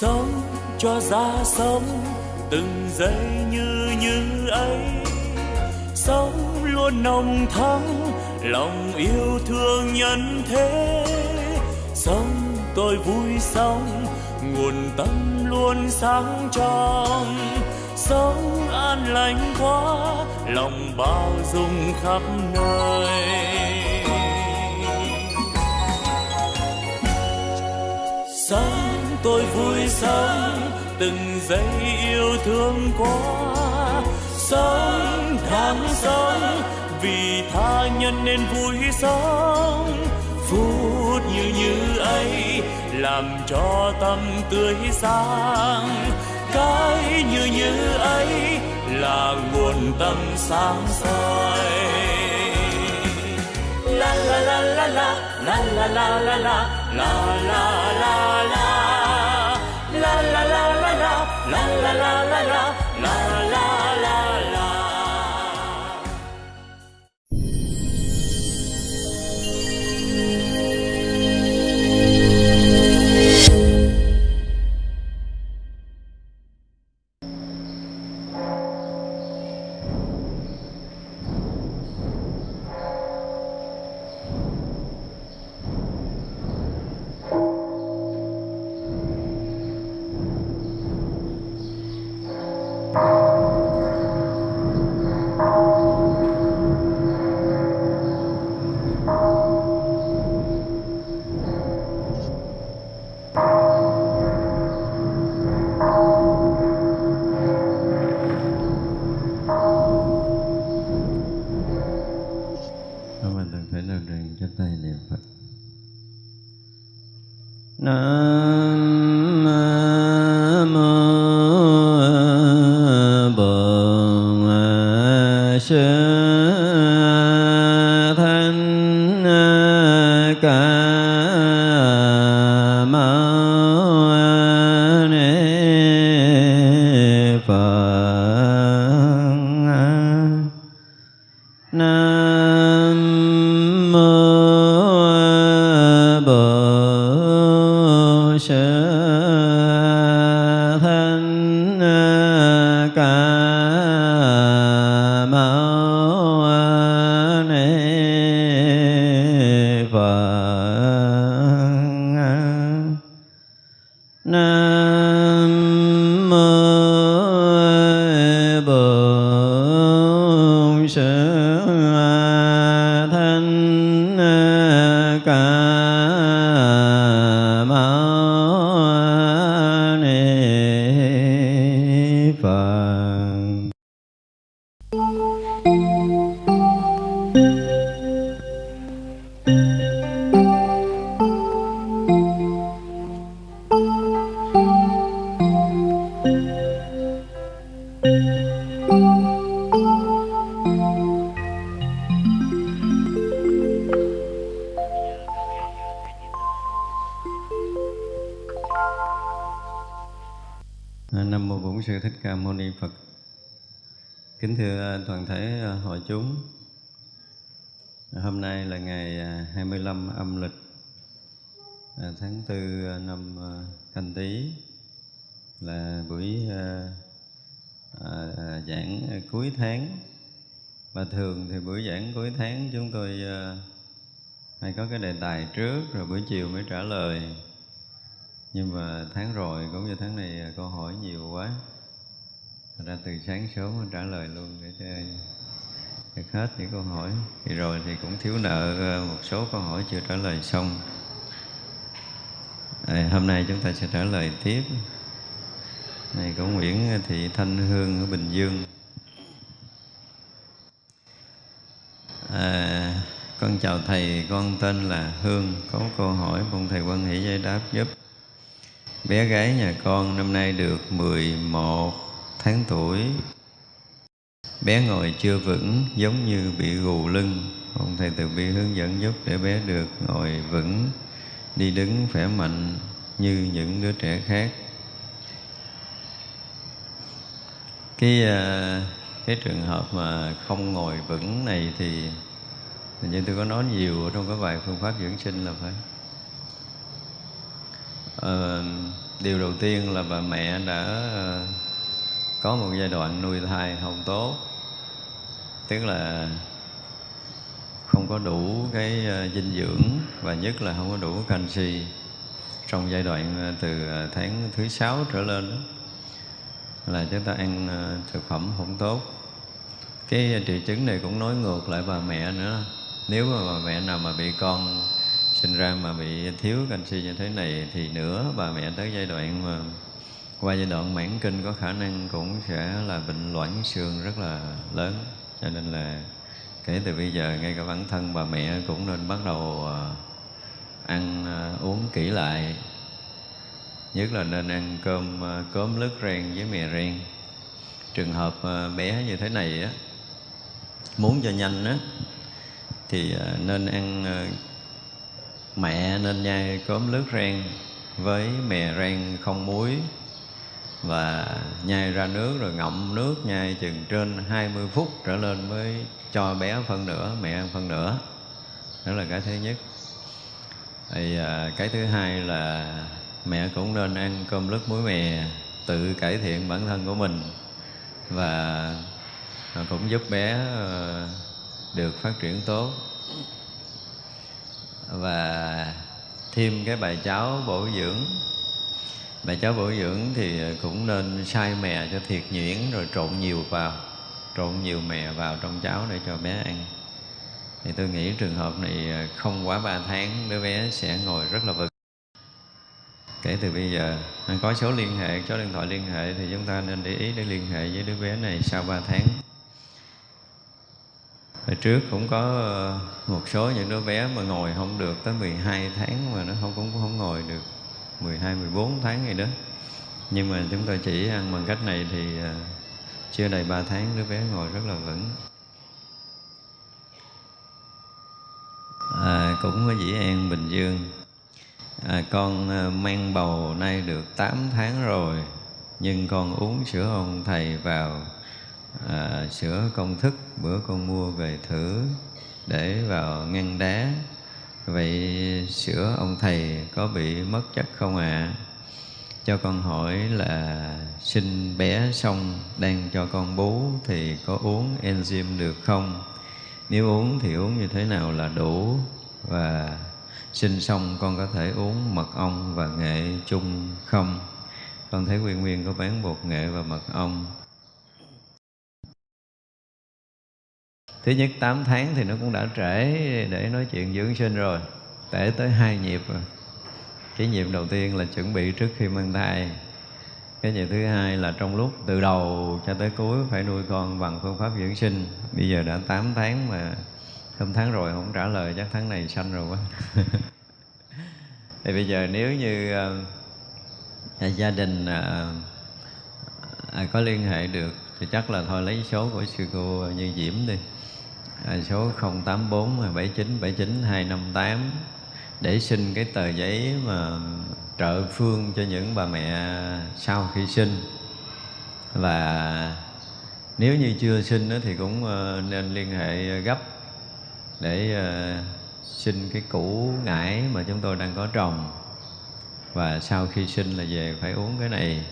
sống cho ra sống, từng giây như như ấy. Sống luôn nồng thắm, lòng yêu thương nhân thế. Sống tôi vui sống, nguồn tâm luôn sáng trong. Sống an lành quá, lòng bao dung khắp nơi. Sống tôi vui sống, từng giây yêu thương quá sống tháng sống, vì tha nhân nên vui sống. Phút như như ấy làm cho tâm tươi sáng. Cái như như ấy là nguồn tâm sáng soi. La la la la la la la la la la la la la la la la la la. La la la la la thưa à, toàn thể à, hội chúng. Hôm nay là ngày à, 25 âm lịch tháng 4 năm Canh Tý là buổi giảng cuối tháng. Và thường thì buổi giảng cuối tháng chúng tôi hay có cái đề tài trước rồi buổi chiều mới trả lời nhưng mà tháng rồi cũng như tháng này câu hỏi nhiều quá Thành ra từ sáng sớm trả lời luôn để cho được hết những câu hỏi. Thì rồi thì cũng thiếu nợ ờ, một số câu hỏi chưa trả lời xong. À, hôm nay chúng ta sẽ trả lời tiếp. Này của Nguyễn Thị Thanh Hương ở Bình Dương. À, con chào thầy con tên là Hương. Có câu hỏi mong thầy quan hỷ giải đáp giúp. Bé gái nhà con năm nay được 11 tháng tuổi. Bé ngồi chưa vững giống như bị gù lưng. Ông thầy từ bi hướng dẫn giúp để bé được ngồi vững Đi đứng khỏe mạnh như những đứa trẻ khác. Cái à, cái trường hợp mà không ngồi vững này thì Hình như tôi có nói nhiều ở trong cái bài phương pháp dưỡng sinh là phải. Ờ, điều đầu tiên là bà mẹ đã à, có một giai đoạn nuôi thai không tốt. Tức là không có đủ cái ờ, dinh dưỡng và nhất là không có đủ canxi trong giai đoạn ờ, từ ờ, tháng thứ sáu trở lên đó, là chúng ta ăn thực phẩm không tốt. Cái triệu chứng này cũng nói ngược lại bà mẹ nữa. Nếu mà bà mẹ nào mà bị con sinh ra mà bị thiếu canxi như thế này thì nữa bà mẹ tới giai đoạn mà qua giai đoạn mãn kinh có khả năng cũng sẽ là bệnh loãng xương rất là lớn. Cho nên là kể từ bây giờ ngay cả bản thân bà mẹ cũng nên bắt đầu ờ, ăn ờ, uống kỹ lại. Nhất là nên ăn cơm ờ, cốm lứt ren với mè ren trường hợp ờ, bé như thế này á muốn cho nhanh á thì nên ăn mẹ nên nhai cốm lứt ren với mè ren không muối và nhai ra nước rồi ngậm nước nhai chừng trên 20 phút trở lên mới cho bé phân nửa mẹ ăn phân nửa. Đó là cái thứ nhất. Thì à, cái thứ hai là mẹ cũng nên ăn cơm lứt muối mè tự cải thiện bản thân của mình. Và cũng giúp bé ờ, được phát triển tốt. Và thêm cái bài cháo bổ dưỡng mẹ cháu bổ dưỡng thì cũng nên xay mè cho thiệt nhuyễn rồi trộn nhiều vào, trộn nhiều mè vào trong cháo để cho bé ăn. Thì tôi nghĩ trường hợp này không quá 3 tháng, đứa bé sẽ ngồi rất là vững kể từ bây giờ có số liên hệ, số điện thoại liên hệ thì chúng ta nên để ý để liên hệ với đứa bé này sau 3 tháng. Hồi trước cũng có ờ, một số những đứa bé mà ngồi không được tới 12 tháng mà nó không, cũng không ngồi được. 12, 14 tháng gì đó. Nhưng mà chúng tôi chỉ ăn bằng cách này thì à, chưa đầy 3 tháng đứa bé ngồi rất là vững. À, Cũng có dĩ an Bình Dương. À, Con à, mang bầu nay được 8 tháng rồi Nhưng con uống sữa ông thầy vào à, sữa công thức bữa con mua về thử để vào ngăn đá vậy sữa ông thầy có bị mất chất không ạ? À? cho con hỏi là sinh bé xong đang cho con bú thì có uống enzyme được không? Nếu uống thì uống như thế nào là đủ? Và sinh xong con có thể uống mật ong và nghệ chung không? Con thấy nguyên nguyên có bán bột nghệ và mật ong. Thứ nhất 8 tháng thì nó cũng đã trễ để nói chuyện dưỡng sinh rồi. Trễ tới hai nhịp rồi. Cái nhịp đầu tiên là chuẩn bị trước khi mang thai. Cái nhịp thứ hai là trong lúc từ đầu cho tới cuối phải nuôi con bằng phương pháp dưỡng sinh. Bây giờ đã 8 tháng mà hôm tháng rồi không trả lời chắc tháng này sanh rồi quá. Thì bây giờ nếu như uh, gia đình uh, có liên hệ được thì chắc là thôi lấy số của sư cô Như Diễm đi à, số 084 79 79 258 để xin cái tờ giấy mà trợ phương cho những bà mẹ sau khi sinh. Và nếu như chưa sinh thì cũng ờ, nên liên hệ gấp để ờ, xin cái củ ngải mà chúng tôi đang có trồng. Và sau khi sinh là về phải uống cái này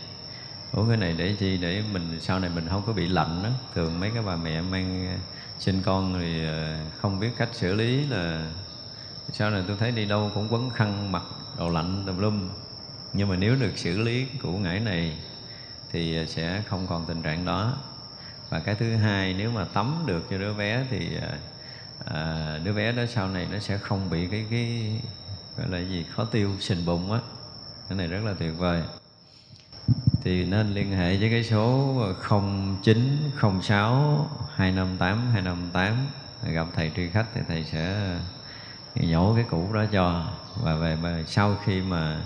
uống cái này để chi? Để mình sau này mình không có bị lạnh đó thường mấy cái bà mẹ mang sinh con thì ờ, không biết cách xử lý là sau này tôi thấy đi đâu cũng quấn khăn mặc đồ lạnh tùm lum. Nhưng mà nếu được xử lý củ ngải này thì ờ, sẽ không còn tình trạng đó. Và cái thứ hai nếu mà tắm được cho đứa bé thì à, đứa bé đó sau này nó sẽ không bị cái cái gọi là gì khó tiêu sình bụng á. Cái này rất là tuyệt vời. Thì nên liên hệ với cái số 0906 258 258 gặp thầy tri khách thì thầy sẽ ờ, nhổ cái cũ đó cho. Và về mà sau khi mà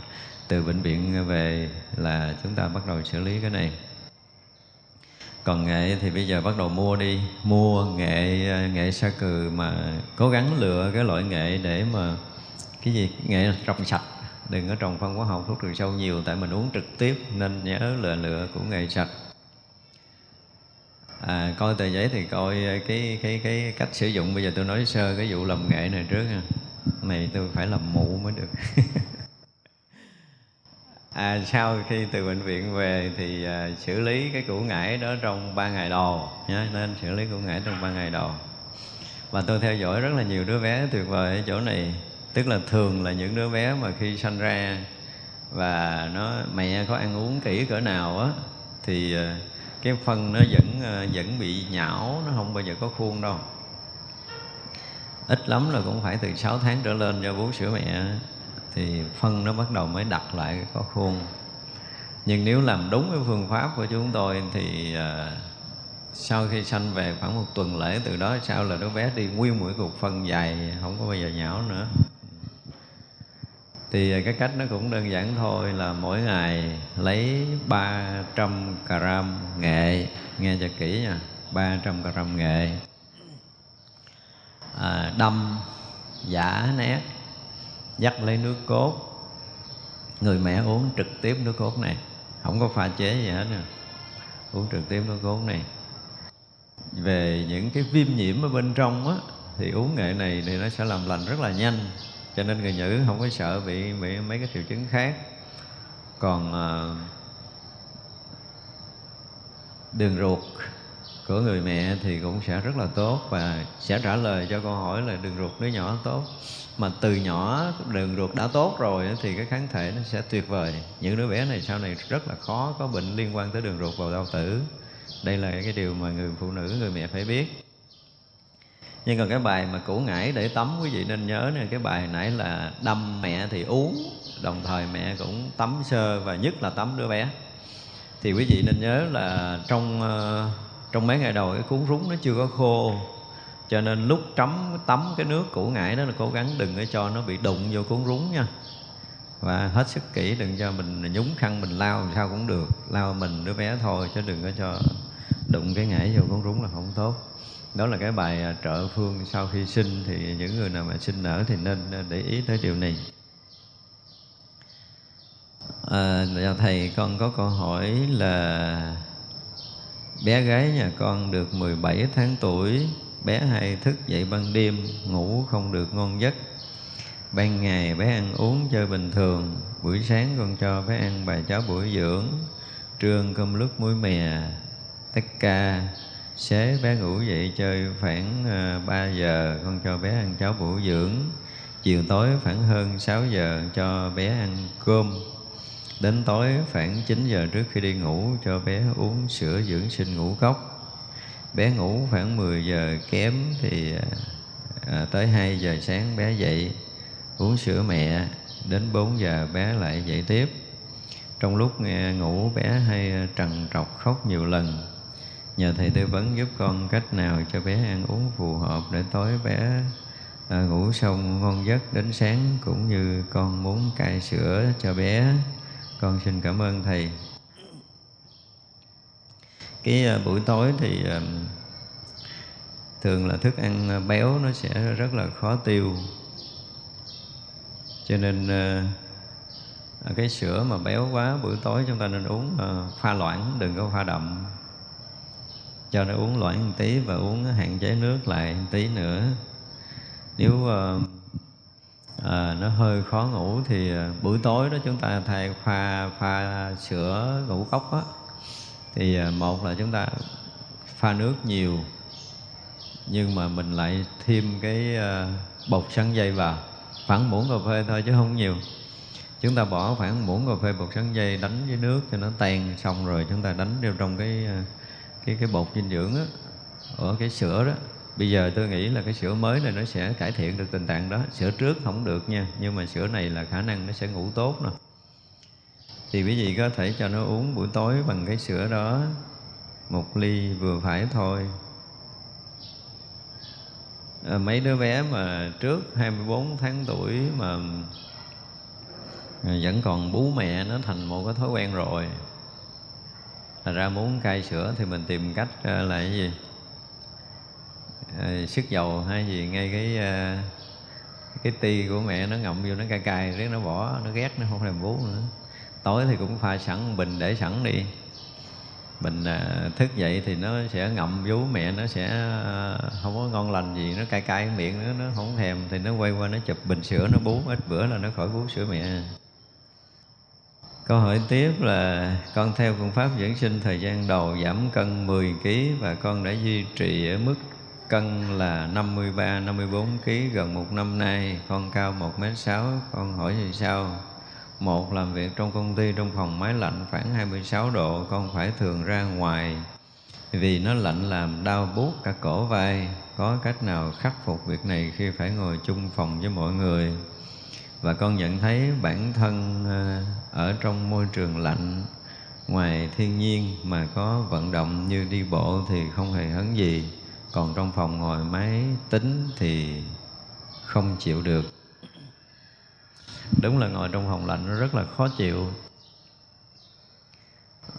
từ bệnh viện về là chúng ta bắt đầu xử lý cái này. Còn nghệ thì bây giờ bắt đầu mua đi, mua nghệ ờ, nghệ sa cừ mà cố gắng lựa cái loại nghệ để mà cái gì, nghệ trồng sạch. Đừng có trồng phân hóa học, thuốc trừ sâu nhiều, tại mình uống trực tiếp nên nhớ lựa lựa của nghệ sạch à, coi tờ giấy thì coi ờ, cái cái cái cách sử dụng. Bây giờ tôi nói sơ cái vụ làm nghệ này trước ha này tôi phải làm mụ mới được. À, sau khi từ bệnh viện về thì à, xử lý cái củ ngải đó trong ba ngày đầu nhá. Nên xử lý củ ngải trong ba ngày đầu. Và tôi theo dõi rất là nhiều đứa bé tuyệt vời ở chỗ này. Tức là thường là những đứa bé mà khi sanh ra và nó mẹ có ăn uống kỹ cỡ nào á thì à, cái phân nó vẫn ờ, vẫn bị nhão nó không bao giờ có khuôn đâu. Ít lắm là cũng phải từ 6 tháng trở lên cho bú sữa mẹ thì phân nó bắt đầu mới đặt lại có khuôn. Nhưng nếu làm đúng cái phương pháp của chúng tôi thì uh, sau khi sanh về khoảng một tuần lễ từ đó sau là đứa bé đi nguyên mũi cục phân dài không có bao giờ nhão nữa thì à, cái cách nó cũng đơn giản thôi là mỗi ngày lấy 300 gram nghệ. Nghe cho kỹ nha 300 gram nghệ. À, đâm giả nét dắt lấy nước cốt. Người mẹ uống trực tiếp nước cốt này không có pha chế gì hết nè uống trực tiếp nước cốt này. Về những cái viêm nhiễm ở bên trong á thì uống nghệ này thì nó sẽ làm lành rất là nhanh cho nên người nữ không có sợ bị bị mấy cái triệu chứng khác. Còn ờ, đường ruột của người mẹ thì cũng sẽ rất là tốt và sẽ trả lời cho câu hỏi là đường ruột đứa nhỏ tốt. Mà từ nhỏ đường ruột đã tốt rồi thì cái kháng thể nó sẽ tuyệt vời. Những đứa bé này sau này rất là khó có bệnh liên quan tới đường ruột vào đau tử. Đây là cái điều mà người phụ nữ, người mẹ phải biết nhưng còn cái bài mà củ ngải để tắm, quý vị nên nhớ nè, cái bài nãy là đâm mẹ thì uống, đồng thời mẹ cũng tắm sơ và nhất là tắm đứa bé. Thì quý vị nên nhớ là trong ờ, trong mấy ngày đầu cái cuốn rúng nó chưa có khô, cho nên lúc trắm, tắm cái nước củ ngải đó là cố gắng đừng có cho nó bị đụng vô cuốn rúng nha. Và hết sức kỹ, đừng cho mình nhúng khăn mình lao sao cũng được lao mình đứa bé thôi chứ đừng có cho đụng cái ngải vô cuốn rúng là không tốt đó là cái bài à, trợ phương sau khi sinh thì những người nào mà sinh nở thì nên à, để ý tới điều này. À, dạ thầy con có câu hỏi là bé gái nhà con được 17 tháng tuổi bé hay thức dậy ban đêm ngủ không được ngon giấc. Ban ngày bé ăn uống chơi bình thường buổi sáng con cho bé ăn bài cháo bữa dưỡng trưa cơm lúc muối mè tất ca xế bé ngủ dậy chơi khoảng ờ, 3 giờ con cho bé ăn cháo bổ dưỡng. Chiều tối khoảng hơn 6 giờ cho bé ăn cơm. Đến tối khoảng 9 giờ trước khi đi ngủ cho bé uống sữa dưỡng sinh ngủ cốc. Bé ngủ khoảng 10 giờ kém thì à, tới 2 giờ sáng bé dậy uống sữa mẹ. Đến 4 giờ bé lại dậy tiếp. Trong lúc nghe ngủ bé hay trằn trọc khóc nhiều lần nhờ thầy tư vấn giúp con cách nào cho bé ăn uống phù hợp để tối bé à, ngủ xong ngon giấc đến sáng cũng như con muốn cai sữa cho bé. Con xin cảm ơn thầy. Cái à, buổi tối thì à, thường là thức ăn à, béo nó sẽ rất là khó tiêu. Cho nên à, à, cái sữa mà béo quá buổi tối chúng ta nên uống à, pha loãng đừng có pha đậm cho nó uống loãng một tí và uống hạn chế nước lại một tí nữa. Nếu uh, à, nó hơi khó ngủ thì uh, buổi tối đó chúng ta thay pha pha sữa ngũ cốc á. Thì uh, một là chúng ta pha nước nhiều nhưng mà mình lại thêm cái uh, bột sắn dây vào khoảng muỗng cà phê thôi chứ không nhiều. Chúng ta bỏ khoảng muỗng cà phê bột sắn dây đánh với nước cho nó tan xong rồi chúng ta đánh vô trong cái uh, cái cái bột dinh dưỡng á ở cái sữa đó. Bây giờ tôi nghĩ là cái sữa mới này nó sẽ cải thiện được tình trạng đó. Sữa trước không được nha nhưng mà sữa này là khả năng nó sẽ ngủ tốt nè. Thì quý vị có thể cho nó uống buổi tối bằng cái sữa đó một ly vừa phải thôi. À, mấy đứa bé mà trước 24 tháng tuổi mà à, vẫn còn bú mẹ nó thành một cái thói quen rồi. Thành ra muốn cai sữa thì mình tìm cách ờ, là cái gì? à, sức dầu hay gì ngay cái ờ, cái ti của mẹ nó ngậm vô nó cay cay riết nó bỏ nó ghét nó không thèm bú nữa. Tối thì cũng pha sẵn bình để sẵn đi. Mình à, thức dậy thì nó sẽ ngậm vú mẹ nó sẽ à, không có ngon lành gì nó cay cay miệng nó nó không thèm thì nó quay qua nó chụp bình sữa nó bú. Ít bữa là nó khỏi bú sữa mẹ. Câu hỏi tiếp là con theo phương pháp dưỡng sinh thời gian đầu giảm cân 10 kg và con đã duy trì ở mức cân là 53 54 kg gần một năm nay, con cao 1m6, con hỏi như sau: một làm việc trong công ty trong phòng máy lạnh khoảng 26 độ, con phải thường ra ngoài vì nó lạnh làm đau buốt cả cổ vai. Có cách nào khắc phục việc này khi phải ngồi chung phòng với mọi người? và con nhận thấy bản thân ờ, ở trong môi trường lạnh. Ngoài thiên nhiên mà có vận động như đi bộ thì không hề hấn gì. Còn trong phòng ngồi máy tính thì không chịu được. Đúng là ngồi trong phòng lạnh nó rất là khó chịu.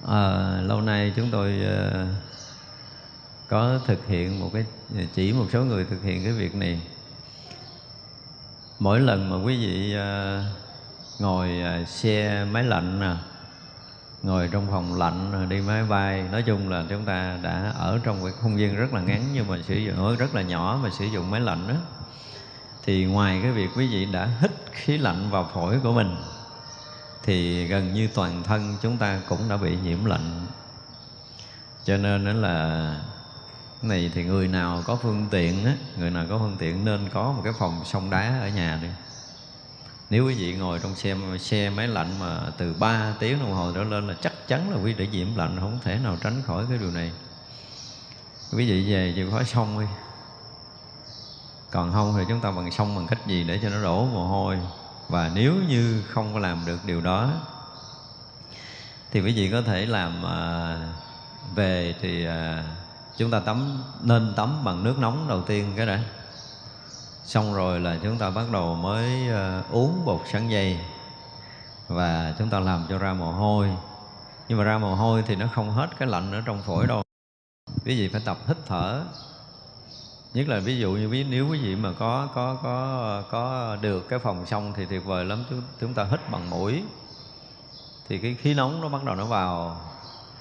À, lâu nay chúng tôi uh, có thực hiện một cái chỉ một số người thực hiện cái việc này. Mỗi lần mà quý vị uh, ngồi à, xe máy lạnh nè. Ngồi trong phòng lạnh à, đi máy bay. Nói chung là chúng ta đã ở trong cái không gian rất là ngắn, nhưng mà sử dụng rất là nhỏ mà sử dụng máy lạnh đó thì ngoài cái việc quý vị đã hít khí lạnh vào phổi của mình, thì gần như toàn thân chúng ta cũng đã bị nhiễm lạnh. Cho nên đó là này thì người nào có phương tiện á, người nào có phương tiện nên có một cái phòng sông đá ở nhà đi nếu quý vị ngồi trong xe xe máy lạnh mà từ 3 tiếng đồng hồ trở lên là chắc chắn là quý vị để nhiễm lạnh không thể nào tránh khỏi cái điều này. Quý vị về chịu khó xong đi. Còn không thì chúng ta bằng xong bằng cách gì để cho nó đổ mồ hôi? Và nếu như không có làm được điều đó thì quý vị có thể làm à, về thì à, chúng ta tắm nên tắm bằng nước nóng đầu tiên cái đã xong rồi là chúng ta bắt đầu mới uh, uống bột sắn dây. Và chúng ta làm cho ra mồ hôi. Nhưng mà ra mồ hôi thì nó không hết cái lạnh ở trong phổi đâu. Quý vị phải tập hít thở. Nhất là ví dụ như ví nếu quý vị mà có có có có được cái phòng xong thì tuyệt vời lắm. Chúng, chúng ta hít bằng mũi. Thì cái khí nóng nó bắt đầu nó vào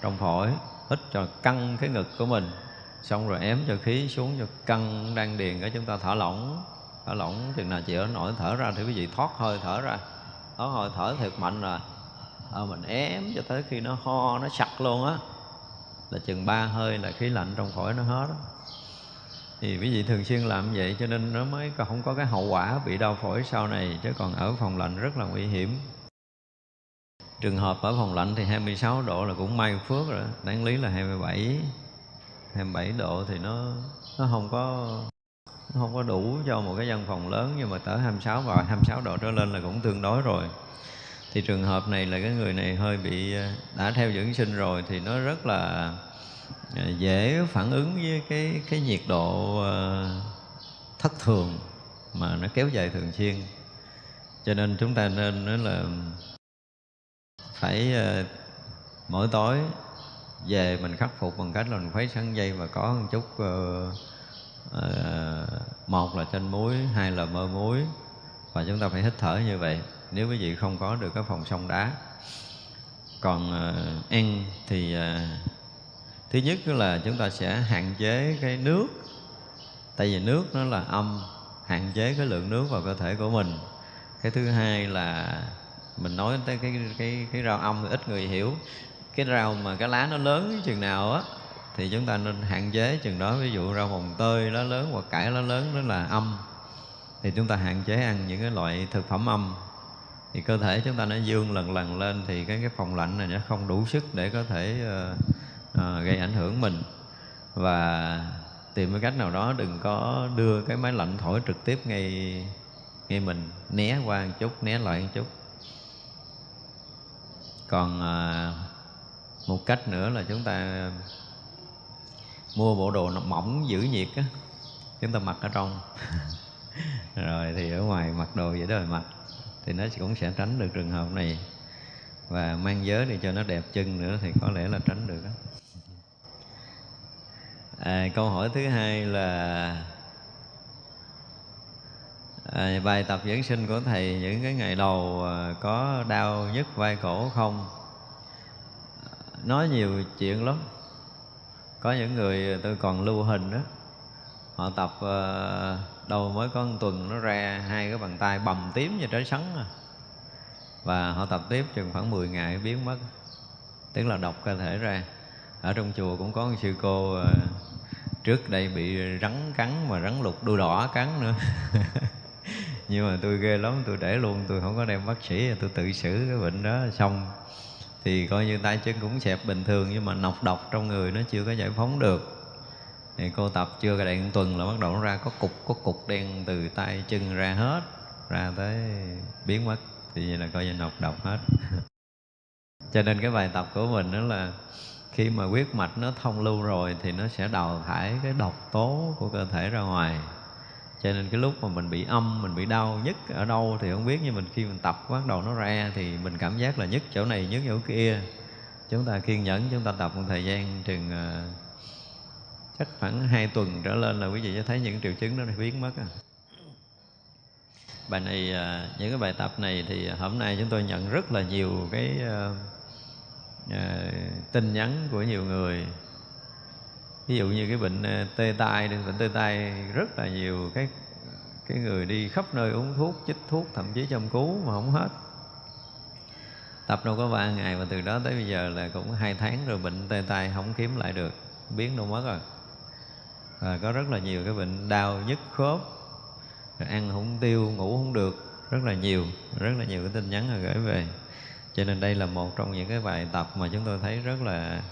trong phổi hít cho căng cái ngực của mình xong rồi ém cho khí xuống cho căng đang điền cái chúng ta thở lỏng. Thở lỏng chừng nào chịu nổi thở ra thì quý vị thoát hơi thở ra. Thoát hơi thở thật mạnh rồi. À, mình ém cho tới khi nó ho nó sặc luôn á. Là chừng ba hơi là khí lạnh trong phổi nó hết đó. thì quý vị thường xuyên làm vậy cho nên nó mới không có cái hậu quả bị đau phổi sau này chứ còn ở phòng lạnh rất là nguy hiểm. Trường hợp ở phòng lạnh thì 26 độ là cũng may phước rồi đáng lý là 27 27 độ thì nó nó không có, nó không có đủ cho một cái văn phòng lớn, nhưng mà tới 26 và 26 độ trở lên là cũng tương đối rồi. Thì trường hợp này là cái người này hơi bị à, đã theo dưỡng sinh rồi thì nó rất là à, dễ phản ứng với cái cái nhiệt độ à, thất thường mà nó kéo dài thường xuyên. Cho nên chúng ta nên nói là phải mỗi tối về mình khắc phục bằng cách là mình khuấy sắn dây và có một chút uh, uh, một là chanh muối hai là mơ muối. Và chúng ta phải hít thở như vậy. Nếu quý vị không có được cái phòng sông đá. Còn uh, ăn thì uh, thứ nhất là chúng ta sẽ hạn chế cái nước. Tại vì nước nó là âm hạn chế cái lượng nước vào cơ thể của mình. Cái thứ hai là mình nói tới cái cái cái rau âm thì ít người hiểu cái rau mà cái lá nó lớn chừng nào á thì chúng ta nên hạn chế chừng đó. Ví dụ rau mồng tơi lá lớn hoặc cải lá lớn đó là âm thì chúng ta hạn chế ăn những cái loại thực phẩm âm. Thì cơ thể chúng ta nó dương lần lần lên thì cái cái phòng lạnh này nó không đủ sức để có thể uh, uh, gây ảnh hưởng mình. Và tìm cái cách nào đó đừng có đưa cái máy lạnh thổi trực tiếp ngay ngay mình né qua một chút né lại một chút. Còn uh, một cách nữa là chúng ta mua bộ đồ mỏng giữ nhiệt á chúng ta mặc ở trong. Rồi thì ở ngoài mặc đồ vậy đó rồi mặc thì nó cũng sẽ tránh được trường hợp này. Và mang giới để cho nó đẹp chân nữa thì có lẽ là tránh được đó. À, câu hỏi thứ hai là à, bài tập dưỡng sinh của thầy những cái ngày đầu à, có đau nhức vai cổ không? Nói nhiều chuyện lắm. Có những người tôi còn lưu hình đó. Họ tập ờ, đâu đầu mới có một tuần nó ra hai cái bàn tay bầm tím như trái sắn à. và họ tập tiếp chừng khoảng 10 ngày biến mất. Tức là độc cơ thể ra. Ở trong chùa cũng có một sư cô ờ, trước đây bị rắn cắn mà rắn lục đuôi đỏ cắn nữa. Nhưng mà tôi ghê lắm, tôi để luôn, tôi không có đem bác sĩ, tôi tự xử cái bệnh đó xong thì coi như tay chân cũng xẹp bình thường, nhưng mà nọc độc trong người nó chưa có giải phóng được. Thì cô tập chưa cả đoạn tuần là bắt đầu nó ra có cục có cục đen từ tay chân ra hết, ra tới biến mất. Thì vậy là coi như nọc độc hết. Cho nên cái bài tập của mình đó là khi mà huyết mạch nó thông lưu rồi thì nó sẽ đào thải cái độc tố của cơ thể ra ngoài cho nên cái lúc mà mình bị âm mình bị đau nhất ở đâu thì không biết nhưng mình khi mình tập bắt đầu nó ra thì mình cảm giác là nhất chỗ này nhất chỗ kia chúng ta kiên nhẫn chúng ta tập một thời gian chừng uh, chắc khoảng hai tuần trở lên là quý vị sẽ thấy những triệu chứng đó biến mất à. bài này uh, những cái bài tập này thì hôm nay chúng tôi nhận rất là nhiều cái uh, uh, tin nhắn của nhiều người ví dụ như cái bệnh ờ, tê tai đi, bệnh tê tai rất là nhiều. Cái cái người đi khắp nơi uống thuốc, chích thuốc, thậm chí châm cứu mà không hết. Tập đâu có ba ngày mà từ đó tới bây giờ là cũng hai tháng rồi bệnh tê tai không kiếm lại được, biến đâu mất rồi. Và có rất là nhiều cái bệnh đau nhức khớp, rồi ăn không tiêu, ngủ không được, rất là nhiều, rất là nhiều cái tin nhắn là gửi về. Cho nên đây là một trong những cái bài tập mà chúng tôi thấy rất là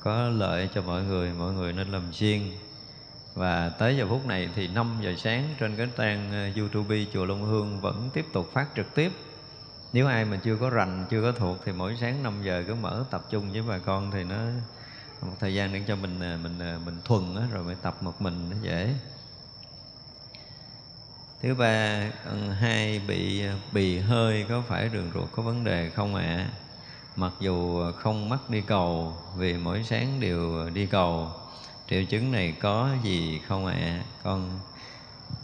có lợi cho mọi người mọi người nên làm riêng. Và tới giờ phút này thì 5 giờ sáng trên cái trang ờ, YouTube chùa Long Hương vẫn tiếp tục phát trực tiếp. Nếu ai mà chưa có rành chưa có thuộc thì mỗi sáng 5 giờ cứ mở tập trung với bà con thì nó một thời gian để cho mình ờ, mình ờ, mình thuần đó, rồi mới tập một mình nó dễ. Thứ ba hai bị bì hơi có phải đường ruột có vấn đề không ạ? à? Mặc dù không mắc đi cầu, vì mỗi sáng đều đi cầu. Triệu chứng này có gì không ạ? À? con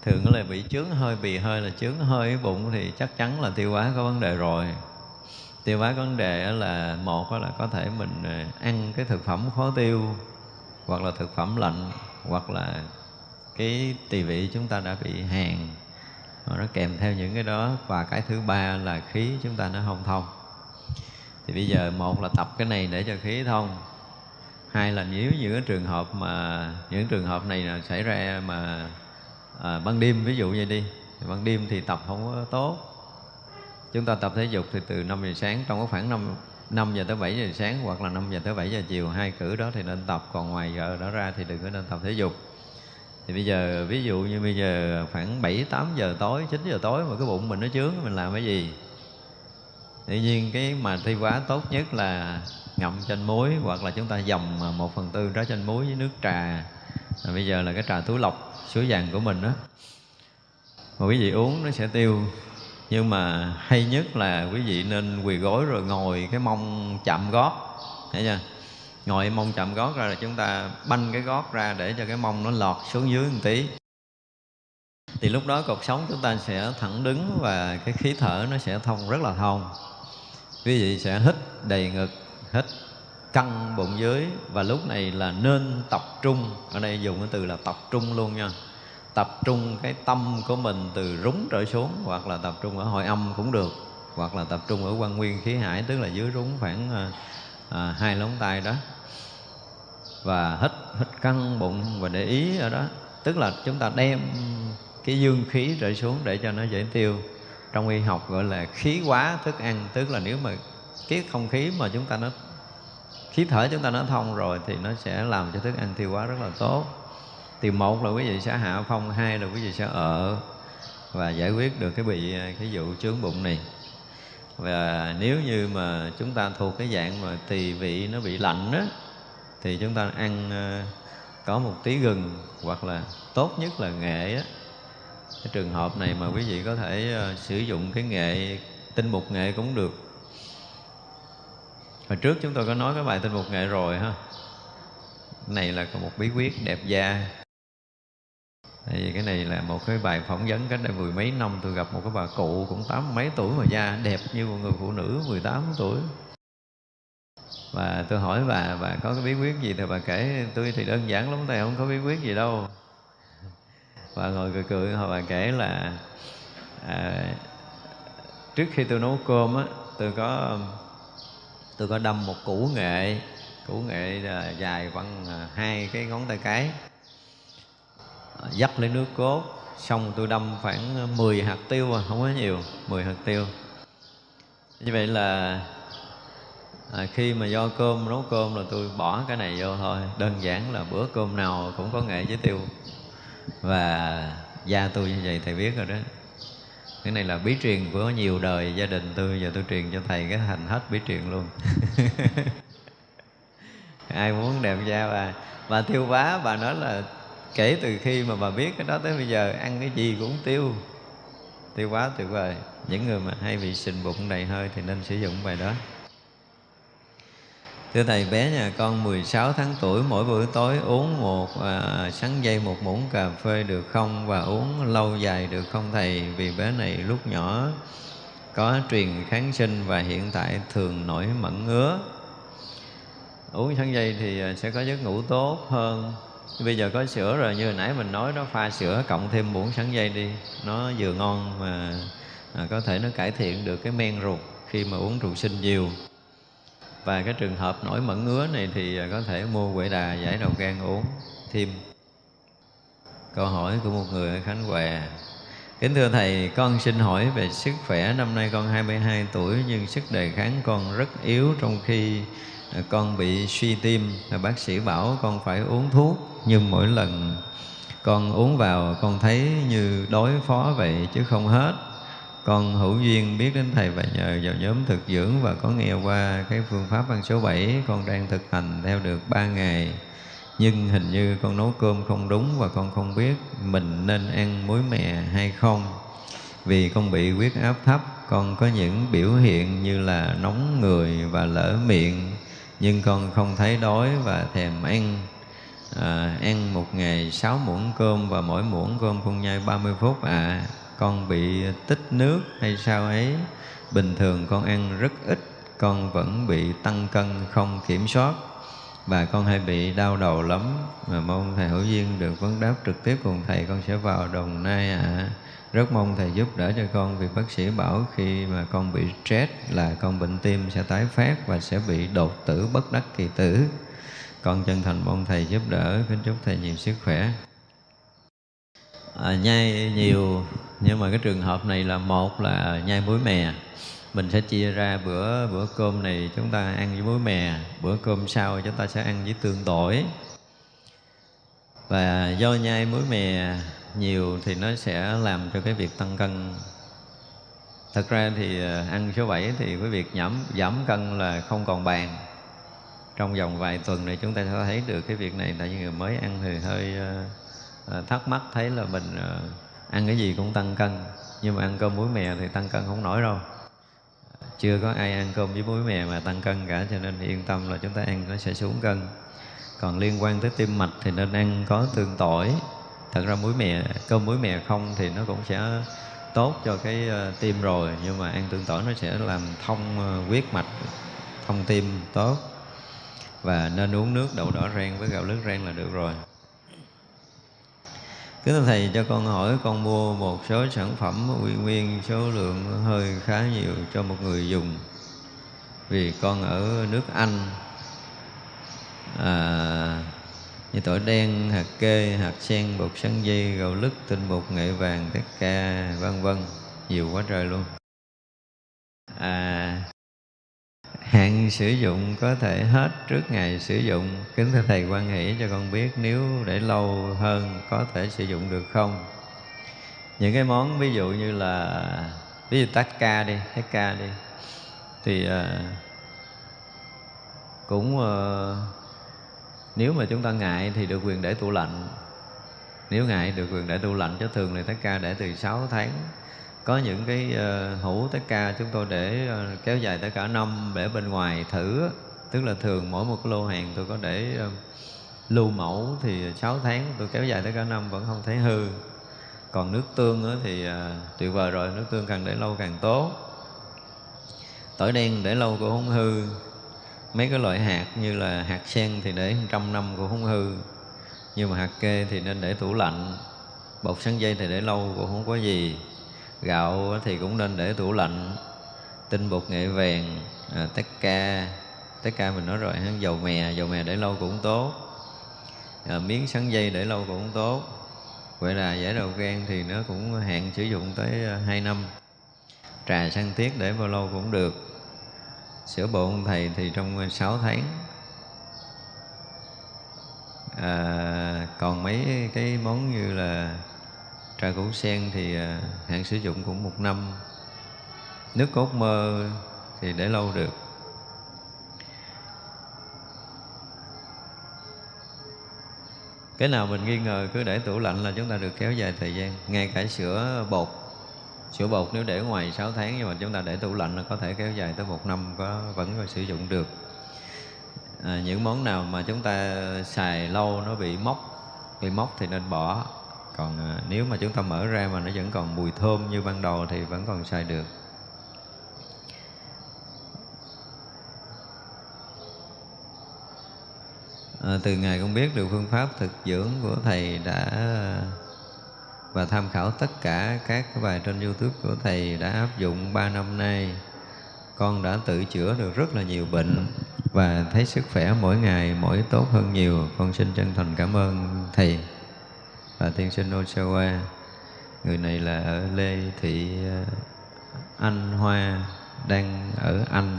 thường là bị chướng hơi bì hơi là chướng hơi bụng thì chắc chắn là tiêu hóa có vấn đề rồi. Tiêu hóa có vấn đề là một là có thể mình à, ăn cái thực phẩm khó tiêu, hoặc là thực phẩm lạnh, hoặc là cái tỳ vị chúng ta đã bị hàn. Nó kèm theo những cái đó. Và cái thứ ba là khí chúng ta nó không thông thì bây giờ một là tập cái này để cho khí thông. Hai là nếu những cái trường hợp mà những trường hợp này là xảy ra mà à, ban đêm ví dụ như đi ban đêm thì tập không có tốt. Chúng ta tập thể dục thì từ 5 giờ sáng trong cái khoảng 5 5 giờ tới 7 giờ sáng hoặc là 5 giờ tới 7 giờ chiều hai cử đó thì nên tập. Còn ngoài giờ đó ra thì đừng có nên tập thể dục. Thì bây giờ ví dụ như bây giờ khoảng 7 8 giờ tối 9 giờ tối mà cái bụng mình nó chướng mình làm cái gì? Tuy nhiên cái mà thi quá tốt nhất là ngậm chanh muối hoặc là chúng ta dầm một phần tư trái chanh muối với nước trà. Và bây giờ là cái trà túi lọc suối vàng của mình đó mà quý vị uống nó sẽ tiêu. Nhưng mà hay nhất là quý vị nên quỳ gối rồi ngồi cái mông chạm gót. Thấy chưa? Ngồi mông chạm gót ra là chúng ta banh cái gót ra để cho cái mông nó lọt xuống dưới một tí. Thì lúc đó cột sống chúng ta sẽ thẳng đứng và cái khí thở nó sẽ thông, rất là thông quý vị sẽ hít đầy ngực hít căng bụng dưới và lúc này là nên tập trung. Ở đây dùng cái từ là tập trung luôn nha. Tập trung cái tâm của mình từ rúng trở xuống hoặc là tập trung ở hội âm cũng được hoặc là tập trung ở quan nguyên khí hải tức là dưới rúng khoảng à, à, hai lóng tay đó. Và hít hít căng bụng và để ý ở đó. Tức là chúng ta đem cái dương khí trở xuống để cho nó dễ tiêu trong y học gọi là khí quá thức ăn, tức là nếu mà cái không khí mà chúng ta nó, khí thở chúng ta nó thông rồi thì nó sẽ làm cho thức ăn tiêu hóa rất là tốt. Thì một là quý vị sẽ hạ phong, hai là quý vị sẽ ở và giải quyết được cái bị, cái vụ chướng bụng này. Và nếu như mà chúng ta thuộc cái dạng mà tỳ vị nó bị lạnh đó thì chúng ta ăn ờ, có một tí gừng hoặc là tốt nhất là nghệ á cái trường hợp này mà quý vị có thể ờ, sử dụng cái nghệ, tinh mục nghệ cũng được. Hồi trước chúng tôi có nói cái bài tinh mục nghệ rồi ha. Này là một bí quyết đẹp da. Tại vì cái này là một cái bài phỏng vấn cách đây mười mấy năm, tôi gặp một cái bà cụ cũng tám mấy tuổi mà da đẹp như một người phụ nữ 18 tuổi. Và tôi hỏi bà bà có cái bí quyết gì? Thì bà kể, tôi thì đơn giản lắm thầy không có bí quyết gì đâu và ngồi cười cười họ bà kể là à, trước khi tôi nấu cơm á tôi có tôi có đâm một củ nghệ củ nghệ à, dài khoảng à, hai cái ngón tay cái. Ờ, dắt lấy nước cốt xong tôi đâm khoảng 10 hạt tiêu à, không có nhiều 10 hạt tiêu. Như vậy là à, khi mà do cơm nấu cơm là tôi bỏ cái này vô thôi. Đơn giản là bữa cơm nào cũng có nghệ với tiêu và gia tôi như vậy, thầy biết rồi đó. Cái này là bí truyền của nhiều đời gia đình tôi. Giờ tôi truyền cho thầy cái thành hết bí truyền luôn. Ai muốn đẹp da bà? Bà tiêu bá, bà nói là kể từ khi mà bà biết cái đó tới bây giờ, ăn cái gì cũng tiêu. Tiêu quá tuyệt vời. Những người mà hay bị sình bụng đầy hơi thì nên sử dụng bài đó. Thưa Thầy, bé nhà con 16 tháng tuổi mỗi buổi tối uống một à, sáng dây một muỗng cà phê được không và uống lâu dài được không Thầy? Vì bé này lúc nhỏ có truyền kháng sinh và hiện tại thường nổi mẩn ngứa. Uống sáng dây thì à, sẽ có giấc ngủ tốt hơn. Bây giờ có sữa rồi như hồi nãy mình nói đó pha sữa cộng thêm muỗng sáng dây đi. Nó vừa ngon mà à, có thể nó cải thiện được cái men ruột khi mà uống rượu sinh nhiều và cái trường hợp nổi mẩn ngứa này thì à, có thể mua quệ đà giải đầu gan uống thêm câu hỏi của một người ở Khánh Hòa Kính thưa Thầy, con xin hỏi về sức khỏe. Năm nay con 22 tuổi nhưng sức đề kháng con rất yếu trong khi à, con bị suy tim. Bác sĩ bảo con phải uống thuốc nhưng mỗi lần con uống vào con thấy như đối phó vậy chứ không hết con hữu duyên biết đến thầy và nhờ vào nhóm thực dưỡng và có nghe qua cái phương pháp ăn số 7 con đang thực hành theo được 3 ngày. Nhưng hình như con nấu cơm không đúng và con không biết mình nên ăn muối mè hay không. Vì con bị huyết áp thấp con có những biểu hiện như là nóng người và lỡ miệng. Nhưng con không thấy đói và thèm ăn. À, ăn một ngày sáu muỗng cơm và mỗi muỗng cơm con nhai 30 phút à con bị tích nước hay sao ấy. Bình thường con ăn rất ít, con vẫn bị tăng cân không kiểm soát. Và con hay bị đau đầu lắm. Mà mong thầy hữu duyên được vấn đáp trực tiếp cùng thầy, con sẽ vào đồng nai ạ. À. rất mong thầy giúp đỡ cho con vì bác sĩ bảo khi mà con bị stress là con bệnh tim sẽ tái phát và sẽ bị đột tử bất đắc kỳ tử. Con chân thành mong thầy giúp đỡ. Kính chúc thầy nhiều sức khỏe à, nhai nhiều nhưng mà cái trường hợp này là một là nhai muối mè. Mình sẽ chia ra bữa bữa cơm này chúng ta ăn với muối mè bữa cơm sau chúng ta sẽ ăn với tương tỏi. Và do nhai muối mè nhiều thì nó sẽ làm cho cái việc tăng cân. Thật ra thì à, ăn số 7 thì cái việc giảm giảm cân là không còn bàn. Trong vòng vài tuần này chúng ta sẽ thấy được cái việc này tại vì người mới ăn thì hơi à, à, thắc mắc thấy là mình ờ, ăn cái gì cũng tăng cân nhưng mà ăn cơm muối mè thì tăng cân không nổi đâu. Chưa có ai ăn cơm với muối mè mà tăng cân cả cho nên yên tâm là chúng ta ăn nó sẽ xuống cân. Còn liên quan tới tim mạch thì nên ăn có tương tỏi. Thật ra muối mè cơm muối mè không thì nó cũng sẽ tốt cho cái ờ, tim rồi nhưng mà ăn tương tỏi nó sẽ làm thông huyết mạch thông tim tốt. Và nên uống nước đậu đỏ rang với gạo lứt rang là được rồi. Kính thưa Thầy cho con hỏi con mua một số sản phẩm uy nguyên số lượng hơi khá nhiều cho một người dùng. Vì con ở nước Anh à, như tỏi đen, hạt kê, hạt sen, bột sắn dây, gạo lứt, tinh bột nghệ vàng, tất ca, vân vân. Nhiều quá trời luôn. À, Hạn sử dụng có thể hết trước ngày sử dụng. Kính thưa Thầy quan hỷ cho con biết Nếu để lâu hơn có thể sử dụng được không? Những cái món ví dụ như là Ví dụ tách ca đi, tách ca đi Thì uh, cũng uh, Nếu mà chúng ta ngại thì được quyền để tủ lạnh. Nếu ngại được quyền để tủ lạnh cho thường thì tách ca để từ 6 tháng có những cái uh, hũ tất ca chúng tôi để uh, kéo dài tới cả năm để bên ngoài thử tức là thường mỗi một cái lô hàng tôi có để uh, lưu mẫu thì 6 tháng tôi kéo dài tới cả năm vẫn không thấy hư. Còn nước tương thì uh, tuyệt vời rồi nước tương càng để lâu càng tốt. Tỏi đen để lâu cũng không hư. Mấy cái loại hạt như là hạt sen thì để trăm năm cũng không hư. Nhưng mà hạt kê thì nên để tủ lạnh. Bột sắn dây thì để lâu cũng không có gì gạo thì cũng nên để tủ lạnh. Tinh bột nghệ vàng à, tất ca. Tất ca mình nói rồi dầu mè dầu mè để lâu cũng tốt. À, miếng sắn dây để lâu cũng tốt. Vậy là giải đầu gan thì nó cũng hạn sử dụng tới à, 2 năm. Trà săn tiết để bao lâu cũng được. Sữa bột ông thầy thì trong 6 tháng. À, còn mấy cái món như là trà củ sen thì à, hạn sử dụng cũng một năm. Nước cốt mơ thì để lâu được. Cái nào mình nghi ngờ cứ để tủ lạnh là chúng ta được kéo dài thời gian. Ngay cả sữa bột sữa bột nếu để ngoài 6 tháng nhưng mà chúng ta để tủ lạnh là có thể kéo dài tới một năm có vẫn có sử dụng được. À, những món nào mà chúng ta xài lâu nó bị mốc bị mốc thì nên bỏ còn ờ, nếu mà chúng ta mở ra mà nó vẫn còn mùi thơm như ban đầu thì vẫn còn xài được. À, từ ngày con biết được phương pháp thực dưỡng của thầy đã và tham khảo tất cả các bài trên youtube của thầy đã áp dụng 3 năm nay con đã tự chữa được rất là nhiều bệnh và thấy sức khỏe mỗi ngày mỗi tốt hơn nhiều. Con xin chân thành cảm ơn thầy và tiên sinh Osawa người này là ở Lê Thị ờ, Anh Hoa đang ở Anh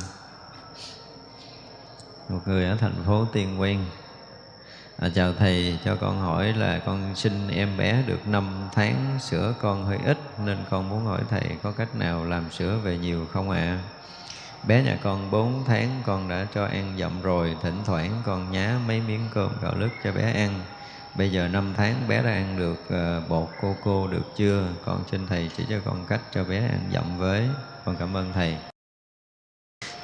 một người ở thành phố Tiên Quen À, chào thầy, cho con hỏi là con sinh em bé được 5 tháng, sữa con hơi ít nên con muốn hỏi thầy có cách nào làm sữa về nhiều không ạ? À? Bé nhà con 4 tháng con đã cho ăn dặm rồi, thỉnh thoảng con nhá mấy miếng cơm gạo lứt cho bé ăn. Bây giờ năm tháng bé đã ăn được ờ, bột cô cô được chưa? Con xin thầy chỉ cho con cách cho bé ăn dặm với. Con cảm ơn thầy.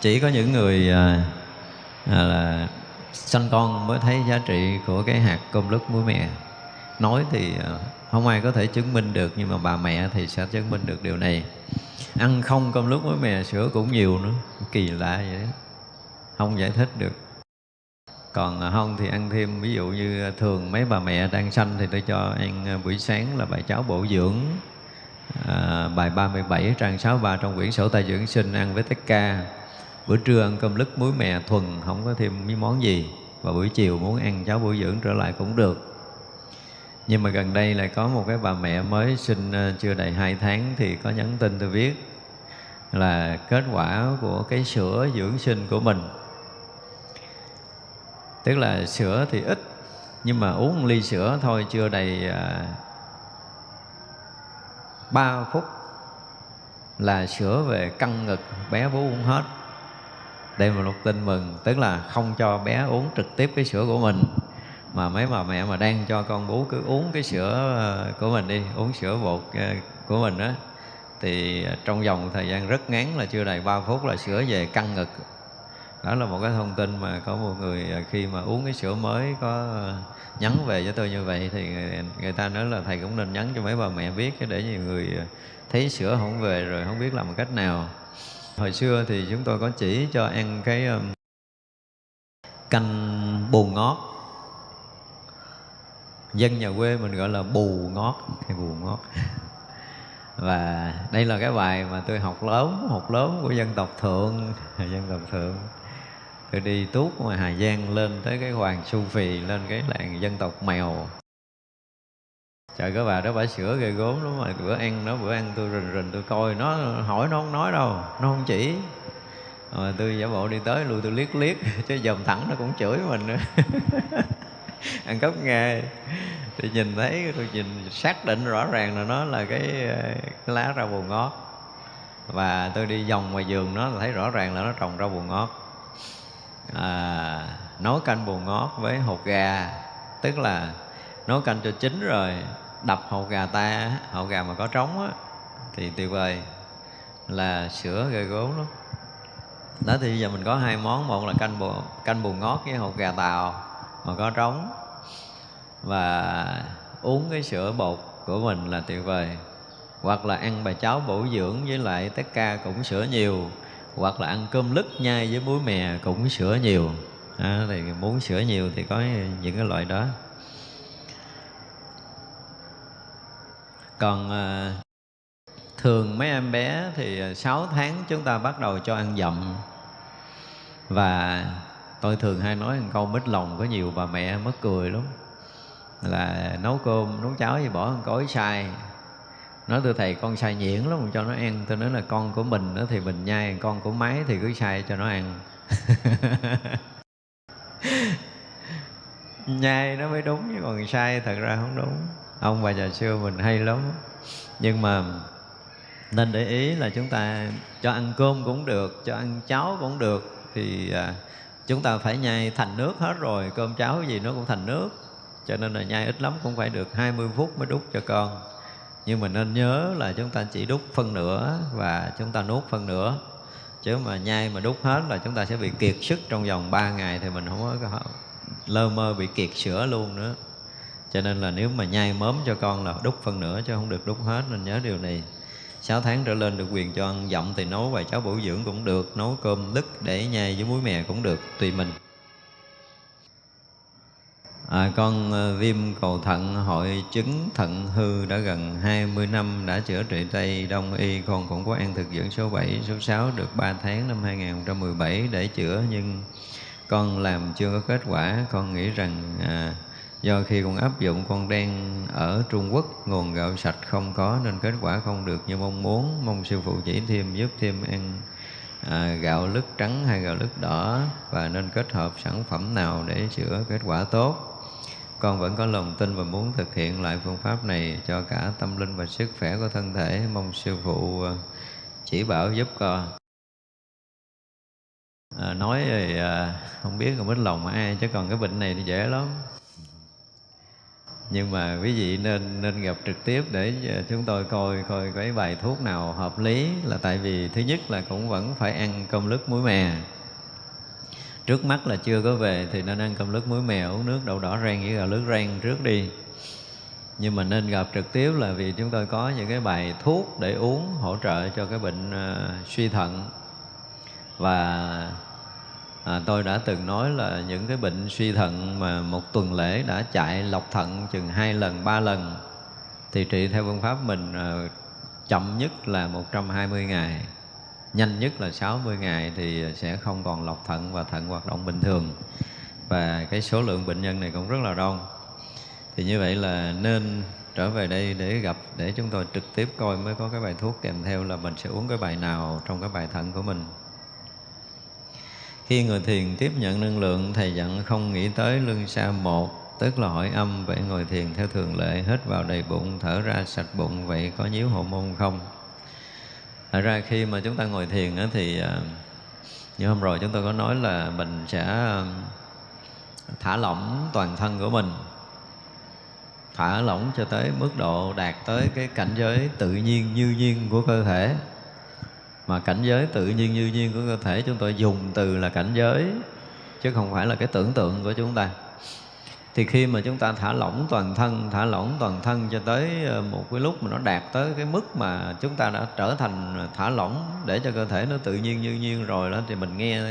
Chỉ có những người ờ, à, là sanh con mới thấy giá trị của cái hạt cơm lứt muối mè nói thì ờ, không ai có thể chứng minh được nhưng mà bà mẹ thì sẽ chứng minh được điều này ăn không cơm lứt muối mè sữa cũng nhiều nữa kỳ lạ vậy đó không giải thích được còn à, không thì ăn thêm ví dụ như à, thường mấy bà mẹ đang sanh thì tôi cho ăn à, buổi sáng là bài cháo bổ dưỡng à, bài 37 trang 63 trong quyển sổ tay dưỡng sinh ăn với tất ca. Bữa trưa ăn cơm lứt muối mè thuần không có thêm mấy món gì. Và buổi chiều muốn ăn cháo bổ dưỡng trở lại cũng được. Nhưng mà gần đây lại có một cái bà mẹ mới sinh chưa đầy 2 tháng thì có nhắn tin tôi viết là kết quả của cái sữa dưỡng sinh của mình tức là sữa thì ít nhưng mà uống một ly sữa thôi chưa đầy à, 3 phút là sữa về căng ngực bé bú uống hết. Đây là một tin mừng tức là không cho bé uống trực tiếp cái sữa của mình mà mấy bà mẹ mà đang cho con bú cứ uống cái sữa à, của mình đi uống sữa bột à, của mình đó thì trong vòng thời gian rất ngắn là chưa đầy 3 phút là sữa về căng ngực đó là một cái thông tin mà có một người à, khi mà uống cái sữa mới có à, nhắn về cho tôi như vậy thì người, người ta nói là thầy cũng nên nhắn cho mấy bà mẹ biết để nhiều người à, thấy sữa không về rồi không biết làm cách nào. Hồi xưa thì chúng tôi có chỉ cho ăn cái canh bù ngót. Dân nhà quê mình gọi là bù ngót hay bù ngót. Và đây là cái bài mà tôi học lớn học lớn của dân tộc thượng dân tộc thượng tôi đi tuốt ngoài hà giang lên tới cái hoàng su phì lên cái làng dân tộc mèo. Trời cái bà đó bà sửa ghê gốm lắm mà bữa ăn nó bữa ăn tôi rình rình tôi coi nó hỏi nó không nói đâu nó không chỉ. Mà tôi giả bộ đi tới lui tôi liếc liếc chứ dòm thẳng nó cũng chửi mình nữa. Ăn cắp nghe thì nhìn thấy tôi nhìn xác định rõ ràng là nó là cái, cái lá rau bù ngót. Và tôi đi vòng ngoài vườn nó thấy rõ ràng là nó trồng rau bù ngót à, nấu canh bù ngót với hột gà. Tức là nấu canh cho chín rồi đập hột gà ta hột gà mà có trống á thì tuyệt vời. Là sữa ghê gốm lắm. Đó thì giờ mình có hai món một là canh bù canh bù ngót với hột gà tàu mà có trống. Và uống cái sữa bột của mình là tuyệt vời. Hoặc là ăn bài cháo bổ dưỡng với lại tất ca cũng sữa nhiều hoặc là ăn cơm lứt nhai với muối mè cũng sữa nhiều. À, thì muốn sữa nhiều thì có những cái loại đó. Còn à, thường mấy em bé thì à, 6 tháng chúng ta bắt đầu cho ăn dặm. Và tôi thường hay nói một câu mít lòng có nhiều bà mẹ mất cười lắm. Là nấu cơm nấu cháo gì bỏ một cối sai nói tôi thầy, con xài nhuyễn lắm, cho nó ăn. Tôi nói là con của mình đó thì mình nhai, con của máy thì cứ xài cho nó ăn. Nhai nó mới đúng, chứ còn sai thật ra không đúng. Ông bà già xưa mình hay lắm. Nhưng mà nên để ý là chúng ta cho ăn cơm cũng được, cho ăn cháo cũng được, thì à, chúng ta phải nhai thành nước hết rồi. Cơm cháo gì nó cũng thành nước. Cho nên là nhai ít lắm cũng phải được 20 phút mới đút cho con nhưng mà nên nhớ là chúng ta chỉ đút phân nửa và chúng ta nuốt phân nửa. Chứ mà nhai mà đút hết là chúng ta sẽ bị kiệt sức trong vòng 3 ngày thì mình không có lơ mơ bị kiệt sữa luôn nữa. Cho nên là nếu mà nhai mớm cho con là đút phân nửa chứ không được đút hết, nên nhớ điều này. 6 tháng trở lên được quyền cho ăn dặm thì nấu vài cháo bổ dưỡng cũng được, nấu cơm đứt để nhai với muối mè cũng được, tùy mình. À, con ờ, viêm cầu thận hội chứng thận hư đã gần 20 năm đã chữa trị Tây Đông Y. Con cũng có ăn thực dưỡng số 7, số 6 được 3 tháng năm 2017 để chữa nhưng con làm chưa có kết quả. Con nghĩ rằng à, do khi con áp dụng con đang ở Trung Quốc nguồn gạo sạch không có nên kết quả không được như mong muốn. Mong sư phụ chỉ thêm giúp thêm ăn à, gạo lứt trắng hay gạo lứt đỏ và nên kết hợp sản phẩm nào để chữa kết quả tốt con vẫn có lòng tin và muốn thực hiện lại phương pháp này cho cả tâm linh và sức khỏe của thân thể. Mong sư phụ à, chỉ bảo giúp con. À, nói thì à, không biết không biết lòng ai chứ còn cái bệnh này thì dễ lắm. Nhưng mà quý vị nên nên gặp trực tiếp để à, chúng tôi coi coi cái bài thuốc nào hợp lý. Là tại vì thứ nhất là cũng vẫn phải ăn cơm lứt muối mè trước mắt là chưa có về thì nên ăn cơm lứt muối mè uống nước đậu đỏ rang với gạo lứt rang trước đi. Nhưng mà nên gặp trực tiếp là vì chúng tôi có những cái bài thuốc để uống hỗ trợ cho cái bệnh uh, suy thận. Và à, tôi đã từng nói là những cái bệnh suy thận mà một tuần lễ đã chạy lọc thận chừng hai lần ba lần thì trị theo phương pháp mình à, chậm nhất là 120 ngày nhanh nhất là 60 ngày thì sẽ không còn lọc thận và thận hoạt động bình thường. Và cái số lượng bệnh nhân này cũng rất là đông. Thì như vậy là nên trở về đây để gặp, để chúng tôi trực tiếp coi mới có cái bài thuốc kèm theo là mình sẽ uống cái bài nào trong cái bài thận của mình. Khi người thiền tiếp nhận năng lượng, thầy dặn không nghĩ tới lưng xa một, tức là hỏi âm, vậy ngồi thiền theo thường lệ hết vào đầy bụng, thở ra sạch bụng, vậy có nhíu hộ môn không? Thật ra khi mà chúng ta ngồi thiền á, thì à, như hôm rồi chúng tôi có nói là mình sẽ à, thả lỏng toàn thân của mình. Thả lỏng cho tới mức độ đạt tới cái cảnh giới tự nhiên như nhiên của cơ thể. Mà cảnh giới tự nhiên như nhiên của cơ thể chúng tôi dùng từ là cảnh giới chứ không phải là cái tưởng tượng của chúng ta thì khi mà chúng ta thả lỏng toàn thân thả lỏng toàn thân cho tới ờ, một cái lúc mà nó đạt tới cái mức mà chúng ta đã trở thành thả lỏng để cho cơ thể nó tự nhiên như nhiên rồi đó thì mình nghe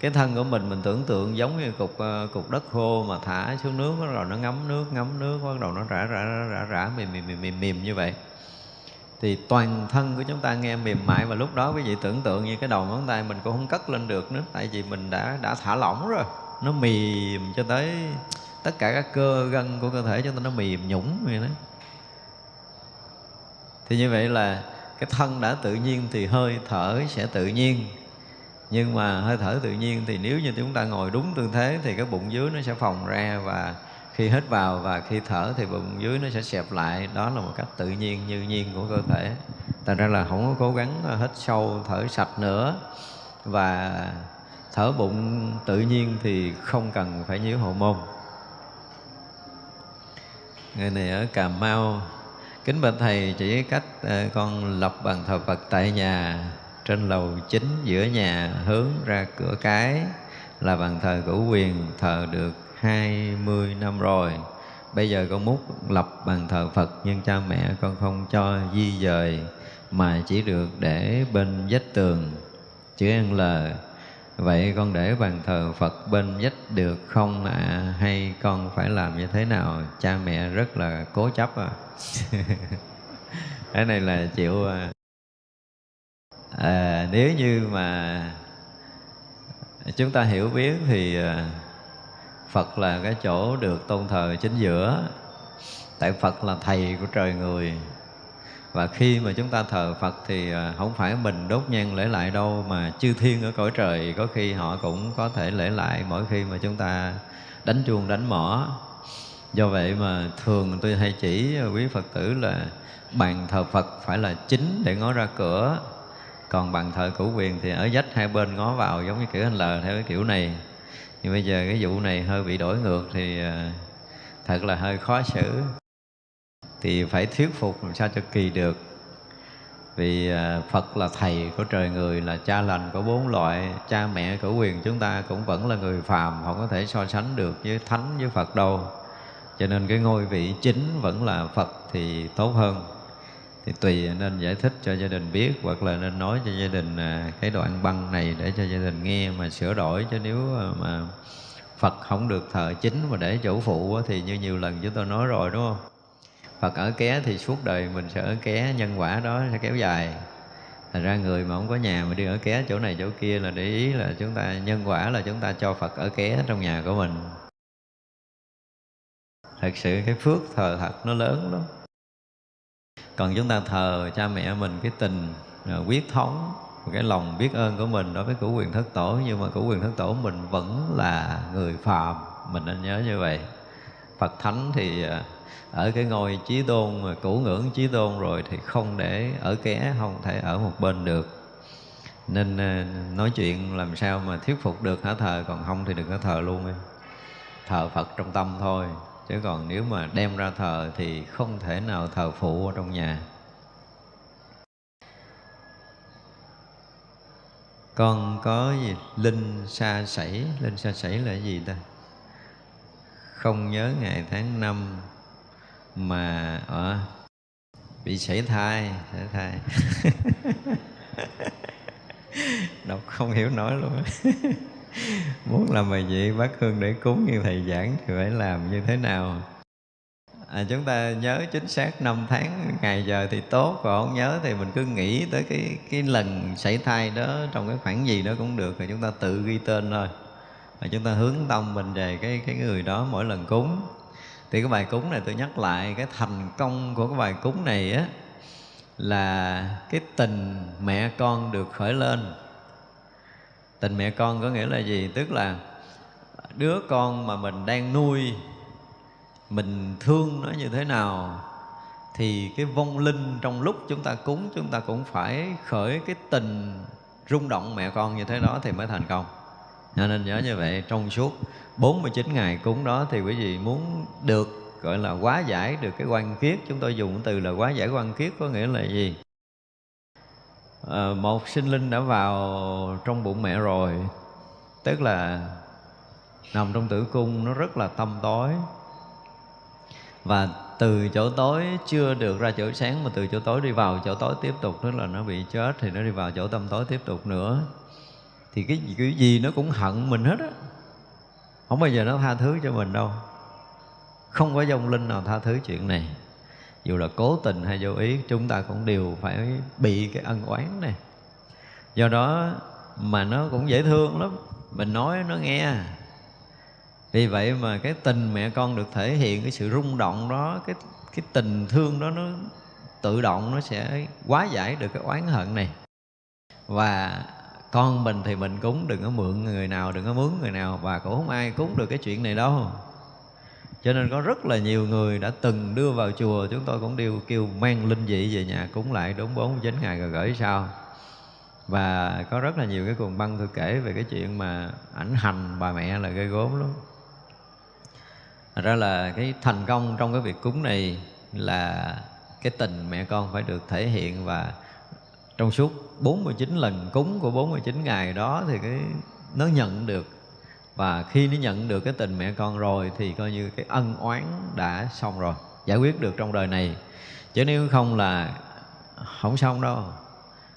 cái thân của mình mình tưởng tượng giống như cục ờ, cục đất khô mà thả xuống nước bắt đầu nó ngấm nước ngấm nước bắt đầu nó rã rã rã rã, rã mềm, mềm mềm mềm mềm như vậy. Thì toàn thân của chúng ta nghe mềm mại và lúc đó quý vị tưởng tượng như cái đầu ngón tay mình cũng không cất lên được nữa tại vì mình đã đã thả lỏng rồi nó mềm cho tới tất cả các cơ gân của cơ thể chúng ta nó mềm nhũng vậy đó. Thì như vậy là cái thân đã tự nhiên thì hơi thở sẽ tự nhiên. Nhưng mà hơi thở tự nhiên thì nếu như chúng ta ngồi đúng tư thế thì cái bụng dưới nó sẽ phồng ra và khi hít vào và khi thở thì bụng dưới nó sẽ xẹp lại. Đó là một cách tự nhiên, như nhiên của cơ thể. Thành ra là không có cố gắng hít sâu, thở sạch nữa. Và thở bụng tự nhiên thì không cần phải nhíu hậu môn người này ở cà mau. Kính bạch thầy chỉ cách ờ, con lập bàn thờ phật tại nhà, trên lầu chính giữa nhà, hướng ra cửa cái, là bàn thờ cửu quyền, thờ được 20 năm rồi. Bây giờ con múc lập bàn thờ Phật, Nhưng cha mẹ con không cho di dời, Mà chỉ được để bên vách tường. Chữ N L Vậy con để bàn thờ Phật bên vách được không ạ? À? Hay con phải làm như thế nào? Cha mẹ rất là cố chấp à Cái này là chịu à. à, nếu như mà chúng ta hiểu biết thì à, Phật là cái chỗ được tôn thờ chính giữa Tại Phật là thầy của trời người và khi mà chúng ta thờ Phật thì à, không phải mình đốt nhang lễ lại đâu, Mà chư thiên ở cõi trời có khi họ cũng có thể lễ lại Mỗi khi mà chúng ta đánh chuông, đánh mỏ Do vậy mà thường tôi hay chỉ quý Phật tử là Bàn thờ Phật phải là chính để ngó ra cửa. Còn bàn thờ cửu quyền thì ở dách hai bên ngó vào giống như kiểu anh L theo cái kiểu này. Nhưng bây giờ cái vụ này hơi bị đổi ngược thì à, thật là hơi khó xử thì phải thuyết phục làm sao cho kỳ được. Vì à, Phật là thầy của trời người, là cha lành của bốn loại, cha mẹ của quyền chúng ta cũng vẫn là người phàm, không có thể so sánh được với thánh, với Phật đâu. Cho nên cái ngôi vị chính vẫn là Phật thì tốt hơn. Thì tùy nên giải thích cho gia đình biết, hoặc là nên nói cho gia đình à, cái đoạn băng này để cho gia đình nghe mà sửa đổi. Chứ nếu à, mà Phật không được thờ chính mà để chỗ phụ thì như nhiều lần chúng tôi nói rồi, đúng không? Phật ở ké thì suốt đời mình sẽ ở ké, nhân quả đó sẽ kéo dài. Thành ra người mà không có nhà mà đi ở ké chỗ này chỗ kia là để ý là chúng ta, nhân quả là chúng ta cho Phật ở ké trong nhà của mình. Thật sự cái phước thờ thật nó lớn lắm. Còn chúng ta thờ cha mẹ mình cái tình à, quyết thống, cái lòng biết ơn của mình đối với cửu quyền thất tổ. Nhưng mà cửu quyền thất tổ mình vẫn là người phàm, mình nên nhớ như vậy. Phật thánh thì à, ở cái ngôi chí tôn mà cũ ngưỡng chí tôn rồi thì không để ở ké, không thể ở một bên được. Nên ờ, nói chuyện làm sao mà thuyết phục được hả thờ, còn không thì đừng có thờ luôn em. Thờ Phật trong tâm thôi, chứ còn nếu mà đem ra thờ thì không thể nào thờ phụ ở trong nhà. Con có gì? Linh xa sảy. Linh xa sảy là gì ta? Không nhớ ngày tháng năm mà ở bị sảy thai sảy thai. Đọc không hiểu nổi luôn. Muốn làm bài vị bác hương để cúng như thầy giảng thì phải làm như thế nào? À, chúng ta nhớ chính xác năm tháng ngày giờ thì tốt còn không nhớ thì mình cứ nghĩ tới cái cái lần xảy thai đó trong cái khoảng gì đó cũng được rồi chúng ta tự ghi tên thôi. Và chúng ta hướng tâm mình về cái cái người đó mỗi lần cúng thì cái bài cúng này tôi nhắc lại, cái thành công của cái bài cúng này á, là cái tình mẹ con được khởi lên. Tình mẹ con có nghĩa là gì? Tức là đứa con mà mình đang nuôi, mình thương nó như thế nào, thì cái vong linh trong lúc chúng ta cúng, chúng ta cũng phải khởi cái tình rung động mẹ con như thế đó thì mới thành công cho nên nhớ như vậy trong suốt 49 ngày cúng đó thì quý vị muốn được gọi là quá giải được cái quan kiết chúng tôi dùng từ là quá giải quan kiết có nghĩa là gì? À, một sinh linh đã vào trong bụng mẹ rồi tức là nằm trong tử cung nó rất là tâm tối. Và từ chỗ tối chưa được ra chỗ sáng mà từ chỗ tối đi vào chỗ tối tiếp tục tức là nó bị chết thì nó đi vào chỗ tâm tối tiếp tục nữa thì cái gì, cái gì nó cũng hận mình hết á. Không bao giờ nó tha thứ cho mình đâu. Không có dông linh nào tha thứ chuyện này. Dù là cố tình hay vô ý chúng ta cũng đều phải bị cái ân oán này. Do đó mà nó cũng dễ thương lắm. Mình nói nó nghe. Vì vậy mà cái tình mẹ con được thể hiện cái sự rung động đó cái cái tình thương đó nó tự động nó sẽ quá giải được cái oán hận này. Và con mình thì mình cúng, đừng có mượn người nào, đừng có mướn người nào và cũng không ai cúng được cái chuyện này đâu. Cho nên có rất là nhiều người đã từng đưa vào chùa, chúng tôi cũng đều kêu mang linh dị về nhà cúng lại đúng bốn chín ngày rồi gửi sau. Và có rất là nhiều cái cuồng băng tôi kể về cái chuyện mà ảnh hành bà mẹ là gây gốm lắm. Thật ra là cái thành công trong cái việc cúng này là cái tình mẹ con phải được thể hiện và trong suốt 49 lần cúng của 49 ngày đó thì cái, nó nhận được. Và khi nó nhận được cái tình mẹ con rồi thì coi như cái ân oán đã xong rồi, giải quyết được trong đời này. Chứ nếu không là không xong đâu.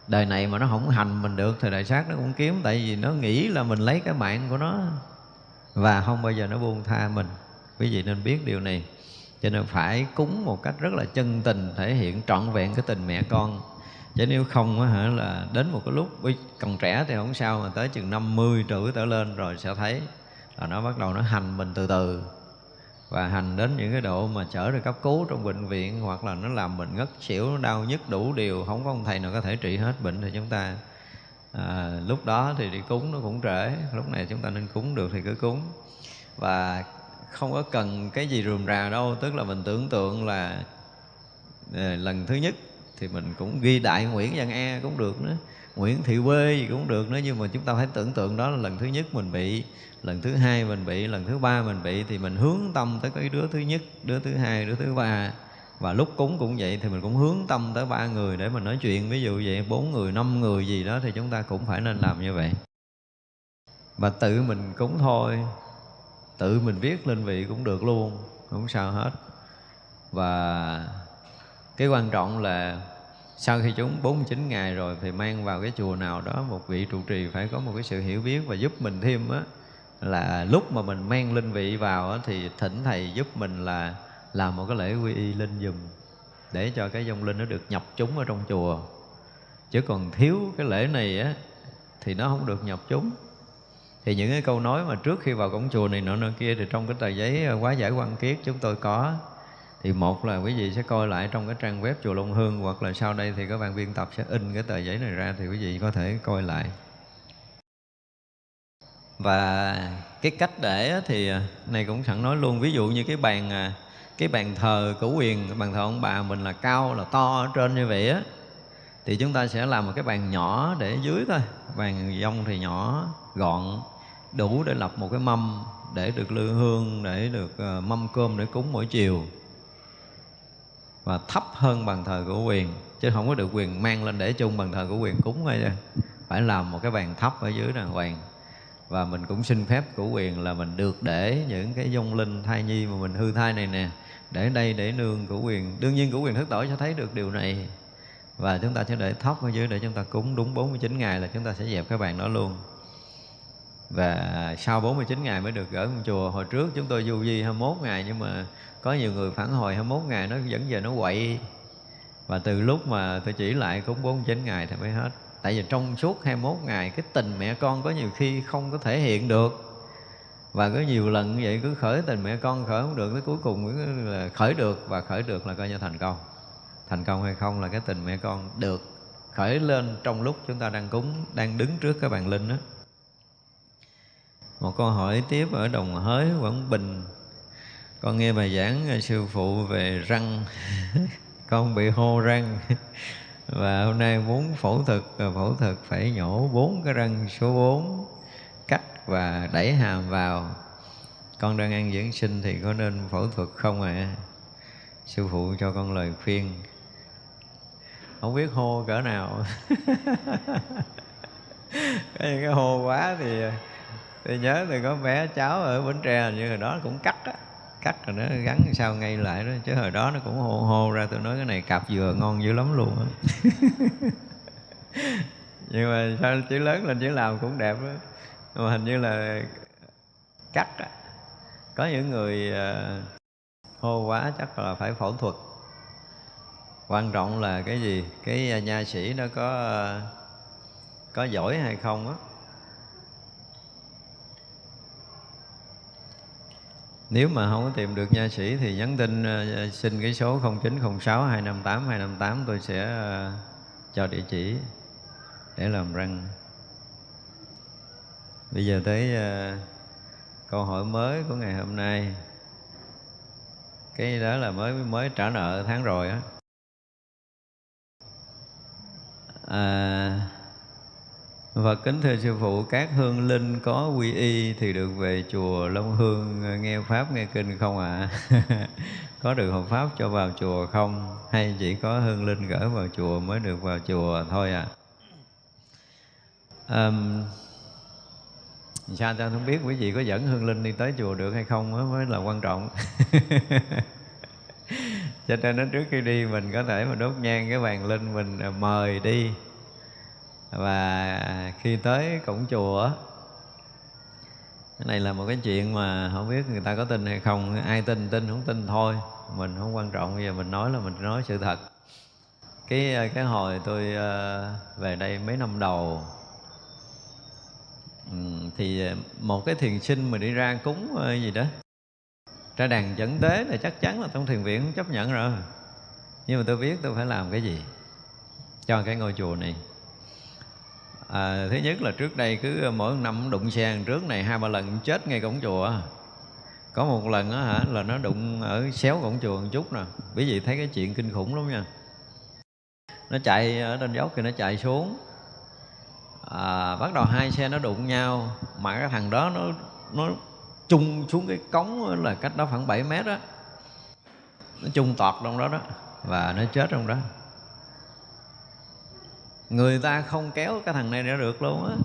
Đời này mà nó không hành mình được thì đại sát nó cũng kiếm, tại vì nó nghĩ là mình lấy cái mạng của nó và không bao giờ nó buông tha mình. Quý vị nên biết điều này. Cho nên phải cúng một cách rất là chân tình, thể hiện trọn vẹn cái tình mẹ con chứ nếu không á hả là đến một cái lúc còn trẻ thì không sao mà tới chừng 50 tuổi trở lên rồi sẽ thấy là nó bắt đầu nó hành mình từ từ. Và hành đến những cái độ mà chở được cấp cứu trong bệnh viện hoặc là nó làm mình ngất xỉu nó đau nhức đủ điều không có ông thầy nào có thể trị hết bệnh thì chúng ta. À, lúc đó thì đi cúng nó cũng trễ lúc này chúng ta nên cúng được thì cứ cúng. Và không có cần cái gì rườm rà đâu tức là mình tưởng tượng là à, lần thứ nhất thì mình cũng ghi đại Nguyễn Văn E cũng được nữa. Nguyễn Thị Quê gì cũng được nữa, nhưng mà chúng ta phải tưởng tượng đó là lần thứ nhất mình bị, lần thứ hai mình bị, lần thứ ba mình bị, thì mình hướng tâm tới cái đứa thứ nhất, đứa thứ hai, đứa thứ ba. Và lúc cúng cũng vậy thì mình cũng hướng tâm tới ba người để mình nói chuyện. Ví dụ vậy, bốn người, năm người gì đó thì chúng ta cũng phải nên làm như vậy. Và tự mình cúng thôi. Tự mình viết lên vị cũng được luôn, không sao hết. Và cái quan trọng là sau khi chúng 49 ngày rồi thì mang vào cái chùa nào đó một vị trụ trì phải có một cái sự hiểu biết và giúp mình thêm á là lúc mà mình mang linh vị vào á, thì thỉnh thầy giúp mình là làm một cái lễ quy y linh dùm để cho cái dông linh nó được nhập chúng ở trong chùa. Chứ còn thiếu cái lễ này á thì nó không được nhập chúng. Thì những cái câu nói mà trước khi vào cổng chùa này nọ nọ kia thì trong cái tờ giấy ờ, quá giải quan kiết chúng tôi có thì một là quý vị sẽ coi lại trong cái trang web chùa Long Hương, hoặc là sau đây thì các bạn biên tập sẽ in cái tờ giấy này ra thì quý vị có thể coi lại. Và cái cách để thì à, này cũng sẵn nói luôn, ví dụ như cái bàn à, cái bàn thờ cửu quyền bàn thờ ông bà mình là cao, là to ở trên như vậy á, thì chúng ta sẽ làm một cái bàn nhỏ để dưới thôi. Bàn dông thì nhỏ, gọn, đủ để lập một cái mâm để được lư hương, để được ờ, mâm cơm để cúng mỗi chiều và thấp hơn bàn thờ của quyền, chứ không có được quyền mang lên để chung bàn thờ của quyền cúng thôi phải làm một cái bàn thấp ở dưới đàng hoàng. Và mình cũng xin phép của quyền là mình được để những cái dung linh thai nhi mà mình hư thai này nè, để đây để nương của quyền. Đương nhiên của quyền thức tổ sẽ thấy được điều này. Và chúng ta sẽ để thóc ở dưới để chúng ta cúng. Đúng 49 ngày là chúng ta sẽ dẹp cái bàn đó luôn. Và sau 49 ngày mới được gửi trong chùa. Hồi trước chúng tôi du di 21 ngày nhưng mà có nhiều người phản hồi 21 ngày nó vẫn về nó quậy. Và từ lúc mà tôi chỉ lại cúng 49 ngày thì mới hết. Tại vì trong suốt 21 ngày, cái tình mẹ con có nhiều khi không có thể hiện được. Và có nhiều lần như vậy cứ khởi tình mẹ con khởi không được, tới cuối cùng là khởi được. Và khởi được là coi như thành công. Thành công hay không là cái tình mẹ con được khởi lên trong lúc chúng ta đang cúng, đang đứng trước cái bàn linh đó một câu hỏi tiếp ở đồng hới quảng bình con nghe bài giảng ờ, sư phụ về răng. Con bị hô răng. Và hôm nay muốn phẫu thuật ờ, phẫu thuật phải nhổ bốn cái răng số 4 cắt và đẩy hàm vào. Con đang ăn dưỡng sinh thì có nên phẫu thuật không ạ? À? sư phụ cho con lời khuyên. Không biết hô cỡ nào. Cái cái hô quá thì ờ, tôi nhớ thì có bé cháu ở bến tre như hồi đó cũng cắt á cắt rồi nó gắn sao ngay lại đó. Chứ hồi đó nó cũng hô hô ra tôi nói cái này cặp dừa ngon dữ lắm luôn á. Nhưng mà sao chữ lớn lên chữ làm cũng đẹp đó mà hình như là cắt á có những người ờ, hô quá chắc là phải phẫu thuật. Quan trọng là cái gì? Cái nha sĩ nó có ờ, có giỏi hay không á Nếu mà không có tìm được nha sĩ thì nhắn tin ờ, xin cái số 0906 258 258 tôi sẽ ờ, cho địa chỉ để làm răng. Bây giờ tới ờ, câu hỏi mới của ngày hôm nay. Cái đó là mới mới trả nợ tháng rồi á. À, và kính thưa sư phụ, các hương linh có quy y thì được về chùa Long Hương nghe pháp nghe kinh không ạ? À? có được hợp pháp cho vào chùa không? Hay chỉ có hương linh gửi vào chùa mới được vào chùa thôi à? Um, sao ta không biết quý vị có dẫn hương linh đi tới chùa được hay không mới, mới là quan trọng cho nên đến trước khi đi mình có thể mà đốt nhang cái bàn linh mình à, mời đi và khi tới cổng chùa cái này là một cái chuyện mà không biết người ta có tin hay không. Ai tin tin, không tin thôi. Mình không quan trọng. Bây giờ mình nói là mình nói sự thật. Cái cái hồi tôi ờ, về đây mấy năm đầu ừ, thì một cái thiền sinh mà đi ra cúng ờ, gì đó, ra đàn dẫn tế là chắc chắn là trong thiền viện không chấp nhận rồi. Nhưng mà tôi biết tôi phải làm cái gì cho cái ngôi chùa này à, thứ nhất là trước đây cứ ờ, mỗi năm đụng xe trước này hai ba lần chết ngay cổng chùa. Có một lần á hả là nó đụng ở xéo cổng chùa một chút nè. Quý vị thấy cái chuyện kinh khủng lắm nha. Nó chạy ờ, ở trên dốc thì nó chạy xuống. À, bắt đầu hai xe nó đụng nhau. Mà cái thằng đó nó nó chung xuống cái cống là cách đó khoảng 7 mét đó nó chung tọt trong đó đó và nó chết trong đó người ta không kéo cái thằng này ra được luôn á.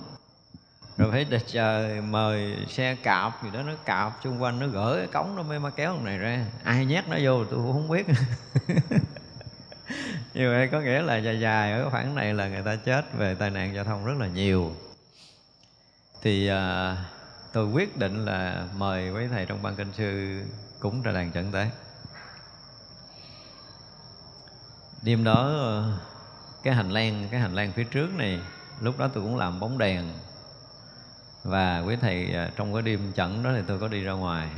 Rồi phải đợi chờ mời xe cạp gì đó nó cạp xung quanh nó gỡ cái cống nó mới mà kéo thằng này ra. Ai nhét nó vô tôi cũng không biết. Như vậy có nghĩa là dài dài ở khoảng này là người ta chết về tai nạn giao thông rất là nhiều. Thì à, tôi quyết định là mời quý thầy trong ban kinh sư cũng ra đàn trận tế. Đêm đó cái hành lang, cái hành lang phía trước này, lúc đó tôi cũng làm bóng đèn. Và quý thầy à, trong cái đêm chẩn đó thì tôi có đi ra ngoài.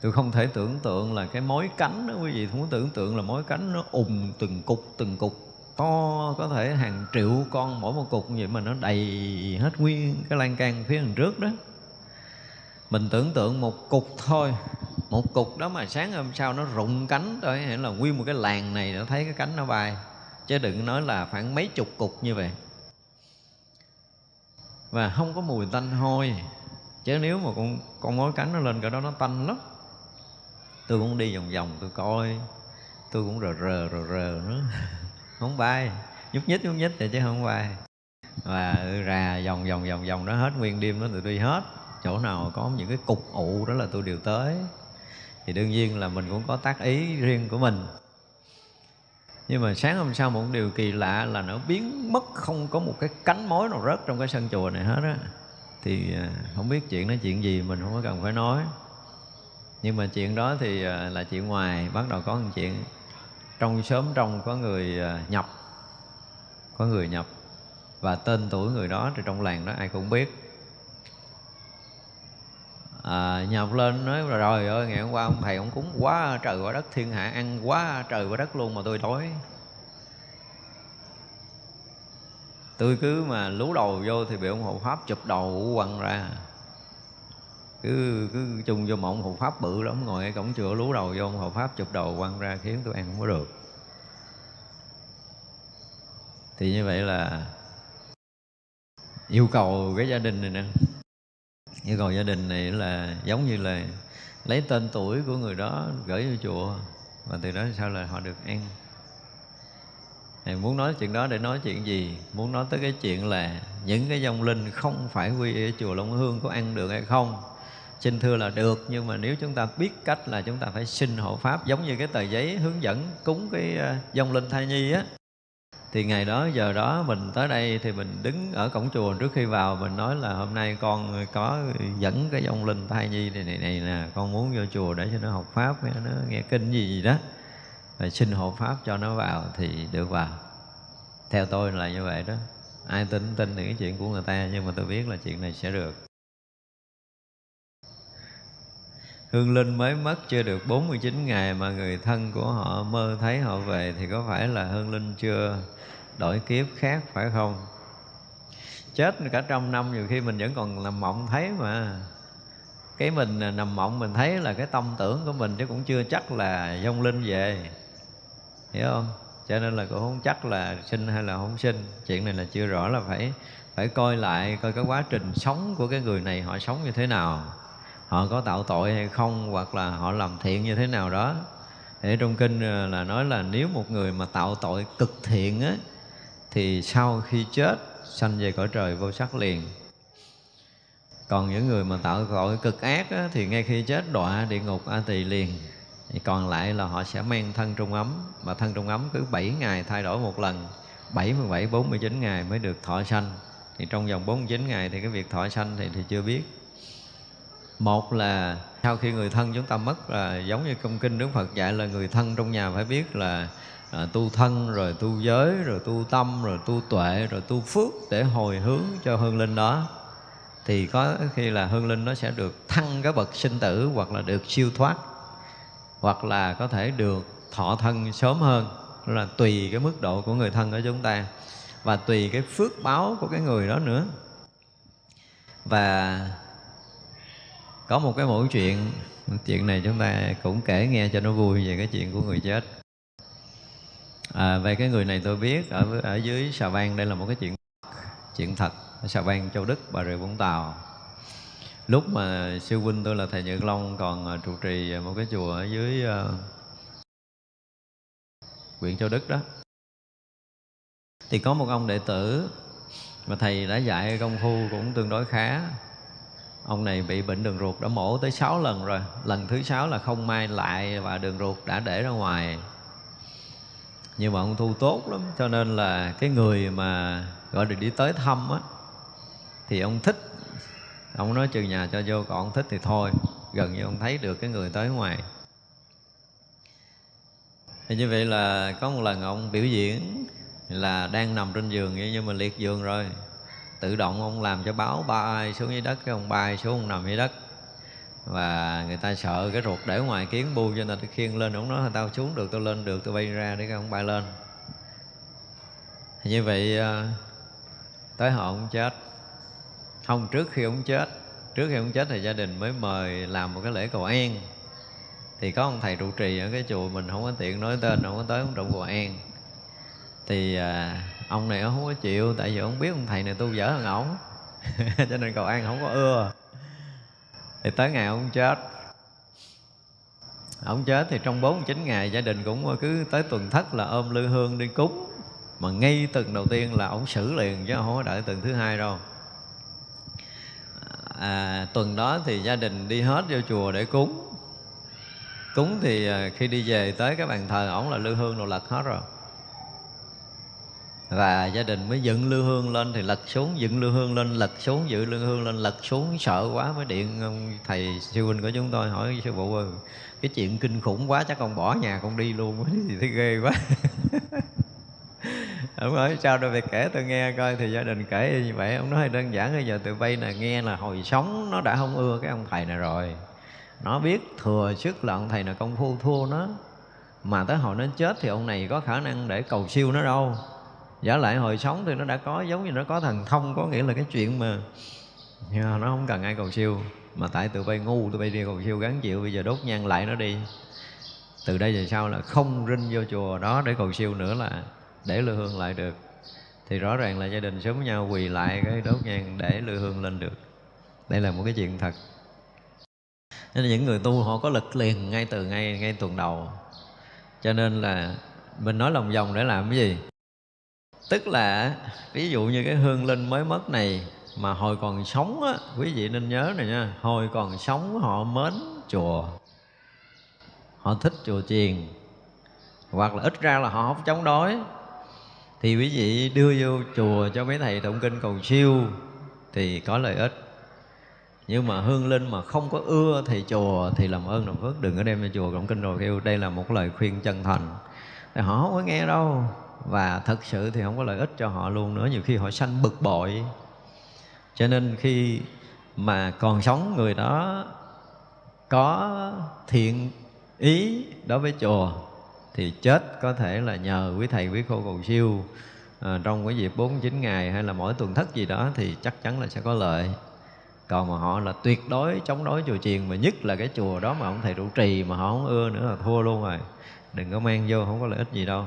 Tôi không thể tưởng tượng là cái mối cánh đó, quý vị không có tưởng tượng là mối cánh nó ùng từng cục từng cục, to có thể hàng triệu con mỗi một cục như vậy mà nó đầy hết nguyên cái lan can phía đằng trước đó. Mình tưởng tượng một cục thôi một cục đó mà sáng hôm sau nó rụng cánh thôi, hay là nguyên một cái làng này nó thấy cái cánh nó bay. Chứ đừng nói là khoảng mấy chục cục như vậy. Và không có mùi tanh hôi. Chứ nếu mà con con mối cánh nó lên cái đó nó tanh lắm. Tôi cũng đi vòng vòng, tôi coi. Tôi cũng rờ rờ rờ rờ nữa. Không bay. Nhúc nhích nhúc nhích thì chứ không bay. Và ra vòng vòng vòng vòng đó hết nguyên đêm đó, tôi đi hết. Chỗ nào có những cái cục ụ đó là tôi đều tới thì đương nhiên là mình cũng có tác ý riêng của mình. Nhưng mà sáng hôm sau một điều kỳ lạ là nó biến mất, không có một cái cánh mối nào rớt trong cái sân chùa này hết á. Thì à, không biết chuyện đó chuyện gì mình không có cần phải nói. Nhưng mà chuyện đó thì à, là chuyện ngoài, bắt đầu có một chuyện. Trong sớm trong có người à, nhập. Có người nhập và tên tuổi người đó thì trong làng đó ai cũng biết à, nhập lên nói là rồi ơi ngày hôm qua ông thầy ông cúng quá trời quá đất thiên hạ ăn quá trời quá đất luôn mà tôi đói. Tôi cứ mà lú đầu vô thì bị ông hộ pháp chụp đầu quăng ra. Cứ cứ chung vô một hộ pháp bự lắm ngồi ở cổng chùa lú đầu vô ông hộ pháp chụp đầu quăng ra khiến tôi ăn không có được. Thì như vậy là yêu cầu cái gia đình này nè yêu cầu gia đình này là giống như là lấy tên tuổi của người đó gửi vô chùa. Và từ đó sau là họ được ăn? Thì muốn nói chuyện đó để nói chuyện gì? Muốn nói tới cái chuyện là những cái dòng linh không phải quy ở chùa long hương có ăn được hay không? Xin thưa là được, nhưng mà nếu chúng ta biết cách là chúng ta phải xin hộ pháp giống như cái tờ giấy hướng dẫn cúng cái ờ, dòng linh thai nhi á thì ngày đó, giờ đó mình tới đây thì mình đứng ở cổng chùa trước khi vào, mình nói là hôm nay con có dẫn cái ông linh thai nhi này này này nè, con muốn vô chùa để cho nó học pháp nó nghe kinh gì gì đó và xin hộ pháp cho nó vào thì được vào. Theo tôi là như vậy đó. Ai tin tin thì cái chuyện của người ta, nhưng mà tôi biết là chuyện này sẽ được. Hương Linh mới mất chưa được 49 ngày mà người thân của họ mơ thấy họ về thì có phải là Hương Linh chưa? Đổi kiếp khác, phải không? Chết cả trăm năm, nhiều khi mình vẫn còn nằm mộng thấy mà. Cái mình nằm mộng mình thấy là cái tâm tưởng của mình chứ cũng chưa chắc là vong linh về. Hiểu không? Cho nên là cũng không chắc là sinh hay là không sinh. Chuyện này là chưa rõ là phải phải coi lại, coi cái quá trình sống của cái người này họ sống như thế nào. Họ có tạo tội hay không, hoặc là họ làm thiện như thế nào đó. Để trong kinh ờ, là nói là nếu một người mà tạo tội cực thiện á thì sau khi chết sanh về cõi trời vô sắc liền. Còn những người mà tạo tội cực ác á, thì ngay khi chết đọa địa ngục a tỳ liền. Thì còn lại là họ sẽ mang thân trung ấm mà thân trung ấm cứ 7 ngày thay đổi một lần. 77 49 ngày mới được thọ sanh. Thì trong vòng 49 ngày thì cái việc thọ sanh thì thì chưa biết. Một là sau khi người thân chúng ta mất là giống như công kinh đức phật dạy là người thân trong nhà phải biết là à, tu thân rồi tu giới rồi tu tâm rồi tu tuệ rồi tu phước để hồi hướng cho hương linh đó. Thì có khi là hương linh nó sẽ được thăng cái bậc sinh tử hoặc là được siêu thoát hoặc là có thể được thọ thân sớm hơn. Là tùy cái mức độ của người thân của chúng ta và tùy cái phước báo của cái người đó nữa. Và có một cái mẫu chuyện chuyện này chúng ta cũng kể nghe cho nó vui về cái chuyện của người chết à, về cái người này tôi biết ở ở dưới Sà bang đây là một cái chuyện chuyện thật. Ở Sà bang châu đức bà rịa vũng tàu. Lúc mà sư huynh tôi là thầy nhật long còn à, trụ trì một cái chùa ở dưới uh, huyện châu đức đó. Thì có một ông đệ tử mà thầy đã dạy công phu cũng tương đối khá. Ông này bị bệnh đường ruột đã mổ tới 6 lần rồi. Lần thứ sáu là không may lại và đường ruột đã để ra ngoài nhưng mà ông thu tốt lắm. Cho nên là cái người mà, gọi được đi tới thăm á, thì ông thích. Ông nói trừ nhà cho vô, còn ông thích thì thôi. Gần như ông thấy được cái người tới ngoài. Thì như vậy là có một lần ông biểu diễn là đang nằm trên giường nhưng mà liệt giường rồi. Tự động ông làm cho báo bay xuống dưới đất, cái ông bay xuống, ông nằm dưới đất và người ta sợ cái ruột để ngoài kiến bu cho nên khiêng lên. Ông nói tao xuống được tao lên được tao bay ra để không ông bay lên. Như vậy ờ, tới họ ông chết không trước khi ông chết trước khi ông chết thì gia đình mới mời làm một cái lễ cầu an. Thì có ông thầy trụ trì ở cái chùa mình không có tiện nói tên không có tới ông trụ cầu an. Thì à, ông này ông không có chịu tại vì ông biết ông thầy này tu dở hơn ổng. Cho nên cầu an không có ưa thì tới ngày ông chết. Ông chết thì trong 49 ngày gia đình cũng cứ tới tuần thất là ôm lư hương đi cúng. Mà ngay tuần đầu tiên là ông xử liền chứ không có đợi tuần thứ hai đâu. À, tuần đó thì gia đình đi hết vô chùa để cúng. Cúng thì à, khi đi về tới cái bàn thờ ổng là lư hương đồ lật hết rồi và gia đình mới dựng lư hương lên thì lật xuống, dựng lư hương lên, lật xuống dựng lư hương lên, lật xuống. Sợ quá mới điện, ông thầy sư huynh của chúng tôi hỏi sư phụ ơi, cái chuyện kinh khủng quá, chắc con bỏ nhà con đi luôn thì thấy ghê quá. Ông nói, sao đâu phải kể tôi nghe coi thì gia đình kể như vậy. Ông nói, đơn giản bây giờ tụi bay là nghe là hồi sống, nó đã không ưa cái ông thầy này rồi. Nó biết thừa sức là ông thầy là công phu thua nó. Mà tới hồi nó chết thì ông này có khả năng để cầu siêu nó đâu giả lại hồi sống thì nó đã có giống như nó có thần thông có nghĩa là cái chuyện mà yeah, nó không cần ai cầu siêu. Mà tại tụi bay ngu tụi bay đi cầu siêu gắn chịu bây giờ đốt nhang lại nó đi. Từ đây về sau là không rinh vô chùa đó để cầu siêu nữa là để lư hương lại được. Thì rõ ràng là gia đình sớm nhau quỳ lại cái đốt nhang để lư hương lên được. Đây là một cái chuyện thật. Nên những người tu họ có lực liền ngay từ ngay ngay tuần đầu. Cho nên là mình nói lòng vòng để làm cái gì? Tức là, ví dụ như cái hương linh mới mất này mà hồi còn sống á, quý vị nên nhớ này nha, hồi còn sống họ mến chùa, họ thích chùa chiền, hoặc là ít ra là họ không chống đối. Thì quý vị đưa vô chùa cho mấy thầy tụng kinh cầu siêu thì có lợi ích. Nhưng mà hương linh mà không có ưa thầy chùa thì làm ơn làm phước, đừng có đem cho chùa cộng kinh rồi kêu đây là một lời khuyên chân thành. Thì họ không có nghe đâu và thật sự thì không có lợi ích cho họ luôn nữa. Nhiều khi họ sanh bực bội. Cho nên khi mà còn sống người đó có thiện ý đối với chùa thì chết có thể là nhờ quý thầy quý cô cầu siêu. À, trong cái dịp 49 ngày hay là mỗi tuần thất gì đó thì chắc chắn là sẽ có lợi. Còn mà họ là tuyệt đối chống đối chùa chiền mà nhất là cái chùa đó mà ông thầy trụ trì mà họ không ưa nữa là thua luôn rồi. Đừng có mang vô không có lợi ích gì đâu.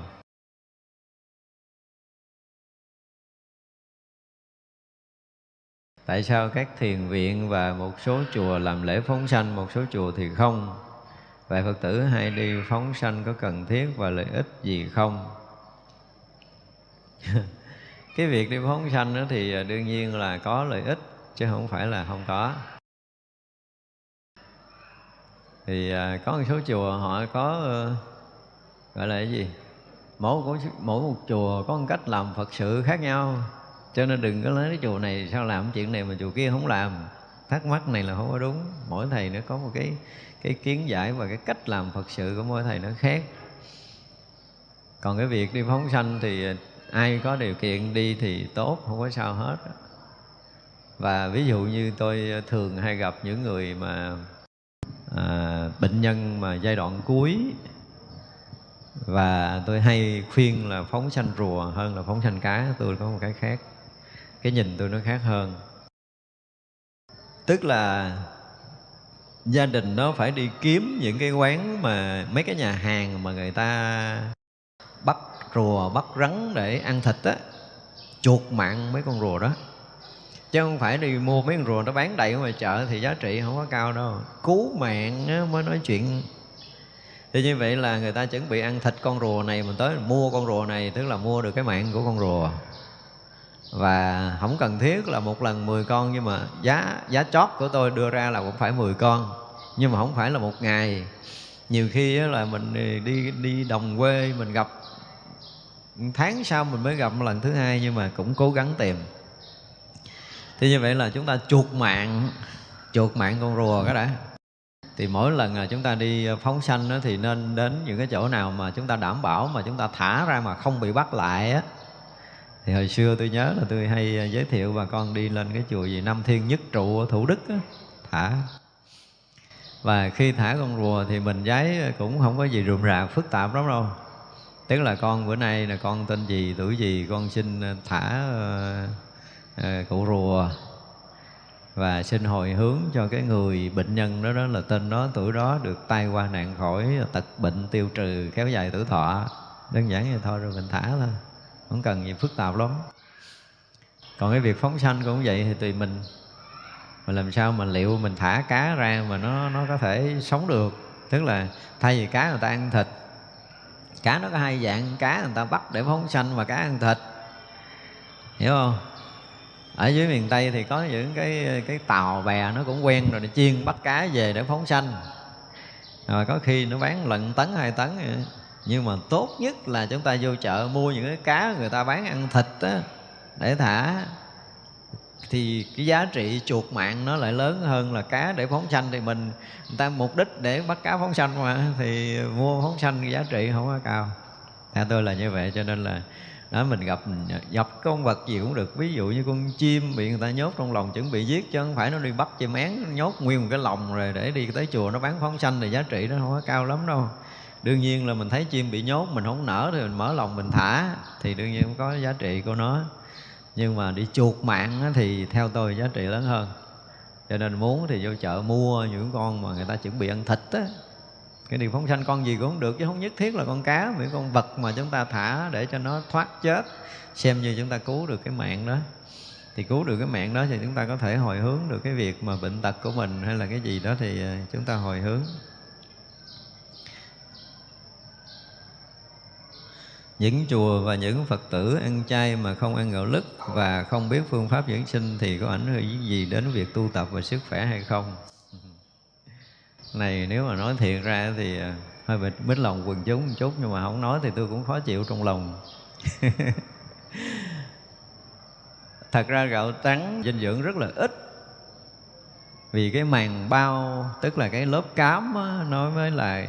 Tại sao các thiền viện và một số chùa làm lễ phóng sanh, một số chùa thì không? Vậy phật tử hay đi phóng sanh có cần thiết và lợi ích gì không? Cái việc đi phóng sanh đó thì à, đương nhiên là có lợi ích, chứ không phải là không có. Thì à, có một số chùa họ có ờ, gọi là cái gì? Mỗi mỗi một chùa có một cách làm phật sự khác nhau cho nên đừng có lấy cái chùa này sao làm chuyện này mà chùa kia không làm. Thắc mắc này là không có đúng. Mỗi thầy nó có một cái cái kiến giải và cái cách làm phật sự của mỗi thầy nó khác. Còn cái việc đi phóng sanh thì ai có điều kiện đi thì tốt không có sao hết. Và ví dụ như tôi thường hay gặp những người mà à, bệnh nhân mà giai đoạn cuối. Và tôi hay khuyên là phóng sanh rùa hơn là phóng sanh cá. Tôi có một cái khác cái nhìn tôi nó khác hơn. Tức là gia đình nó phải đi kiếm những cái quán mà mấy cái nhà hàng mà người ta bắt rùa bắt rắn để ăn thịt á chuột mạng mấy con rùa đó. Chứ không phải đi mua mấy con rùa nó bán đầy ở ngoài chợ thì giá trị không có cao đâu. Cứu mạng á, mới nói chuyện. Thì như vậy là người ta chuẩn bị ăn thịt con rùa này mình tới mua con rùa này tức là mua được cái mạng của con rùa và không cần thiết là một lần 10 con nhưng mà giá giá chót của tôi đưa ra là cũng phải 10 con. Nhưng mà không phải là một ngày. Nhiều khi là mình đi đi đồng quê mình gặp tháng sau mình mới gặp một lần thứ hai nhưng mà cũng cố gắng tìm. Thì như vậy là chúng ta chuột mạng chuột mạng con rùa cái đã. Thì mỗi lần là chúng ta đi ờ, phóng sanh đó, thì nên đến những cái chỗ nào mà chúng ta đảm bảo mà chúng ta thả ra mà không bị bắt lại á thì hồi xưa tôi nhớ là tôi hay à, giới thiệu bà con đi lên cái chùa gì Năm Thiên Nhất Trụ ở Thủ Đức á, thả. Và khi thả con rùa thì mình giấy à, cũng không có gì rườm rà phức tạp lắm đâu. Tức là con bữa nay là con tên gì tuổi gì con xin à, thả uh, uh, cụ rùa. Và xin hồi hướng cho cái người bệnh nhân đó đó là tên đó tuổi đó được tai qua nạn khỏi tật bệnh tiêu trừ kéo dài tuổi thọ. Đơn giản vậy thôi rồi mình thả thôi không cần gì phức tạp lắm. Còn cái việc phóng sanh cũng vậy thì tùy mình. Mình làm sao mà liệu mình thả cá ra mà nó nó có thể sống được? Tức là thay vì cá người ta ăn thịt. Cá nó có hai dạng, cá người ta bắt để phóng sanh và cá ăn thịt. Hiểu không? Ở dưới miền tây thì có những cái cái tàu bè nó cũng quen rồi để chiên bắt cá về để phóng sanh. Rồi có khi nó bán lận tấn, hai tấn nhưng mà tốt nhất là chúng ta vô chợ mua những cái cá người ta bán ăn thịt á, để thả. Thì cái giá trị chuột mạng nó lại lớn hơn là cá để phóng sanh. Thì mình, người ta mục đích để bắt cá phóng sanh mà, thì mua phóng sanh giá trị không có cao. Theo tôi là như vậy, cho nên là đó mình gặp gặp con vật gì cũng được. Ví dụ như con chim bị người ta nhốt trong lòng chuẩn bị giết, chứ không phải nó đi bắt chim én, nhốt nguyên một cái lồng rồi để đi tới chùa nó bán phóng sanh thì giá trị nó không có cao lắm đâu đương nhiên là mình thấy chim bị nhốt, mình không nở thì mình mở lòng mình thả, thì đương nhiên có giá trị của nó. Nhưng mà đi chuột mạng thì theo tôi giá trị lớn hơn. Cho nên muốn thì vô chợ mua những con mà người ta chuẩn bị ăn thịt á. Cái điều phóng sanh con gì cũng được, chứ không nhất thiết là con cá những con vật mà chúng ta thả để cho nó thoát chết, xem như chúng ta cứu được cái mạng đó. Thì cứu được cái mạng đó thì chúng ta có thể hồi hướng được cái việc mà bệnh tật của mình hay là cái gì đó thì ờ, chúng ta hồi hướng. Những chùa và những phật tử ăn chay mà không ăn gạo lứt và không biết phương pháp dưỡng sinh thì có ảnh hưởng gì đến việc tu tập và sức khỏe hay không? Này, nếu mà nói thiệt ra thì à, hơi bị mít lòng quần chúng một chút nhưng mà không nói thì tôi cũng khó chịu trong lòng. Thật ra gạo trắng dinh dưỡng rất là ít. Vì cái màng bao, tức là cái lớp cám nói nó mới là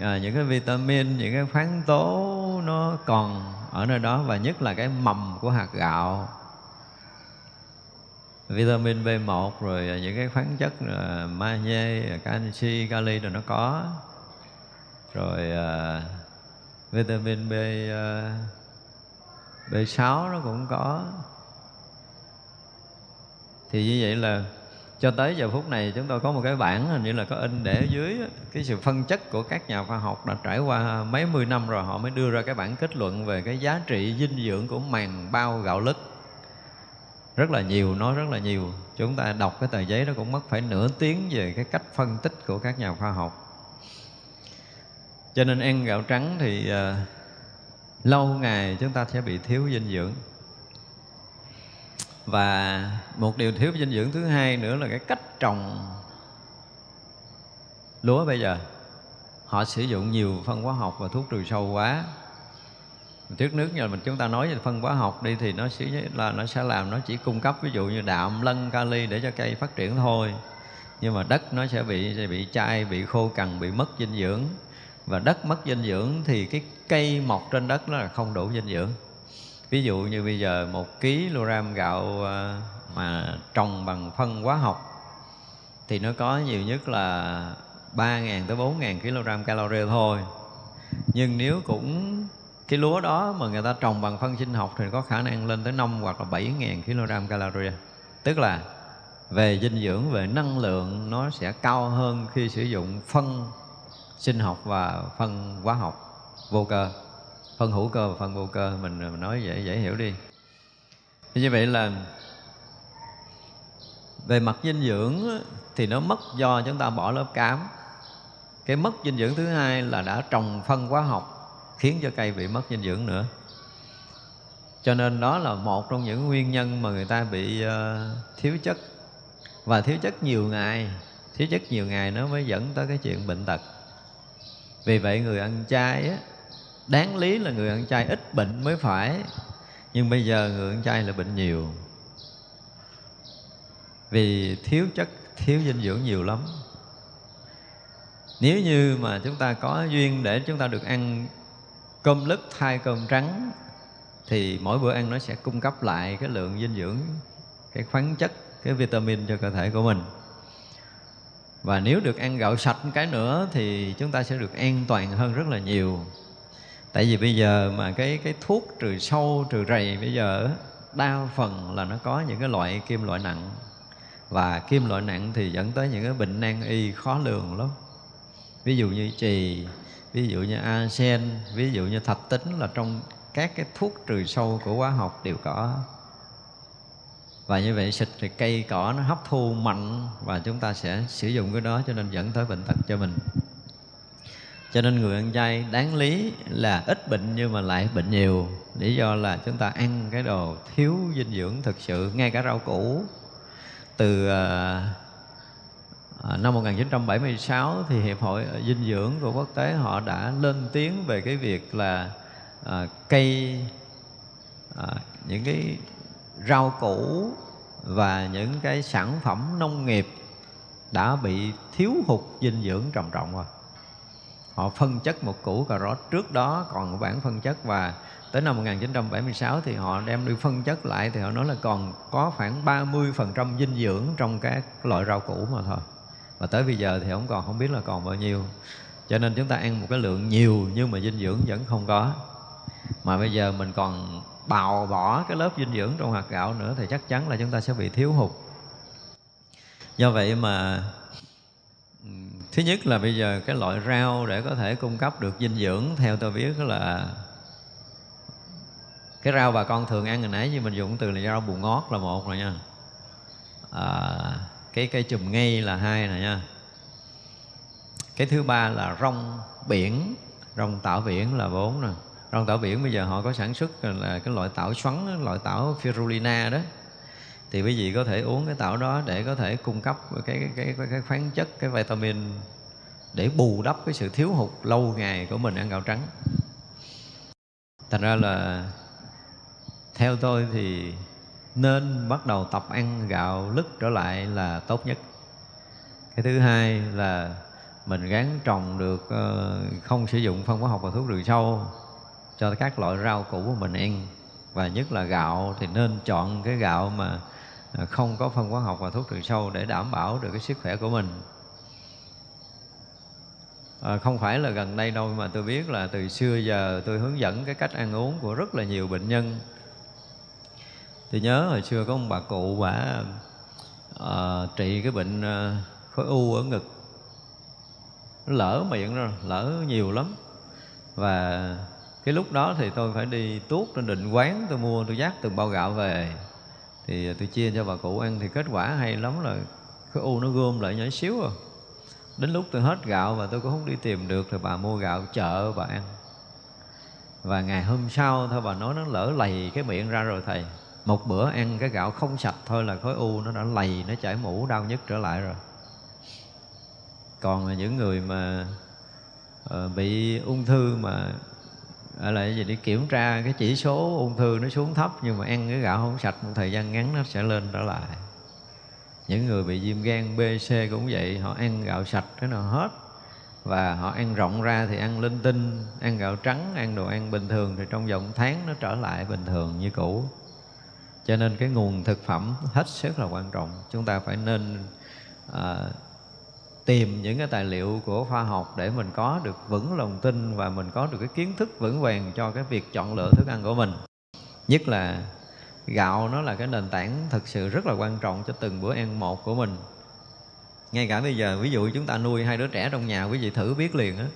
à, những cái vitamin những cái khoáng tố nó còn ở nơi đó và nhất là cái mầm của hạt gạo. Vitamin B1 rồi ờ, những cái khoáng chất ờ, magie, canxi, kali rồi nó có. Rồi uh, vitamin B uh, B6 nó cũng có. Thì như vậy là cho tới giờ phút này chúng tôi có một cái bảng hình như là có in để ở dưới cái sự phân chất của các nhà khoa học đã trải qua mấy mươi năm rồi họ mới đưa ra cái bản kết luận về cái giá trị dinh dưỡng của màng bao gạo lứt. Rất là nhiều nói rất là nhiều. Chúng ta đọc cái tờ giấy đó cũng mất phải nửa tiếng về cái cách phân tích của các nhà khoa học. Cho nên ăn gạo trắng thì uh, lâu ngày chúng ta sẽ bị thiếu dinh dưỡng và một điều thiếu dinh dưỡng thứ hai nữa là cái cách trồng lúa bây giờ. Họ sử dụng nhiều phân hóa học và thuốc trừ sâu quá. Trước nước như mình, chúng ta nói về phân hóa học đi thì nó sẽ là nó sẽ làm, nó chỉ cung cấp ví dụ như đạm, lân, kali để cho cây phát triển thôi. Nhưng mà đất nó sẽ bị sẽ bị chai, bị khô cằn, bị mất dinh dưỡng. Và đất mất dinh dưỡng thì cái cây mọc trên đất nó là không đủ dinh dưỡng ví dụ như bây giờ một kg gạo ờ, mà trồng bằng phân hóa học, thì nó có nhiều nhất là 3.000 tới 4.000 kg calorie thôi. Nhưng nếu cũng cái lúa đó mà người ta trồng bằng phân sinh học thì có khả năng lên tới 5 hoặc là 7.000 kg calorie. Tức là về dinh dưỡng, về năng lượng nó sẽ cao hơn khi sử dụng phân sinh học và phân hóa học vô cơ phân hữu cơ và phân vô cơ mình nói dễ dễ hiểu đi. Như vậy là về mặt dinh dưỡng thì nó mất do chúng ta bỏ lớp cám. Cái mất dinh dưỡng thứ hai là đã trồng phân hóa học khiến cho cây bị mất dinh dưỡng nữa. Cho nên đó là một trong những nguyên nhân mà người ta bị uh, thiếu chất. Và thiếu chất nhiều ngày thiếu chất nhiều ngày nó mới dẫn tới cái chuyện bệnh tật. Vì vậy người ăn chay á đáng lý là người ăn chay ít bệnh mới phải. Nhưng bây giờ người ăn chay là bệnh nhiều. Vì thiếu chất, thiếu dinh dưỡng nhiều lắm. Nếu như mà chúng ta có duyên để chúng ta được ăn cơm lứt thay cơm trắng, thì mỗi bữa ăn nó sẽ cung cấp lại cái lượng dinh dưỡng, cái khoáng chất, cái vitamin cho cơ thể của mình. Và nếu được ăn gạo sạch cái nữa thì chúng ta sẽ được an toàn hơn rất là nhiều tại vì bây giờ mà cái cái thuốc trừ sâu, trừ rầy bây giờ đa phần là nó có những cái loại kim loại nặng. Và kim loại nặng thì dẫn tới những cái bệnh nan y khó lường lắm. Ví dụ như trì ví dụ như arsen ví dụ như thạch tính là trong các cái thuốc trừ sâu của hóa học đều có. Và như vậy xịt thì cây cỏ nó hấp thu mạnh và chúng ta sẽ sử dụng cái đó cho nên dẫn tới bệnh tật cho mình cho nên người ăn chay đáng lý là ít bệnh nhưng mà lại bệnh nhiều. Lý do là chúng ta ăn cái đồ thiếu dinh dưỡng thực sự ngay cả rau củ. Từ uh, năm 1976 thì hiệp hội dinh dưỡng của quốc tế họ đã lên tiếng về cái việc là uh, cây uh, những cái rau củ và những cái sản phẩm nông nghiệp đã bị thiếu hụt dinh dưỡng trầm trọng rồi họ phân chất một củ cà rốt trước đó, còn bản phân chất. Và tới năm 1976 thì họ đem đi phân chất lại, thì họ nói là còn có khoảng 30% dinh dưỡng trong các loại rau củ mà thôi. Và tới bây giờ thì không còn, không biết là còn bao nhiêu. Cho nên chúng ta ăn một cái lượng nhiều nhưng mà dinh dưỡng vẫn không có. Mà bây giờ mình còn bào bỏ cái lớp dinh dưỡng trong hạt gạo nữa thì chắc chắn là chúng ta sẽ bị thiếu hụt. Do vậy mà thứ nhất là bây giờ cái loại rau để có thể cung cấp được dinh dưỡng theo tôi biết là cái rau bà con thường ăn hồi nãy như mình dùng từ là rau bù ngót là một rồi nha. À, cái cây chùm ngây là hai nè nha. Cái thứ ba là rong biển rong tảo biển là bốn nè. Rong tảo biển bây giờ họ có sản xuất là cái loại tảo xoắn loại tảo firulina đó thì quý vị có thể uống cái tảo đó để có thể cung cấp cái cái cái, cái khoáng chất cái vitamin để bù đắp cái sự thiếu hụt lâu ngày của mình ăn gạo trắng. Thành ra là theo tôi thì nên bắt đầu tập ăn gạo lứt trở lại là tốt nhất. Cái thứ hai là mình gắn trồng được ờ, không sử dụng phân hóa học và thuốc trừ sâu cho các loại rau củ của mình ăn. Và nhất là gạo thì nên chọn cái gạo mà À, không có phân hóa học và thuốc trừ sâu để đảm bảo được cái sức khỏe của mình. À, không phải là gần đây đâu mà tôi biết là từ xưa giờ tôi hướng dẫn cái cách ăn uống của rất là nhiều bệnh nhân. Tôi nhớ hồi xưa có một bà cụ bà à, trị cái bệnh à, khối u ở ngực. Nó lỡ miệng rồi lỡ nhiều lắm. Và cái lúc đó thì tôi phải đi tuốt trên định quán tôi mua tôi dắt từng bao gạo về thì à, tôi chia cho bà cụ ăn thì kết quả hay lắm là khối u nó gom lại nhỏ xíu à. Đến lúc tôi hết gạo và tôi cũng không đi tìm được thì bà mua gạo chợ bà ăn. Và ngày hôm sau thôi bà nói nó lỡ lầy cái miệng ra rồi thầy. Một bữa ăn cái gạo không sạch thôi là khối u nó đã lầy nó chảy mũ đau nhất trở lại rồi. Còn những người mà uh, bị ung thư mà là gì đi kiểm tra cái chỉ số ung thư nó xuống thấp nhưng mà ăn cái gạo không sạch một thời gian ngắn nó sẽ lên trở lại. Những người bị viêm gan B, C cũng vậy họ ăn gạo sạch cái nào hết và họ ăn rộng ra thì ăn linh tinh ăn gạo trắng ăn đồ ăn bình thường thì trong vòng tháng nó trở lại bình thường như cũ. Cho nên cái nguồn thực phẩm hết sức là quan trọng. Chúng ta phải nên à, tìm những cái tài liệu của khoa học để mình có được vững lòng tin và mình có được cái kiến thức vững vàng cho cái việc chọn lựa thức ăn của mình. Nhất là gạo nó là cái nền tảng thực sự rất là quan trọng cho từng bữa ăn một của mình. Ngay cả bây giờ ví dụ chúng ta nuôi hai đứa trẻ trong nhà quý vị thử biết liền á.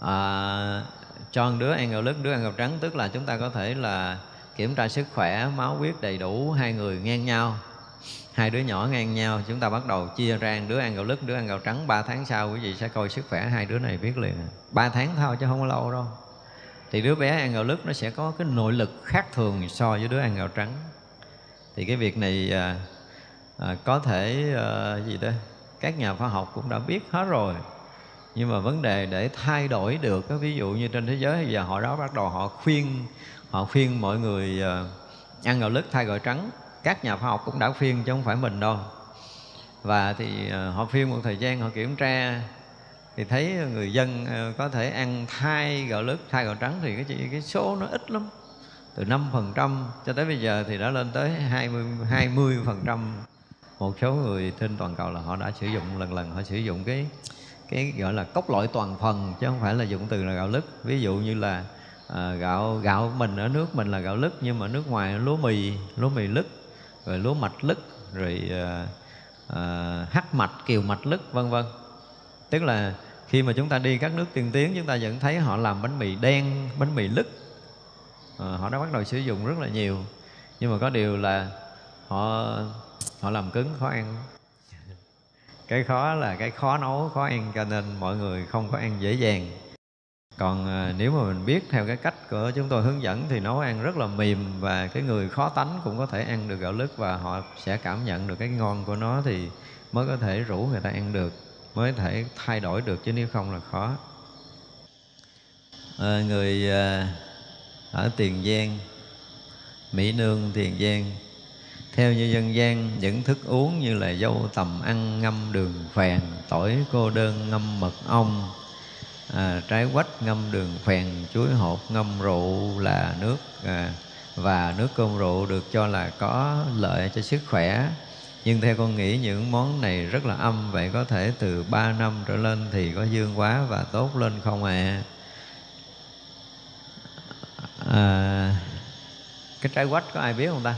À, cho đứa ăn gạo lứt đứa ăn gạo trắng tức là chúng ta có thể là kiểm tra sức khỏe máu huyết đầy đủ hai người ngang nhau hai đứa nhỏ ngang nhau chúng ta bắt đầu chia ra. Đứa ăn gạo lứt đứa ăn gạo trắng. Ba tháng sau quý vị sẽ coi sức khỏe hai đứa này biết liền. Ba tháng thôi chứ không có lâu đâu. Thì đứa bé ăn gạo lứt nó sẽ có cái nội lực khác thường so với đứa ăn gạo trắng. Thì cái việc này à, à, có thể à, gì đó các nhà khoa học cũng đã biết hết rồi. Nhưng mà vấn đề để thay đổi được ví dụ như trên thế giới bây giờ họ đó bắt đầu họ khuyên họ khuyên mọi người à, ăn gạo lứt thay gạo trắng các nhà khoa học cũng đã phiên chứ không phải mình đâu. Và thì ờ, họ phiên một thời gian họ kiểm tra thì thấy người dân ờ, có thể ăn thay gạo lứt thay gạo trắng thì cái cái số nó ít lắm từ 5% cho tới bây giờ thì đã lên tới 20 20% một số người trên toàn cầu là họ đã sử dụng lần lần họ sử dụng cái cái gọi là cốc loại toàn phần chứ không phải là dụng từ là gạo lứt. Ví dụ như là à, gạo gạo mình ở nước mình là gạo lứt nhưng mà nước ngoài lúa mì lúa mì lứt rồi lúa mạch lứt rồi à, à, hắc mạch kiều mạch lứt vân vân. Tức là khi mà chúng ta đi các nước tiên tiến chúng ta vẫn thấy họ làm bánh mì đen bánh mì lứt. À, họ đã bắt đầu sử dụng rất là nhiều. Nhưng mà có điều là họ họ làm cứng khó ăn. Cái khó là cái khó nấu khó ăn cho nên mọi người không có ăn dễ dàng còn ờ, nếu mà mình biết theo cái cách của chúng tôi hướng dẫn thì nấu ăn rất là mềm và cái người khó tánh cũng có thể ăn được gạo lứt và họ sẽ cảm nhận được cái ngon của nó thì mới có thể rủ người ta ăn được mới thể thay đổi được chứ nếu không là khó. À, người à, ở tiền giang mỹ nương tiền giang theo như dân gian những thức uống như là dâu tầm ăn ngâm đường phèn tỏi cô đơn ngâm mật ong à, trái quách ngâm đường phèn chuối hột ngâm rượu là nước. À, và nước cơm rượu được cho là có lợi cho sức khỏe. Nhưng theo con nghĩ những món này rất là âm vậy có thể từ 3 năm trở lên thì có dương quá và tốt lên không ạ? À? à, cái trái quách có ai biết không ta?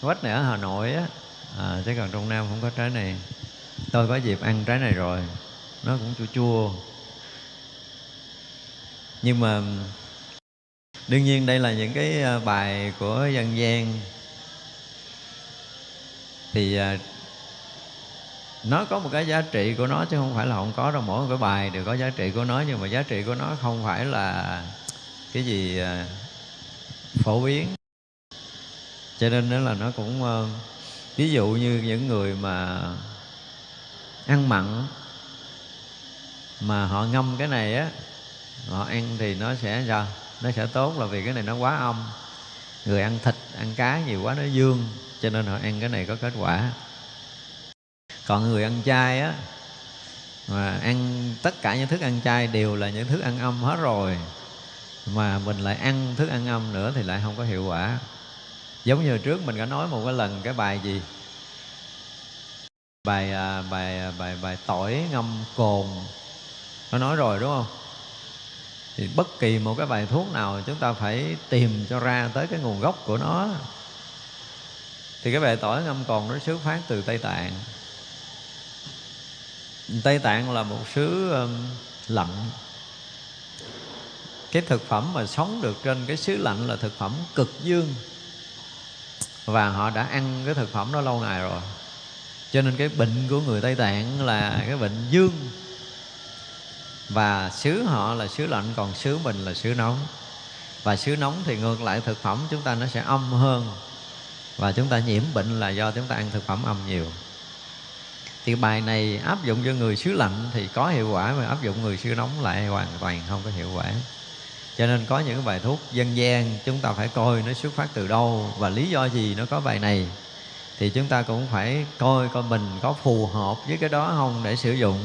Quách này ở hà nội á. À, chứ còn trong nam không có trái này. Tôi có dịp ăn trái này rồi nó cũng chua chua. Nhưng mà, đương nhiên đây là những cái à, bài của dân gian. Thì à, nó có một cái giá trị của nó chứ không phải là không có đâu. Mỗi một cái bài đều có giá trị của nó, nhưng mà giá trị của nó không phải là cái gì à, phổ biến. Cho nên đó là nó cũng ví dụ như những người mà ăn mặn mà họ ngâm cái này á, họ ăn thì nó sẽ sao? Nó sẽ tốt là vì cái này nó quá âm. Người ăn thịt, ăn cá nhiều quá nó dương, cho nên họ ăn cái này có kết quả. Còn người ăn chay á, mà ăn tất cả những thức ăn chay đều là những thức ăn âm hết rồi. Mà mình lại ăn thức ăn âm nữa thì lại không có hiệu quả. Giống như trước mình đã nói một cái lần cái bài gì? Bài à, bài à, bài bài tỏi ngâm cồn nó nói rồi đúng không? Thì bất kỳ một cái bài thuốc nào chúng ta phải tìm cho ra tới cái nguồn gốc của nó. Thì cái bài tỏi ngâm còn nó xuất phát từ tây tạng. Tây tạng là một xứ um, lạnh. Cái thực phẩm mà sống được trên cái xứ lạnh là thực phẩm cực dương. Và họ đã ăn cái thực phẩm đó lâu ngày rồi. Cho nên cái bệnh của người tây tạng là cái bệnh dương và xứ họ là xứ lạnh, còn xứ mình là xứ nóng. Và xứ nóng thì ngược lại thực phẩm, chúng ta nó sẽ âm hơn. Và chúng ta nhiễm bệnh là do chúng ta ăn thực phẩm âm nhiều. Thì bài này áp dụng cho người xứ lạnh thì có hiệu quả, mà áp dụng người xứ nóng lại hoàn toàn không có hiệu quả. Cho nên có những bài thuốc dân gian, chúng ta phải coi nó xuất phát từ đâu và lý do gì nó có bài này. Thì chúng ta cũng phải coi coi mình có phù hợp với cái đó không để sử dụng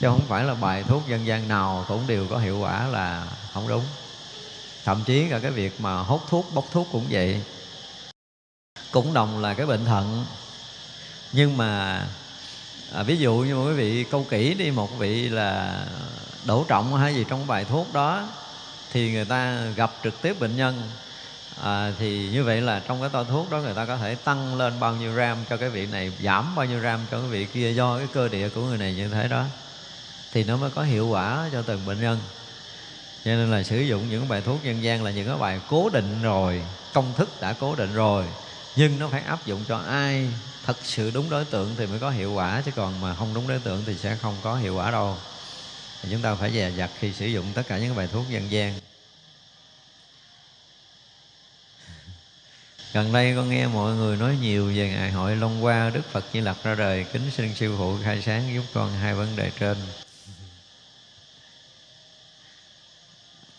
chứ không phải là bài thuốc dân gian nào cũng đều có hiệu quả là không đúng. Thậm chí cả cái việc mà hút thuốc bốc thuốc cũng vậy. Cũng đồng là cái bệnh thận. Nhưng mà à, ví dụ như quý vị câu kỹ đi một vị là đổ trọng hay gì trong bài thuốc đó thì người ta gặp trực tiếp bệnh nhân. À, thì như vậy là trong cái toa thuốc đó người ta có thể tăng lên bao nhiêu gram cho cái vị này giảm bao nhiêu gram cho cái vị kia do cái cơ địa của người này như thế đó thì nó mới có hiệu quả cho từng bệnh nhân. Cho nên là sử dụng những bài thuốc dân gian là những cái bài cố định rồi, công thức đã cố định rồi, nhưng nó phải áp dụng cho ai thật sự đúng đối tượng thì mới có hiệu quả, chứ còn mà không đúng đối tượng thì sẽ không có hiệu quả đâu. Thì chúng ta phải dè dặt khi sử dụng tất cả những bài thuốc dân gian. Gần đây con nghe mọi người nói nhiều về ngày hội Long qua Đức Phật Di Lặc ra đời, kính xin sư phụ khai sáng giúp con hai vấn đề trên.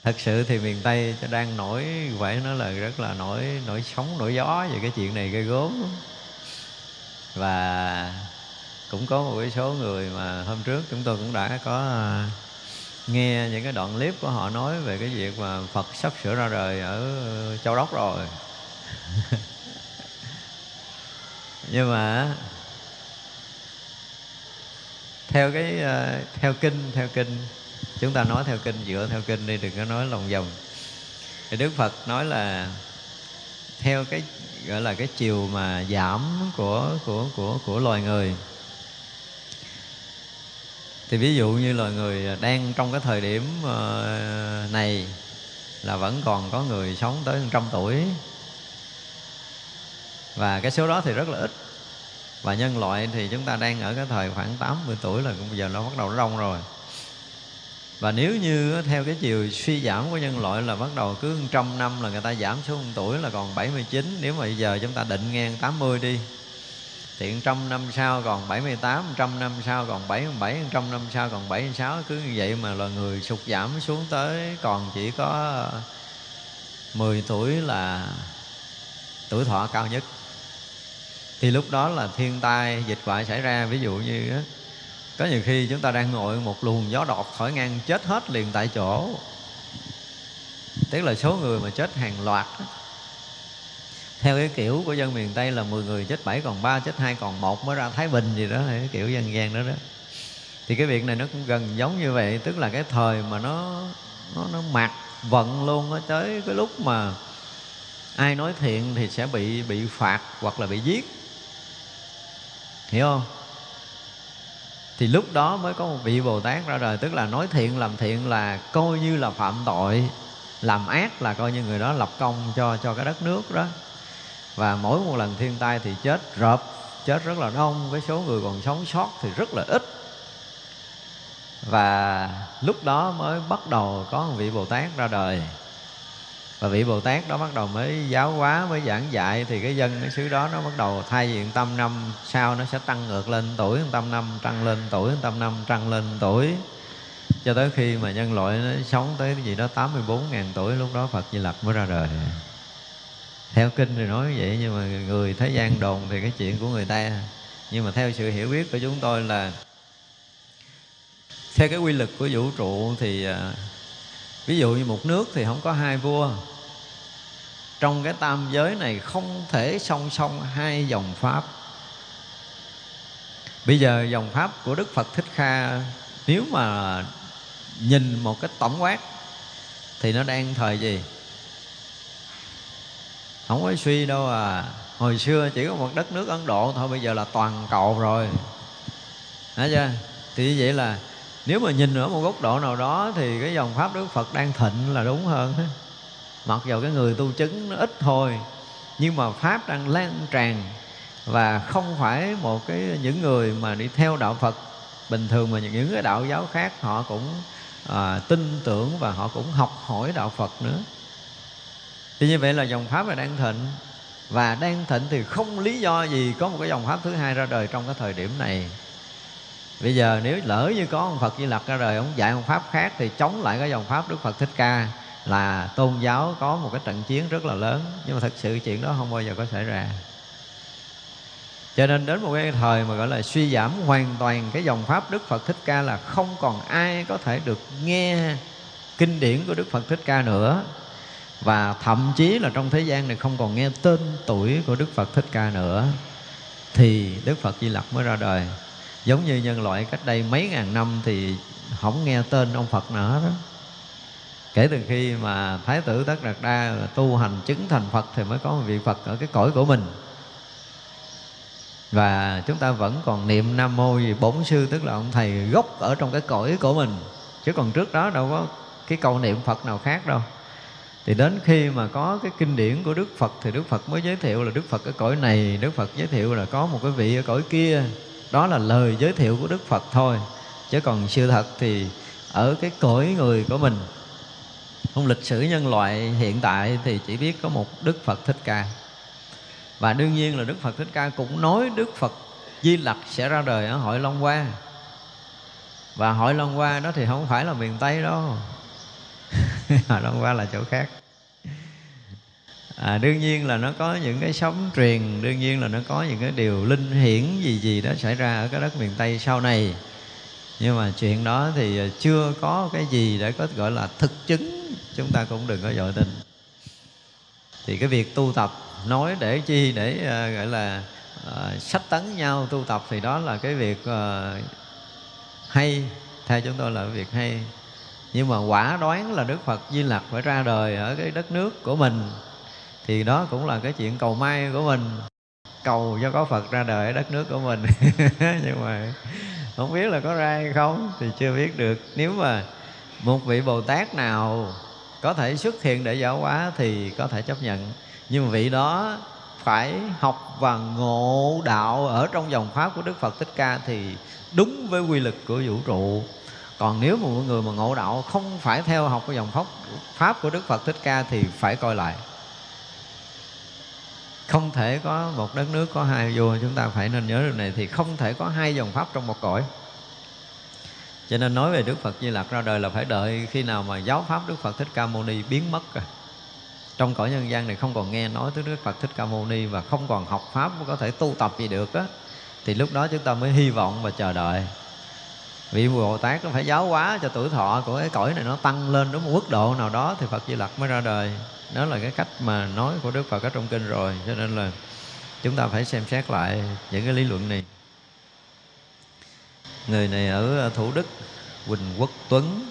Thật sự thì miền tây đang nổi, phải nói là rất là nổi nổi sóng, nổi gió về cái chuyện này gây gốm. Và cũng có một cái số người mà hôm trước chúng tôi cũng đã có à, nghe những cái đoạn clip của họ nói về cái việc mà Phật sắp sửa ra đời ở Châu Đốc rồi. Nhưng mà theo cái à, theo kinh theo kinh chúng ta nói theo kinh, dựa theo kinh đi, đừng có nói lòng vòng. Thì đức phật nói là theo cái, gọi là cái chiều mà giảm của của của của loài người. Thì ví dụ như loài người đang trong cái thời điểm ờ, này là vẫn còn có người sống tới trăm tuổi. Và cái số đó thì rất là ít. Và nhân loại thì chúng ta đang ở cái thời khoảng 80 tuổi là cũng bây giờ nó bắt đầu nó rồi và nếu như theo cái chiều suy giảm của nhân loại là bắt đầu cứ trăm năm là người ta giảm số tuổi là còn 79 nếu mà bây giờ chúng ta định ngang 80 đi thì trăm năm sau còn 78, trăm năm sau còn 77, trăm năm sau còn 76 cứ như vậy mà là người sụt giảm xuống tới còn chỉ có 10 tuổi là tuổi thọ cao nhất. Thì lúc đó là thiên tai dịch hoại xảy ra ví dụ như có nhiều khi chúng ta đang ngồi một luồng gió đột thổi ngang chết hết liền tại chỗ. Tức là số người mà chết hàng loạt đó. theo cái kiểu của dân miền tây là 10 người chết bảy còn ba, chết hai còn một mới ra thái bình gì đó, cái kiểu dân gian đó đó. Thì cái việc này nó cũng gần giống như vậy, tức là cái thời mà nó nó nó mặc vận luôn nó tới cái lúc mà ai nói thiện thì sẽ bị bị phạt hoặc là bị giết. Hiểu không? Thì lúc đó mới có một vị bồ tát ra đời, tức là nói thiện làm thiện là coi như là phạm tội, làm ác là coi như người đó lập công cho cho cái đất nước đó. Và mỗi một lần thiên tai thì chết rợp, chết rất là đông với số người còn sống sót thì rất là ít. Và lúc đó mới bắt đầu có một vị bồ tát ra đời và vị Bồ Tát đó bắt đầu mới giáo hóa, mới giảng dạy, thì cái dân, cái xứ đó nó bắt đầu thay diện tâm năm sau nó sẽ tăng ngược lên tuổi tâm năm tăng lên tuổi tâm năm tăng lên tuổi. Cho tới khi mà nhân loại nó sống tới cái gì đó 84 ngàn tuổi, lúc đó Phật Di Lặc mới ra đời. Theo kinh thì nói vậy, nhưng mà người thế gian đồn thì cái chuyện của người ta. Nhưng mà theo sự hiểu biết của chúng tôi là theo cái quy luật của vũ trụ thì à, ví dụ như một nước thì không có hai vua. Trong cái tam giới này không thể song song hai dòng pháp. Bây giờ dòng pháp của đức phật thích kha, nếu mà nhìn một cái tổng quát, thì nó đang thời gì? Không có suy đâu à. Hồi xưa chỉ có một đất nước ấn độ thôi, bây giờ là toàn cầu rồi. Thấy chưa? Thì như vậy là nếu mà nhìn ở một góc độ nào đó thì cái dòng pháp đức phật đang thịnh là đúng hơn mặc dù cái người tu chứng nó ít thôi nhưng mà pháp đang lan tràn và không phải một cái những người mà đi theo đạo phật. Bình thường mà những cái đạo giáo khác họ cũng à, tin tưởng và họ cũng học hỏi đạo phật nữa. Thì như vậy là dòng pháp là đang thịnh. Và đang thịnh thì không lý do gì có một cái dòng pháp thứ hai ra đời trong cái thời điểm này bây giờ nếu lỡ như có ông phật di lặc ra đời, ông dạy ông pháp khác thì chống lại cái dòng pháp đức phật thích ca là tôn giáo có một cái trận chiến rất là lớn. Nhưng mà thật sự chuyện đó không bao giờ có xảy ra. Cho nên đến một cái thời mà gọi là suy giảm hoàn toàn cái dòng pháp Đức Phật Thích Ca là không còn ai có thể được nghe kinh điển của Đức Phật Thích Ca nữa. Và thậm chí là trong thế gian này không còn nghe tên tuổi của Đức Phật Thích Ca nữa. Thì Đức Phật Di Lặc mới ra đời giống như nhân loại cách đây mấy ngàn năm thì không nghe tên ông Phật nữa đó kể từ khi mà Thái tử Tất Đạt Đa tu hành chứng thành Phật thì mới có một vị Phật ở cái cõi của mình. Và chúng ta vẫn còn niệm Nam Mô vì bổn sư, tức là ông thầy gốc ở trong cái cõi của mình. Chứ còn trước đó đâu có cái câu niệm Phật nào khác đâu. Thì đến khi mà có cái kinh điển của Đức Phật thì Đức Phật mới giới thiệu là Đức Phật ở cõi này, Đức Phật giới thiệu là có một cái vị ở cõi kia đó là lời giới thiệu của Đức Phật thôi. Chứ còn sự thật thì ở cái cõi người của mình trong lịch sử nhân loại hiện tại thì chỉ biết có một Đức Phật Thích Ca. Và đương nhiên là Đức Phật Thích Ca cũng nói Đức Phật Di Lặc sẽ ra đời ở Hội Long Hoa. Và Hội Long Hoa đó thì không phải là miền Tây đâu. Hội Long Hoa là chỗ khác à, đương nhiên là nó có những cái sóng truyền đương nhiên là nó có những cái điều linh hiển gì gì đó xảy ra ở cái đất miền tây sau này. Nhưng mà chuyện đó thì à, chưa có cái gì để có gọi là thực chứng chúng ta cũng đừng có dội tin thì cái việc tu tập nói để chi để uh, gọi là uh, sách tấn nhau tu tập thì đó là cái việc uh, hay theo chúng tôi là cái việc hay. Nhưng mà quả đoán là đức phật di lặc phải ra đời ở cái đất nước của mình thì đó cũng là cái chuyện cầu may của mình. Cầu cho có phật ra đời ở đất nước của mình. Nhưng mà không biết là có ra hay không thì chưa biết được. Nếu mà một vị bồ tát nào có thể xuất hiện để giáo hóa thì có thể chấp nhận. Nhưng vị đó phải học và ngộ đạo ở trong dòng pháp của đức phật thích ca thì đúng với quy lực của vũ trụ. Còn nếu mà mọi người mà ngộ đạo không phải theo học cái dòng pháp pháp của đức phật thích ca thì phải coi lại không thể có một đất nước có hai vua, chúng ta phải nên nhớ điều này thì không thể có hai dòng pháp trong một cõi. Cho nên nói về Đức Phật Di Lặc ra đời là phải đợi khi nào mà giáo pháp Đức Phật Thích Ca Mâu Ni biến mất rồi. Trong cõi nhân gian này không còn nghe nói tới Đức Phật Thích Ca Mâu Ni và không còn học pháp có thể tu tập gì được á, thì lúc đó chúng ta mới hy vọng và chờ đợi. Vị Bồ Tát nó phải giáo hóa cho tuổi thọ của cái cõi này nó tăng lên đến một mức độ nào đó thì Phật Di Lặc mới ra đời đó là cái cách mà nói của Đức Phật ở trong kinh rồi cho nên là chúng ta phải xem xét lại những cái lý luận này. Người này ở Thủ Đức Quỳnh Quốc Tuấn.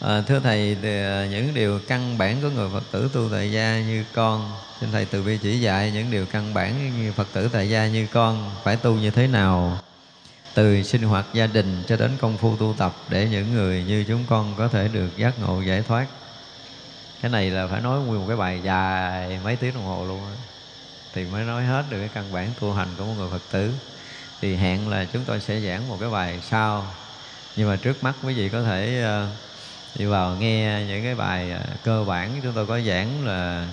À, thưa thầy thì à, những điều căn bản của người Phật tử tu tại gia như con xin thầy từ bi chỉ dạy những điều căn bản như Phật tử tại gia như con phải tu như thế nào từ sinh hoạt gia đình cho đến công phu tu tập để những người như chúng con có thể được giác ngộ giải thoát cái này là phải nói nguyên một cái bài dài mấy tiếng đồng hồ luôn đó. thì mới nói hết được cái căn bản tu hành của một người phật tử. Thì hẹn là chúng tôi sẽ giảng một cái bài sau. Nhưng mà trước mắt quý vị có thể uh, đi vào nghe những cái bài uh, cơ bản. Chúng tôi có giảng là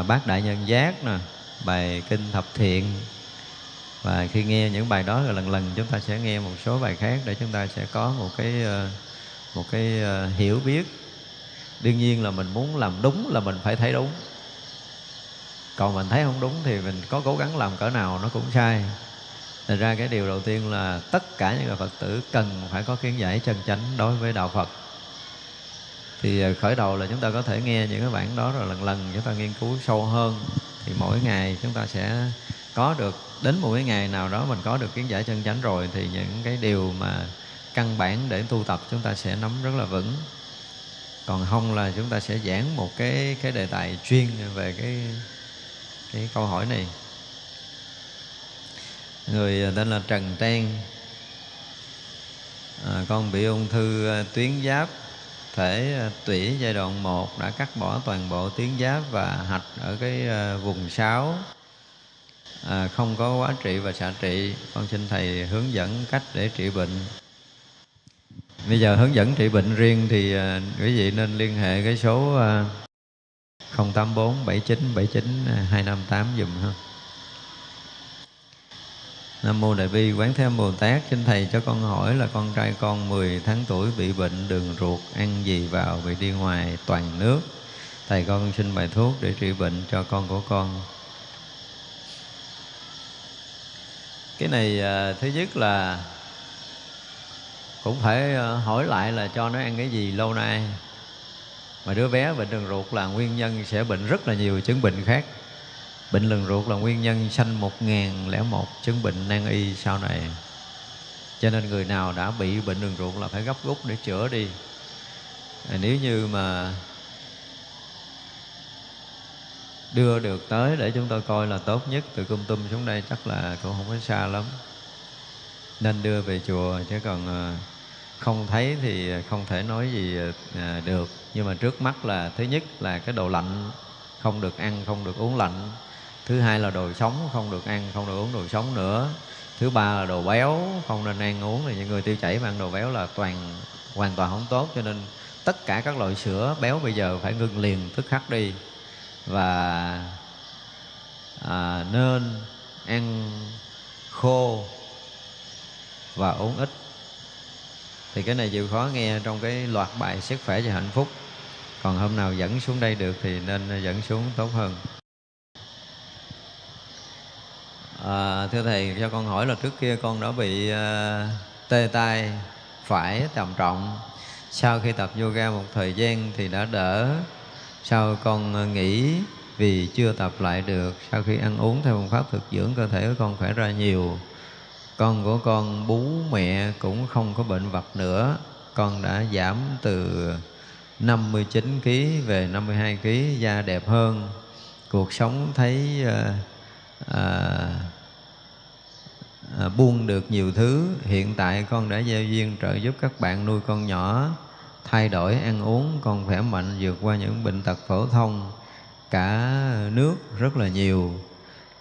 uh, bát đại nhân giác nè bài kinh thập thiện. Và khi nghe những bài đó rồi lần lần chúng ta sẽ nghe một số bài khác để chúng ta sẽ có một cái một cái hiểu biết đương nhiên là mình muốn làm đúng là mình phải thấy đúng. Còn mình thấy không đúng thì mình có cố gắng làm cỡ nào nó cũng sai. Thành ra cái điều đầu tiên là tất cả những người Phật tử cần phải có kiến giải chân chánh đối với Đạo Phật. Thì ờ, khởi đầu là chúng ta có thể nghe những cái bản đó rồi lần lần chúng ta nghiên cứu sâu hơn. Thì mỗi ngày chúng ta sẽ có được, đến một cái ngày nào đó mình có được kiến giải chân chánh rồi Thì những cái điều mà căn bản để tu tập chúng ta sẽ nắm rất là vững còn không là chúng ta sẽ giảng một cái cái đề tài chuyên về cái cái câu hỏi này. Người à, tên là Trần Trang. À, con bị ung thư à, tuyến giáp thể à, tủy giai đoạn 1 đã cắt bỏ toàn bộ tuyến giáp và hạch ở cái vùng sáu. À, không có quá trị và xạ trị. Con xin thầy hướng dẫn cách để trị bệnh. Bây giờ hướng dẫn trị bệnh riêng thì à, quý vị nên liên hệ cái số uh, 084 79 79 258 dùm ha. Nam Mô Đại Bi Quán Thế Âm Bồ Tát Xin Thầy cho con hỏi là con trai con 10 tháng tuổi bị bệnh đường ruột Ăn gì vào bị đi ngoài toàn nước Thầy con xin bài thuốc để trị bệnh cho con của con cái này à, thứ nhất là cũng phải ờ, hỏi lại là cho nó ăn cái gì lâu nay. Mà đứa bé bệnh đường ruột là nguyên nhân sẽ bệnh rất là nhiều chứng bệnh khác. Bệnh đường ruột là nguyên nhân sanh một ngàn lẻ một chứng bệnh nan y sau này. Cho nên người nào đã bị bệnh đường ruột là phải gấp rút để chữa đi. À, nếu như mà đưa được tới để chúng tôi coi là tốt nhất từ cung tum xuống đây chắc là cũng không có xa lắm. Nên đưa về chùa chứ còn ờ, không thấy thì không thể nói gì à, được. Nhưng mà trước mắt là thứ nhất là cái đồ lạnh không được ăn không được uống lạnh. Thứ hai là đồ sống không được ăn không được uống đồ sống nữa. Thứ ba là đồ béo không nên ăn uống. Thì những người tiêu chảy mà ăn đồ béo là toàn hoàn toàn không tốt. Cho nên tất cả các loại sữa béo bây giờ phải ngưng liền tức khắc đi. Và à, nên ăn khô và uống ít thì cái này chịu khó nghe trong cái loạt bài sức khỏe và hạnh phúc. Còn hôm nào dẫn xuống đây được thì nên dẫn xuống tốt hơn. À, thưa thầy cho con hỏi là trước kia con đã bị uh, tê tay phải trầm trọng. Sau khi tập yoga một thời gian thì đã đỡ. Sau con nghỉ vì chưa tập lại được. Sau khi ăn uống theo phương pháp thực dưỡng cơ thể của con khỏe ra nhiều con của con bú mẹ cũng không có bệnh vật nữa. Con đã giảm từ 59 kg về 52 kg da đẹp hơn. Cuộc sống thấy à, à, à, buông được nhiều thứ. Hiện tại con đã gieo duyên trợ giúp các bạn nuôi con nhỏ thay đổi ăn uống con khỏe mạnh vượt qua những bệnh tật phổ thông. Cả nước rất là nhiều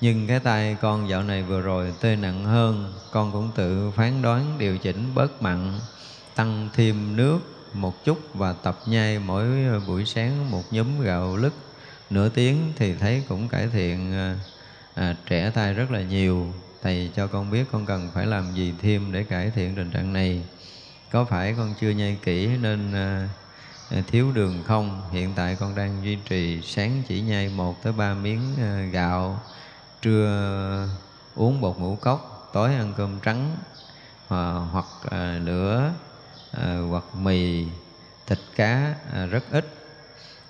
nhưng cái tay con dạo này vừa rồi tê nặng hơn con cũng tự phán đoán điều chỉnh bớt mặn tăng thêm nước một chút và tập nhai mỗi buổi sáng một nhúm gạo lứt. Nửa tiếng thì thấy cũng cải thiện à, à, trẻ tay rất là nhiều. Thầy cho con biết con cần phải làm gì thêm để cải thiện tình trạng này. Có phải con chưa nhai kỹ nên à, à thiếu đường không? Hiện tại con đang duy trì sáng chỉ nhai một tới ba miếng à, gạo trưa uống bột ngũ cốc tối ăn cơm trắng à, hoặc à, nửa à, hoặc mì thịt cá à, rất ít.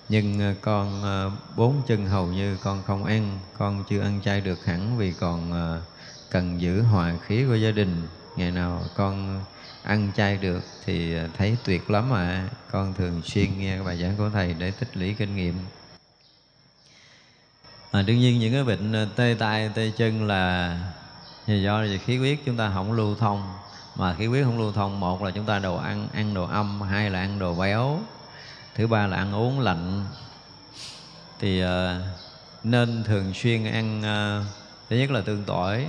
Nhưng à, con à, bốn chân hầu như con không ăn con chưa ăn chay được hẳn vì còn à, cần giữ hòa khí của gia đình. Ngày nào con ăn chay được thì à, thấy tuyệt lắm à. Con thường xuyên nghe bài giảng của thầy để tích lũy kinh nghiệm à, đương nhiên những cái bệnh ờ, tê tay tê chân là do khí huyết chúng ta không lưu thông. Mà khí huyết không lưu thông một là chúng ta đồ ăn ăn đồ âm hai là ăn đồ béo thứ ba là ăn uống lạnh. Thì uh, nên thường xuyên ăn uh, thứ nhất là tương tỏi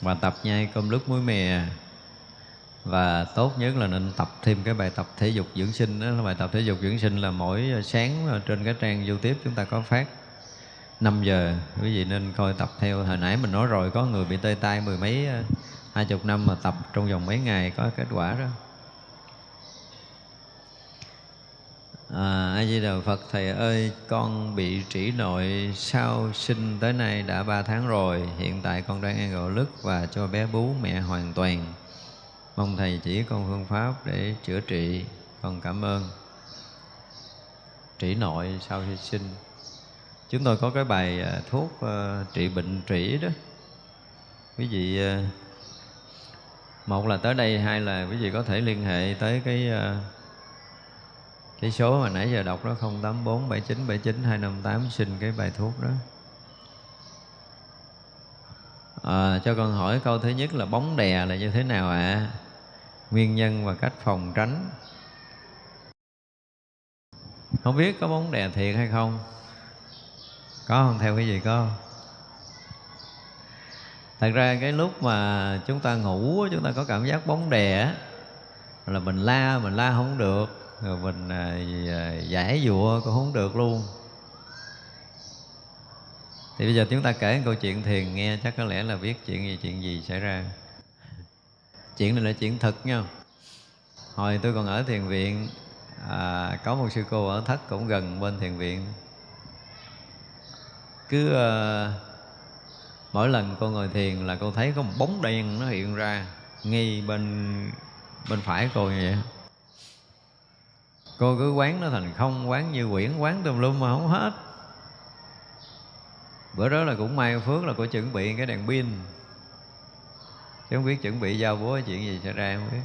và tập nhai cơm lúc muối mè. Và tốt nhất là nên tập thêm cái bài tập thể dục dưỡng sinh đó là bài tập thể dục dưỡng sinh là mỗi sáng trên cái trang youtube chúng ta có phát. 5 giờ quý vị nên coi tập theo hồi nãy mình nói rồi có người bị tê tay mười mấy ờ, hai chục năm mà tập trong vòng mấy ngày có kết quả đó À, A Di Đà Phật Thầy ơi, con bị trĩ nội sau sinh tới nay đã ba tháng rồi. Hiện tại con đang ăn gạo lứt và cho bé bú mẹ hoàn toàn. Mong Thầy chỉ con phương pháp để chữa trị. Con cảm ơn. Trĩ nội sau khi sinh. Chúng tôi có cái bài à, thuốc uh, trị bệnh trĩ đó. Quý vị uh, một là tới đây hai là quý vị có thể liên hệ tới cái uh, cái số mà nãy giờ đọc đó 084 79 79 258 xin cái bài thuốc đó à, cho con hỏi câu thứ nhất là bóng đè là như thế nào ạ à? nguyên nhân và cách phòng tránh không biết có bóng đè thiệt hay không có không? Theo cái gì có thật ra cái lúc mà chúng ta ngủ chúng ta có cảm giác bóng đè là mình la mình la không được rồi mình à, à, giải dụa cũng không được luôn. Thì bây giờ chúng ta kể một câu chuyện thiền nghe chắc có lẽ là biết chuyện gì chuyện gì xảy ra. Chuyện này là chuyện thật nha. Hồi tôi còn ở thiền viện à, có một sư cô ở thất cũng gần bên thiền viện cứ uh, mỗi lần cô ngồi thiền là cô thấy có một bóng đen nó hiện ra ngay bên bên phải cô như vậy. Cô cứ quán nó thành không quán như quyển quán tùm lum mà không hết. Bữa đó là cũng may phước là cô chuẩn bị cái đèn pin. Chứ không biết chuẩn bị giao búa chuyện gì xảy ra không biết.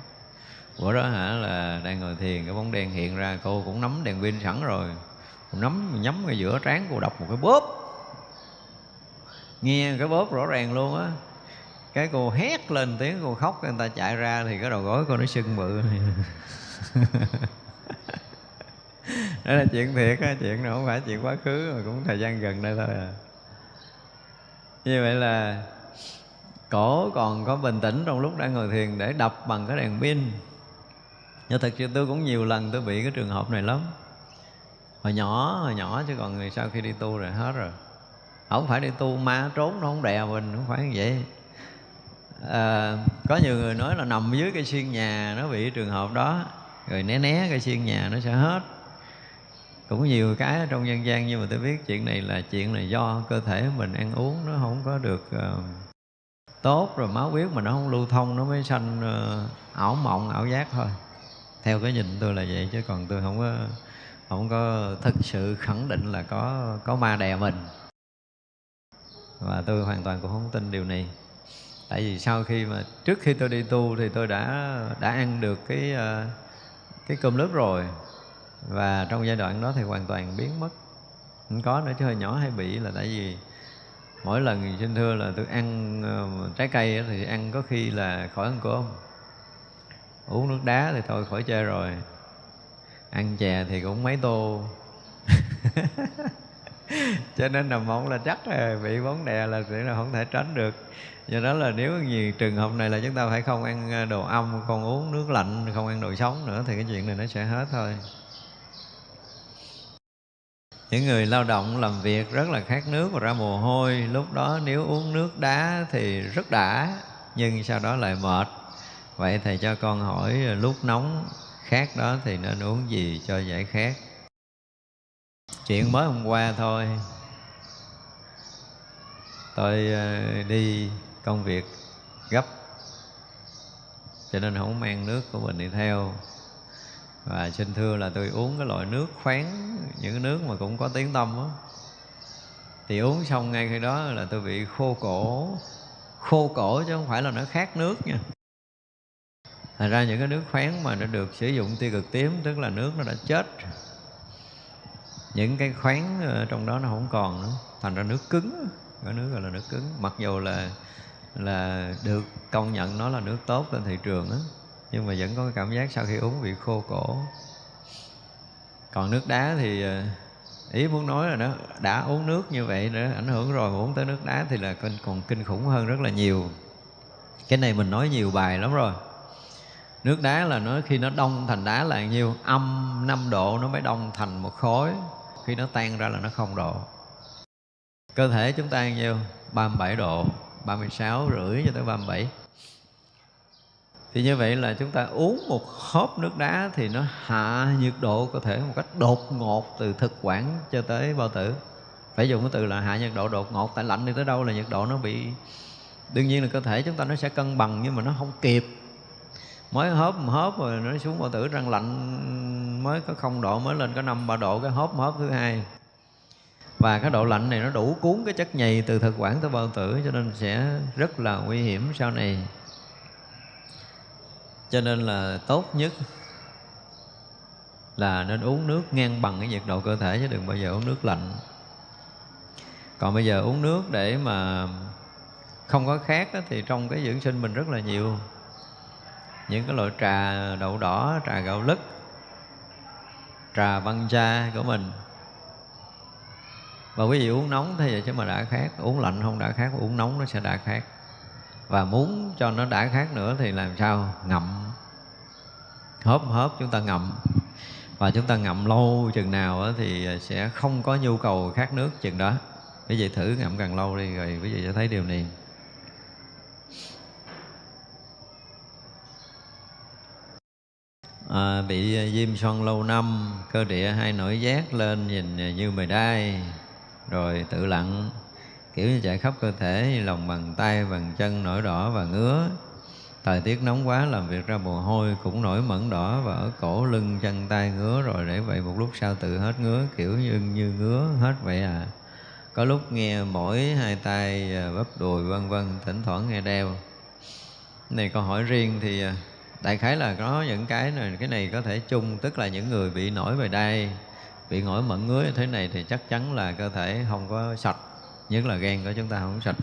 Bữa đó hả là đang ngồi thiền cái bóng đen hiện ra cô cũng nắm đèn pin sẵn rồi. Cô nắm nhắm ngay giữa trán cô đọc một cái bóp nghe cái bóp rõ ràng luôn á. Cái cô hét lên tiếng, cô khóc, người ta chạy ra thì cái đầu gối cô nó sưng bự. Đó là chuyện thiệt á, chuyện này không phải chuyện quá khứ, mà cũng thời gian gần đây thôi à. Như vậy là cổ còn có bình tĩnh trong lúc đang ngồi thiền để đập bằng cái đèn pin. Nhưng thật sự tôi cũng nhiều lần tôi bị cái trường hợp này lắm. Hồi nhỏ hồi nhỏ chứ còn người sau khi đi tu rồi hết rồi không phải đi tu ma trốn nó không đè mình không phải như vậy. À, có nhiều người nói là nằm dưới cây xiên nhà nó bị trường hợp đó rồi né né cây xiên nhà nó sẽ hết. Cũng nhiều cái trong dân gian nhưng mà tôi biết chuyện này là chuyện là do cơ thể mình ăn uống nó không có được uh, tốt rồi máu huyết mà nó không lưu thông nó mới sanh uh, ảo mộng ảo giác thôi. Theo cái nhìn tôi là vậy chứ còn tôi không có không có thực sự khẳng định là có có ma đè mình và tôi hoàn toàn cũng không tin điều này. Tại vì sau khi mà trước khi tôi đi tu thì tôi đã đã ăn được cái ờ, cái cơm nước rồi. Và trong giai đoạn đó thì hoàn toàn biến mất. Không có nữa, chứ hơi nhỏ hay bị là tại vì mỗi lần xin thưa là tôi ăn ờ, trái cây thì ăn có khi là khỏi ăn cơm. Uống nước đá thì thôi, khỏi chơi rồi. Ăn chè thì cũng mấy tô. cho nên nằm mộng là chắc là bị bóng đè là sẽ là không thể tránh được. Do đó là nếu như trường hợp này là chúng ta phải không ăn à, đồ âm không uống nước lạnh, không ăn đồ sống nữa thì cái chuyện này nó sẽ hết thôi. Những người lao động làm việc rất là khát nước và ra mồ hôi, lúc đó nếu uống nước đá thì rất đã, nhưng sau đó lại mệt. Vậy thầy cho con hỏi à, lúc nóng khát đó thì nên uống gì cho giải khát? Chuyện mới hôm qua thôi. Tôi ờ, đi công việc gấp, cho nên không mang nước của mình đi theo. Và xin thưa là tôi uống cái loại nước khoáng, những cái nước mà cũng có tiếng tâm á. Thì uống xong ngay khi đó là tôi bị khô cổ. Khô cổ chứ không phải là nó khát nước nha. Thành ra những cái nước khoáng mà nó được sử dụng tiêu cực tím, tức là nước nó đã chết những cái khoáng ờ, trong đó nó không còn nữa. Thành ra nước cứng cái nước gọi là nước cứng. Mặc dù là là được công nhận nó là nước tốt trên thị trường á, nhưng mà vẫn có cái cảm giác sau khi uống bị khô cổ. Còn nước đá thì ờ, ý muốn nói là nó đã uống nước như vậy nữa ảnh hưởng rồi, mà uống tới nước đá thì là còn kinh khủng hơn rất là nhiều. Cái này mình nói nhiều bài lắm rồi. Nước đá là nó, khi nó đông thành đá là nhiêu? Âm 5 độ nó mới đông thành một khối khi nó tan ra là nó không độ. Cơ thể chúng ta nhiêu? 37 độ 36 rưỡi cho tới 37 thì như vậy là chúng ta uống một hớp nước đá thì nó hạ nhiệt độ cơ thể một cách đột ngột từ thực quản cho tới bao tử. Phải dùng cái từ là hạ nhiệt độ đột ngột, tại lạnh đi tới đâu là nhiệt độ nó bị, đương nhiên là cơ thể chúng ta nó sẽ cân bằng nhưng mà nó không kịp mới hớp một hớp rồi nó xuống bao tử răng lạnh, mới có không độ, mới lên có năm, ba độ, cái hớp hớp thứ hai. Và cái độ lạnh này nó đủ cuốn cái chất nhầy từ thực quản tới bao tử, cho nên sẽ rất là nguy hiểm sau này. Cho nên là tốt nhất là nên uống nước ngang bằng cái nhiệt độ cơ thể, chứ đừng bao giờ uống nước lạnh. Còn bây giờ uống nước để mà không có khát thì trong cái dưỡng sinh mình rất là nhiều những cái loại trà đậu đỏ, trà gạo lứt, trà văn cha của mình. Và quý vị uống nóng thế vậy chứ mà đã khác uống lạnh không đã khác uống nóng nó sẽ đã khác và muốn cho nó đã khác nữa thì làm sao? Ngậm. Hớp hớp chúng ta ngậm. Và chúng ta ngậm lâu chừng nào thì sẽ không có nhu cầu khát nước chừng đó. Quý vị thử ngậm càng lâu đi rồi quý vị sẽ thấy điều này. À, bị à, viêm xoăn lâu năm cơ địa hay nổi giác lên nhìn à, như mề đai rồi tự lặng kiểu như chạy khắp cơ thể như lòng bàn tay bàn chân nổi đỏ và ngứa. Thời tiết nóng quá làm việc ra mồ hôi cũng nổi mẩn đỏ và ở cổ lưng chân tay ngứa rồi để vậy một lúc sau tự hết ngứa kiểu như như ngứa hết vậy à. Có lúc nghe mỗi hai tay à, bắp đùi vân vân thỉnh thoảng nghe đeo. Này câu hỏi riêng thì đại khái là có những cái này cái này có thể chung tức là những người bị nổi về đây bị nổi mẩn ngứa như thế này thì chắc chắn là cơ thể không có sạch nhất là gan của chúng ta không sạch.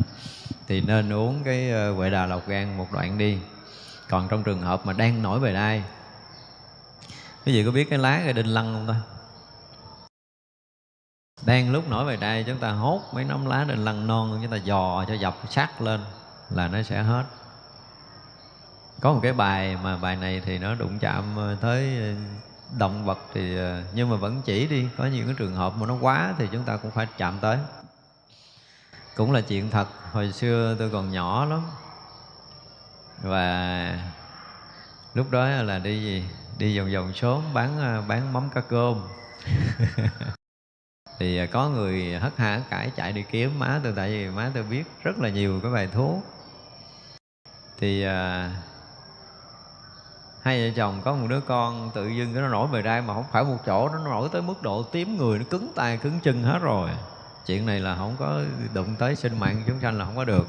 Thì nên uống cái ờ, huệ đà lọc gan một đoạn đi. Còn trong trường hợp mà đang nổi về đai quý vị có biết cái lá cây đinh lăng không ta? Đang lúc nổi về đai chúng ta hốt mấy nắm lá đinh lăng non chúng ta dò cho dập sát lên là nó sẽ hết có một cái bài mà bài này thì nó đụng chạm ờ, tới ờ, động vật thì ờ, nhưng mà vẫn chỉ đi. Có những cái trường hợp mà nó quá thì chúng ta cũng phải chạm tới. Cũng là chuyện thật, hồi xưa tôi còn nhỏ lắm. Và lúc đó là đi gì? Đi vòng vòng xóm bán bán mắm cá cơm. Thì có người hất hả cãi chạy đi kiếm. Má tôi, tại vì má tôi biết rất là nhiều cái bài thuốc. Thì hai vợ chồng có một đứa con tự dưng cái nó nổi bề đai mà không phải một chỗ nó nổi tới mức độ tím người nó cứng tay cứng chân hết rồi. Chuyện này là không có đụng tới sinh mạng chúng sanh là không có được.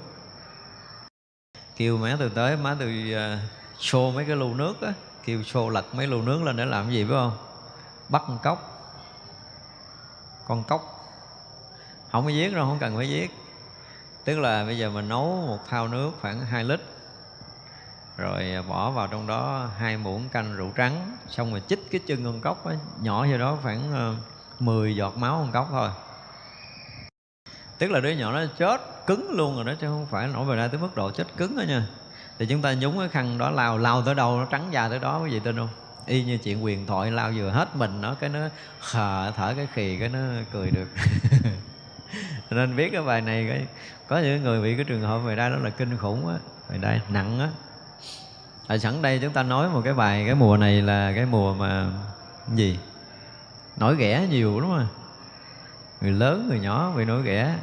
Kêu má từ tới má từ uh, xô mấy cái lu nước á kêu xô lật mấy lu nước lên để làm gì phải không? Bắt con cốc con cốc không có giết đâu không cần phải giết. Tức là bây giờ mình nấu một thao nước khoảng 2 lít rồi à, bỏ vào trong đó hai muỗng canh rượu trắng, xong rồi chích cái chân con cốc ấy nhỏ vô đó khoảng ờ, 10 giọt máu con cốc thôi. Tức là đứa nhỏ nó chết cứng luôn rồi đó, chứ không phải nổi về ra tới mức độ chết cứng đó nha. Thì chúng ta nhúng cái khăn đó lao lao tới đâu nó trắng da tới đó, quý vị tin không? Y như chuyện quyền thoại lao vừa hết mình nó, cái nó khờ, thở cái khì, cái nó cười được. Nên biết cái bài này cái, có những người bị cái trường hợp về đây đó là kinh khủng á. Về đây, nặng á à, sẵn đây chúng ta nói một cái bài cái mùa này là cái mùa mà gì? Nổi ghẻ nhiều đúng không người lớn người nhỏ bị nổi ghẻ.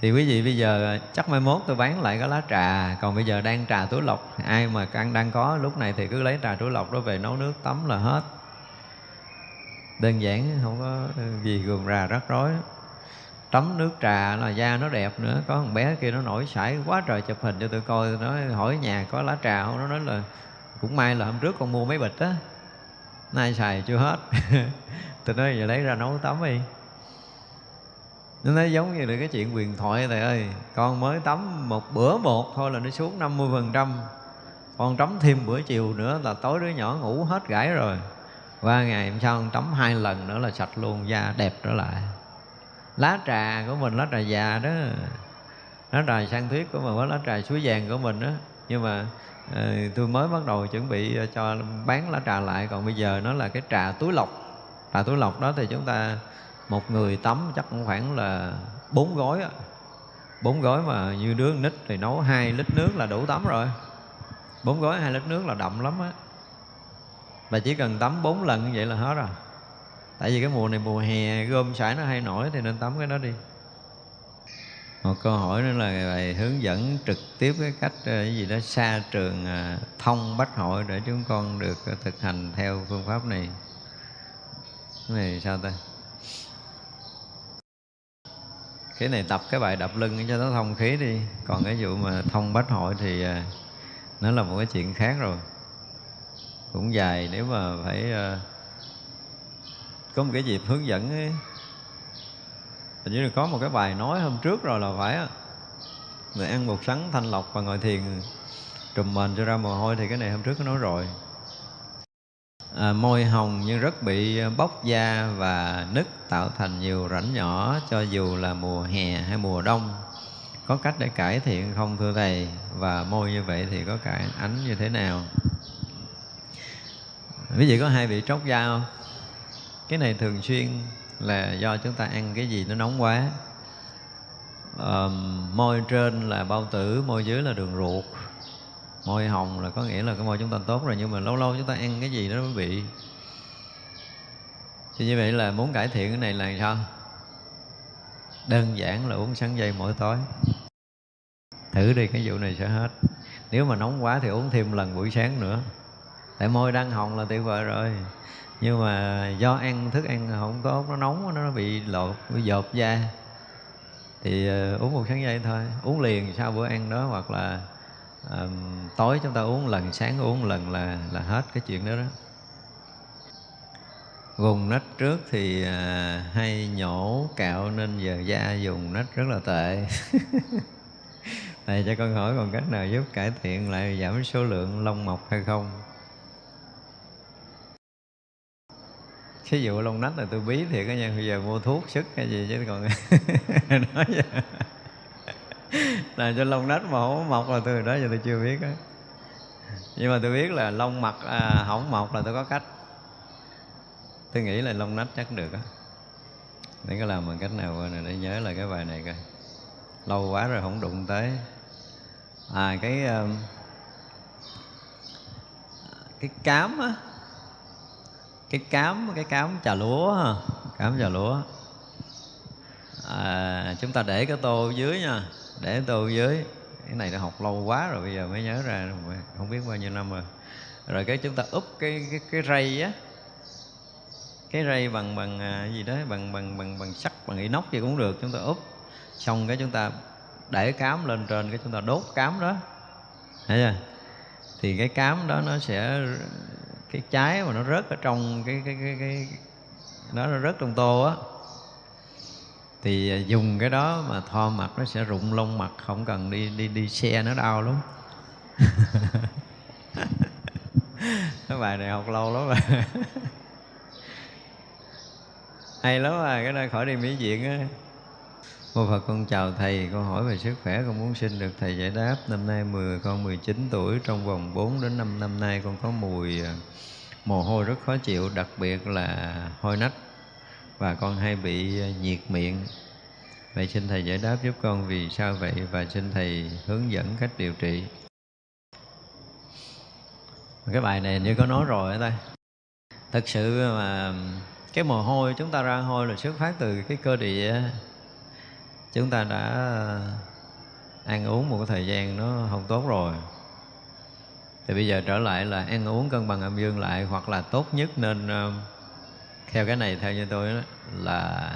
Thì quý vị bây giờ à, chắc mai mốt tôi bán lại cái lá trà. Còn bây giờ đang trà túi lọc. Ai mà ăn đang có lúc này thì cứ lấy trà túi lọc đó về nấu nước tắm là hết. Đơn giản không có gì gườm rà rắc rối tắm nước trà là da nó đẹp nữa. Có thằng bé kia nó nổi sải quá trời chụp hình cho tôi coi tôi nói hỏi nhà có lá trà không? Nó nói là cũng may là hôm trước con mua mấy bịch á. Nay xài chưa hết. Tôi nói giờ lấy ra nấu tắm đi. Nó nói giống như là cái chuyện quyền thoại thầy ơi, con mới tắm một bữa một thôi là nó xuống 50 phần trăm. Con tắm thêm bữa chiều nữa là tối đứa nhỏ ngủ hết gãi rồi. Qua ngày hôm sau con tắm hai lần nữa là sạch luôn, da đẹp trở lại lá trà của mình lá trà già đó. Lá trà sang thuyết của mình lá trà suối vàng của mình đó. Nhưng mà à, tôi mới bắt đầu chuẩn bị ờ, cho bán lá trà lại. Còn bây giờ nó là cái trà túi lọc. Trà túi lọc đó thì chúng ta một người tắm chắc cũng khoảng là bốn gói á. Bốn gói mà như đứa nít thì nấu hai lít nước là đủ tắm rồi. Bốn gói hai lít nước là đậm lắm á. Và chỉ cần tắm bốn lần như vậy là hết rồi tại vì cái mùa này mùa hè, gom sải nó hay nổi thì nên tắm cái đó đi. Một câu hỏi nữa là bài hướng dẫn trực tiếp cái cách ờ, cái gì đó xa trường ờ, thông bách hội để chúng con được thực hành theo phương pháp này. Cái này sao ta? Cái này tập cái bài đập lưng cho nó thông khí đi. Còn cái vụ mà thông bách hội thì ờ, nó là một cái chuyện khác rồi. Cũng dài, nếu mà phải có một cái dịp hướng dẫn ấy, hình như là có một cái bài nói hôm trước rồi là phải người ăn bột sắn thanh lọc và ngồi thiền trùm mền cho ra mồ hôi thì cái này hôm trước có nói rồi. À, môi hồng nhưng rất bị bóc da và nứt tạo thành nhiều rãnh nhỏ cho dù là mùa hè hay mùa đông. Có cách để cải thiện không thưa thầy? Và môi như vậy thì có cải ánh như thế nào? Quý vị có hai bị tróc da không? Cái này thường xuyên là do chúng ta ăn cái gì nó nóng quá. Um, môi trên là bao tử môi dưới là đường ruột. Môi hồng là có nghĩa là cái môi chúng ta tốt rồi nhưng mà lâu lâu chúng ta ăn cái gì đó mới bị. Thì như vậy là muốn cải thiện cái này là sao? Đơn giản là uống sắn dây mỗi tối. Thử đi cái vụ này sẽ hết. Nếu mà nóng quá thì uống thêm lần buổi sáng nữa. Tại môi đang hồng là tuyệt vời rồi nhưng mà do ăn thức ăn không tốt nó nóng nó bị lột bị dột da. Thì uh, uống một sáng dây thôi. Uống liền sau bữa ăn đó hoặc là um, tối chúng ta uống lần sáng uống lần là là hết cái chuyện đó đó. Vùng nách trước thì uh, hay nhổ cạo nên giờ da dùng nách rất là tệ. Thầy cho con hỏi còn cách nào giúp cải thiện lại giảm số lượng lông mọc hay không? Thí dụ lông nách là tôi bí thiệt á nha bây giờ mua thuốc sức hay gì chứ còn nói vậy. Làm cho lông nách mà không mọc là tôi đó giờ tôi chưa biết á. Nhưng mà tôi biết là lông mặt à, không mọc là tôi có cách. Tôi nghĩ là lông nách chắc được á. Để có làm bằng cách nào này để nhớ là cái bài này coi. Lâu quá rồi không đụng tới. À cái um, cái cám á cái cám cái cám trà lúa cám trà lúa. À, chúng ta để cái tô dưới nha. Để tô dưới. Cái này đã học lâu quá rồi bây giờ mới nhớ ra không biết bao nhiêu năm rồi. Rồi cái chúng ta úp cái cái cái rây á. Cái rây bằng bằng à, gì đó bằng bằng bằng bằng sắt bằng inox gì cũng được chúng ta úp. Xong cái chúng ta để cám lên trên cái chúng ta đốt cám đó. Thấy chưa? Thì cái cám đó nó sẽ cái trái mà nó rớt ở trong cái cái cái cái, nó nó rớt trong tô á. Thì à, dùng cái đó mà thoa mặt nó sẽ rụng lông mặt không cần đi đi đi xe nó đau lắm. Cái bài này học lâu lắm rồi. Hay lắm à cái này khỏi đi mỹ viện á. Cô Phật con chào Thầy, con hỏi về sức khỏe con muốn xin được Thầy giải đáp. Năm nay 10, con 19 tuổi, trong vòng 4 đến 5 năm nay con có mùi à, mồ hôi rất khó chịu, đặc biệt là hôi nách và con hay bị à, nhiệt miệng. Vậy xin Thầy giải đáp giúp con vì sao vậy và xin Thầy hướng dẫn cách điều trị. Cái bài này như có nói rồi đó. Thật sự mà cái mồ hôi chúng ta ra hôi là xuất phát từ cái cơ địa chúng ta đã ờ, ăn uống một cái thời gian nó không tốt rồi. Thì bây giờ trở lại là ăn uống cân bằng âm dương lại hoặc là tốt nhất nên ờ, theo cái này theo như tôi đó, là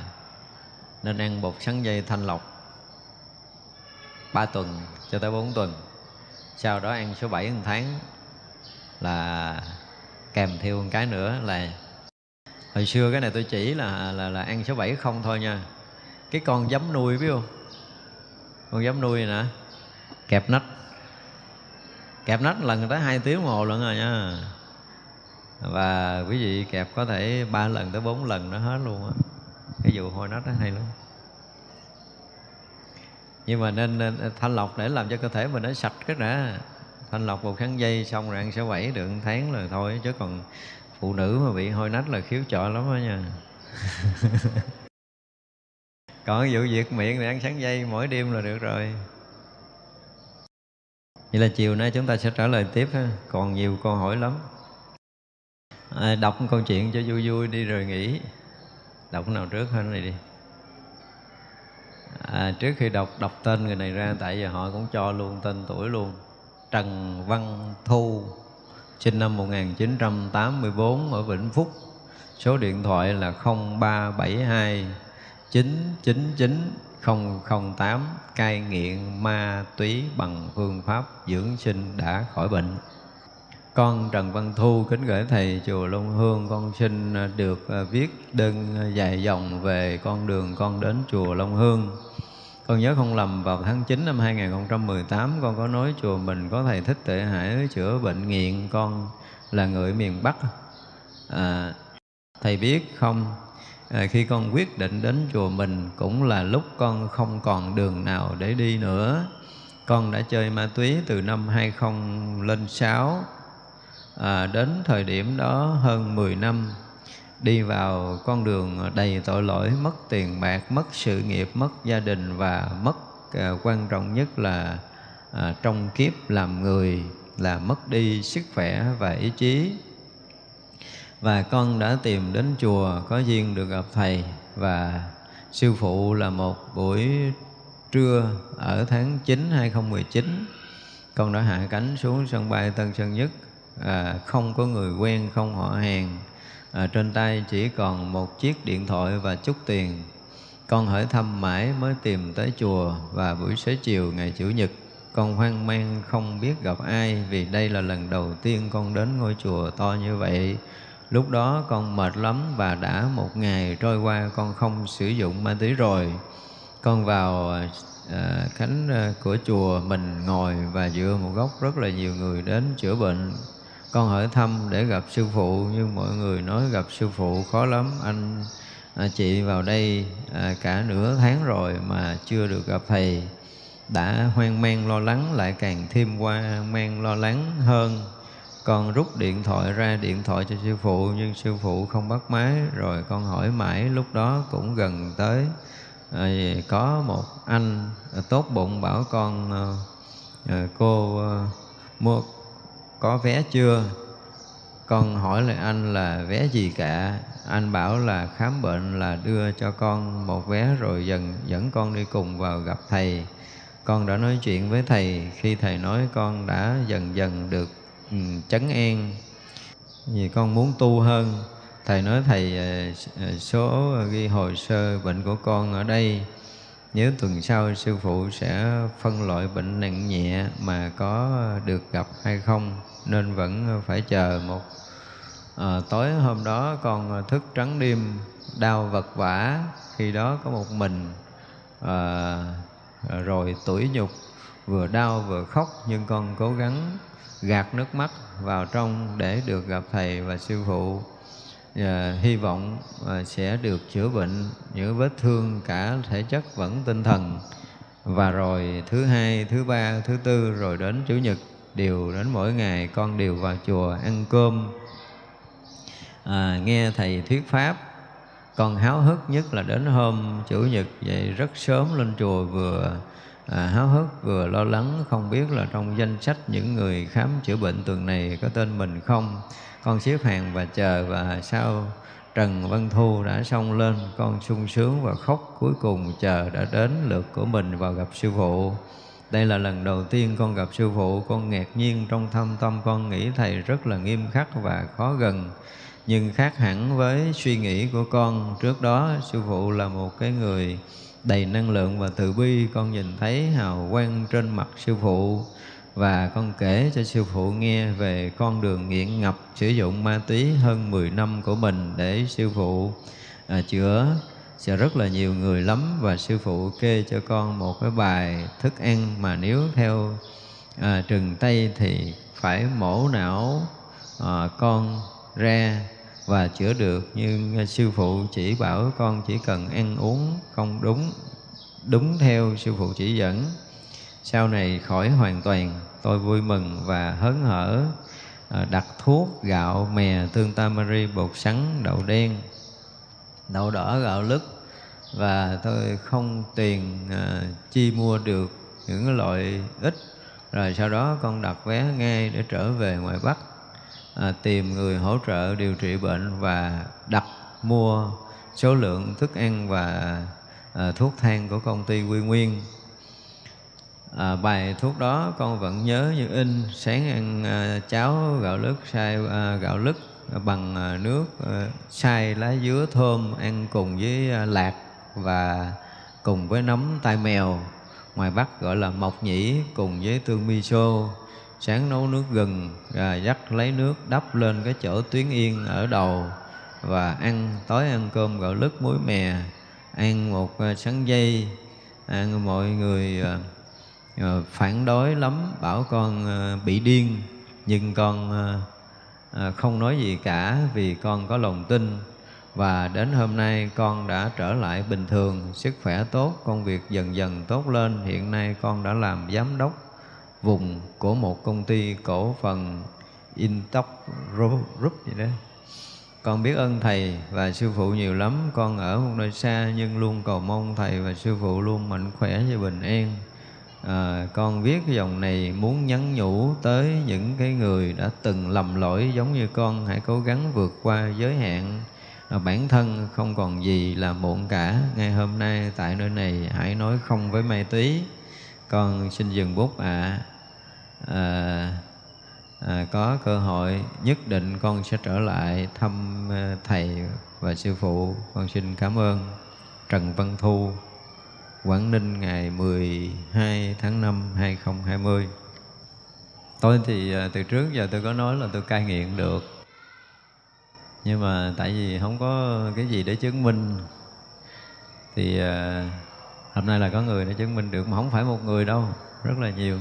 nên ăn bột sắn dây thanh lọc 3 tuần cho tới 4 tuần. Sau đó ăn số 7 một tháng là kèm theo một cái nữa là hồi xưa cái này tôi chỉ là là là ăn số 7 không thôi nha cái con giấm nuôi biết không? Con giấm nuôi nè. Kẹp nách. Kẹp nách lần tới hai tiếng hồ lận rồi nha. Và quý vị kẹp có thể ba lần tới bốn lần nó hết luôn á. Cái vụ hôi nách nó hay lắm. Nhưng mà nên, nên thanh lọc để làm cho cơ thể mình nó sạch cái đã. Thanh lọc một kháng dây xong rồi ăn sẽ bảy được tháng là thôi. Chứ còn phụ nữ mà bị hôi nách là khiếu chọi lắm đó nha. còn vụ việc miệng thì ăn sáng dây mỗi đêm là được rồi. Vậy là chiều nay chúng ta sẽ trả lời tiếp ha. còn nhiều câu hỏi lắm. À, đọc một câu chuyện cho vui vui đi rồi nghỉ. Đọc nào trước hơn này đi. À, trước khi đọc đọc tên người này ra tại giờ họ cũng cho luôn tên tuổi luôn. Trần Văn Thu sinh năm 1984 ở Vĩnh Phúc. Số điện thoại là 0372 999 008 cai nghiện ma túy bằng phương pháp dưỡng sinh đã khỏi bệnh. Con Trần Văn Thu kính gửi Thầy Chùa Long Hương Con xin được à, viết đơn dài dòng về con đường con đến Chùa Long Hương. Con nhớ không lầm vào tháng 9 năm 2018 Con có nói chùa mình có Thầy Thích Tệ Hải chữa bệnh nghiện Con là người miền Bắc. À, Thầy biết không? À, khi con quyết định đến chùa mình cũng là lúc con không còn đường nào để đi nữa. Con đã chơi ma túy từ năm 2006 à, ờ, đến thời điểm đó hơn 10 năm đi vào con đường đầy tội lỗi mất tiền bạc mất sự nghiệp mất gia đình và mất à, quan trọng nhất là à, trong kiếp làm người là mất đi sức khỏe và ý chí và con đã tìm đến chùa có duyên được gặp thầy. Và sư phụ là một buổi trưa ở tháng 9 2019 con đã hạ cánh xuống sân bay Tân Sơn Nhất. À, không có người quen không họ hàng. À, trên tay chỉ còn một chiếc điện thoại và chút tiền. Con hỏi thăm mãi mới tìm tới chùa. Và buổi xế chiều ngày Chủ nhật con hoang mang không biết gặp ai vì đây là lần đầu tiên con đến ngôi chùa to như vậy lúc đó con mệt lắm và đã một ngày trôi qua con không sử dụng ma túy rồi. Con vào à, khánh à, của chùa mình ngồi và dựa một góc rất là nhiều người đến chữa bệnh. Con hỏi thăm để gặp sư phụ nhưng mọi người nói gặp sư phụ khó lắm. Anh à, chị vào đây à, cả nửa tháng rồi mà chưa được gặp thầy. Đã hoang mang lo lắng lại càng thêm qua mang lo lắng hơn con rút điện thoại ra điện thoại cho sư phụ nhưng sư phụ không bắt máy. Rồi con hỏi mãi lúc đó cũng gần tới. À, có một anh à, tốt bụng bảo con à, à, cô à, mua có vé chưa? Con hỏi lại anh là vé gì cả? Anh bảo là khám bệnh là đưa cho con một vé rồi dần dẫn con đi cùng vào gặp thầy. Con đã nói chuyện với thầy. Khi thầy nói con đã dần dần được Ừ, chấn an. Vì con muốn tu hơn. Thầy nói thầy ờ, ờ, số ghi hồ sơ bệnh của con ở đây. Nếu tuần sau sư phụ sẽ phân loại bệnh nặng nhẹ mà có được gặp hay không nên vẫn phải chờ một à, tối hôm đó con thức trắng đêm đau vật vã. Khi đó có một mình à, rồi tuổi nhục vừa đau vừa khóc nhưng con cố gắng gạt nước mắt vào trong để được gặp thầy và sư phụ. Và hy vọng ờ, sẽ được chữa bệnh những vết thương cả thể chất vẫn tinh thần. Và rồi thứ hai thứ ba thứ tư rồi đến chủ nhật đều đến mỗi ngày con đều vào chùa ăn cơm. À, nghe thầy thuyết pháp con háo hức nhất là đến hôm chủ nhật vậy rất sớm lên chùa vừa à, háo hức vừa lo lắng không biết là trong danh sách những người khám chữa bệnh tuần này có tên mình không. Con xếp hàng và chờ và sau Trần Văn Thu đã xông lên con sung sướng và khóc cuối cùng chờ đã đến lượt của mình vào gặp sư phụ. Đây là lần đầu tiên con gặp sư phụ con ngạc nhiên trong thâm tâm con nghĩ thầy rất là nghiêm khắc và khó gần. Nhưng khác hẳn với suy nghĩ của con trước đó sư phụ là một cái người đầy năng lượng và từ bi con nhìn thấy hào quang trên mặt sư phụ. Và con kể cho sư phụ nghe về con đường nghiện ngập sử dụng ma túy hơn 10 năm của mình để sư phụ à, chữa. Sẽ rất là nhiều người lắm và sư phụ kê cho con một cái bài thức ăn mà nếu theo à, trừng tây thì phải mổ não à, con ra và chữa được. Nhưng sư phụ chỉ bảo con chỉ cần ăn uống không đúng đúng theo sư phụ chỉ dẫn, sau này khỏi hoàn toàn. Tôi vui mừng và hớn hở à, đặt thuốc, gạo, mè, tương tamari, bột sắn, đậu đen, đậu đỏ, gạo lứt và tôi không tiền à, chi mua được những loại ít. Rồi sau đó con đặt vé ngay để trở về ngoài Bắc à, tìm người hỗ trợ điều trị bệnh và đặt mua số lượng thức ăn và à, thuốc thang của công ty Quy Nguyên. À, bài thuốc đó con vẫn nhớ như in sáng ăn à, cháo gạo lứt xay à, gạo lứt bằng à, nước à, xay lá dứa thơm ăn cùng với à, lạc và cùng với nấm tai mèo ngoài Bắc gọi là mộc nhĩ cùng với tương miso sáng nấu nước gừng à, dắt lấy nước đắp lên cái chỗ tuyến yên ở đầu và ăn. Tối ăn cơm gạo lứt muối mè. Ăn một à, sắn dây. Ăn mọi người à, phản đối lắm bảo con bị điên. Nhưng con không nói gì cả vì con có lòng tin. Và đến hôm nay con đã trở lại bình thường sức khỏe tốt công việc dần dần tốt lên. Hiện nay con đã làm giám đốc vùng của một công ty cổ phần Intox Group gì đó. Con biết ơn Thầy và Sư Phụ nhiều lắm, con ở một nơi xa nhưng luôn cầu mong Thầy và Sư Phụ luôn mạnh khỏe và bình an. À, con viết cái dòng này muốn nhắn nhủ tới những cái người đã từng lầm lỗi giống như con. Hãy cố gắng vượt qua giới hạn. À, bản thân không còn gì là muộn cả. Ngay hôm nay tại nơi này hãy nói không với ma túy con xin dừng bút ạ. À. à, à, có cơ hội nhất định con sẽ trở lại thăm ờ, thầy và sư phụ. Con xin cảm ơn Trần Văn Thu Quảng Ninh ngày 12 tháng 5 2020 Tôi thì ờ, từ trước giờ tôi có nói là tôi cai nghiện được. Nhưng mà tại vì không có cái gì để chứng minh. Thì uh, hôm nay là có người để chứng minh được Mà không phải một người đâu, rất là nhiều.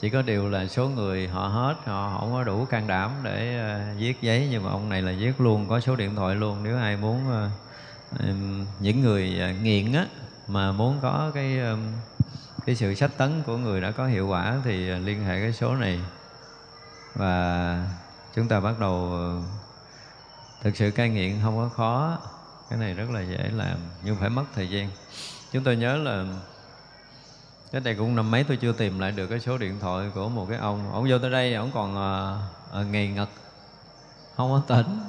Chỉ có điều là số người họ hết họ không có đủ can đảm để uh, viết giấy nhưng mà ông này là viết luôn có số điện thoại luôn. Nếu ai muốn uh, um, những người uh, nghiện á mà muốn có cái um, cái sự sách tấn của người đã có hiệu quả thì uh, liên hệ cái số này. Và chúng ta bắt đầu thực sự cai nghiện không có khó. Cái này rất là dễ làm nhưng phải mất thời gian chúng tôi nhớ là cái đây cũng năm mấy tôi chưa tìm lại được cái số điện thoại của một cái ông. Ông vô tới đây ông còn ờ, ờ, uh, uh, nghề ngật không có tỉnh.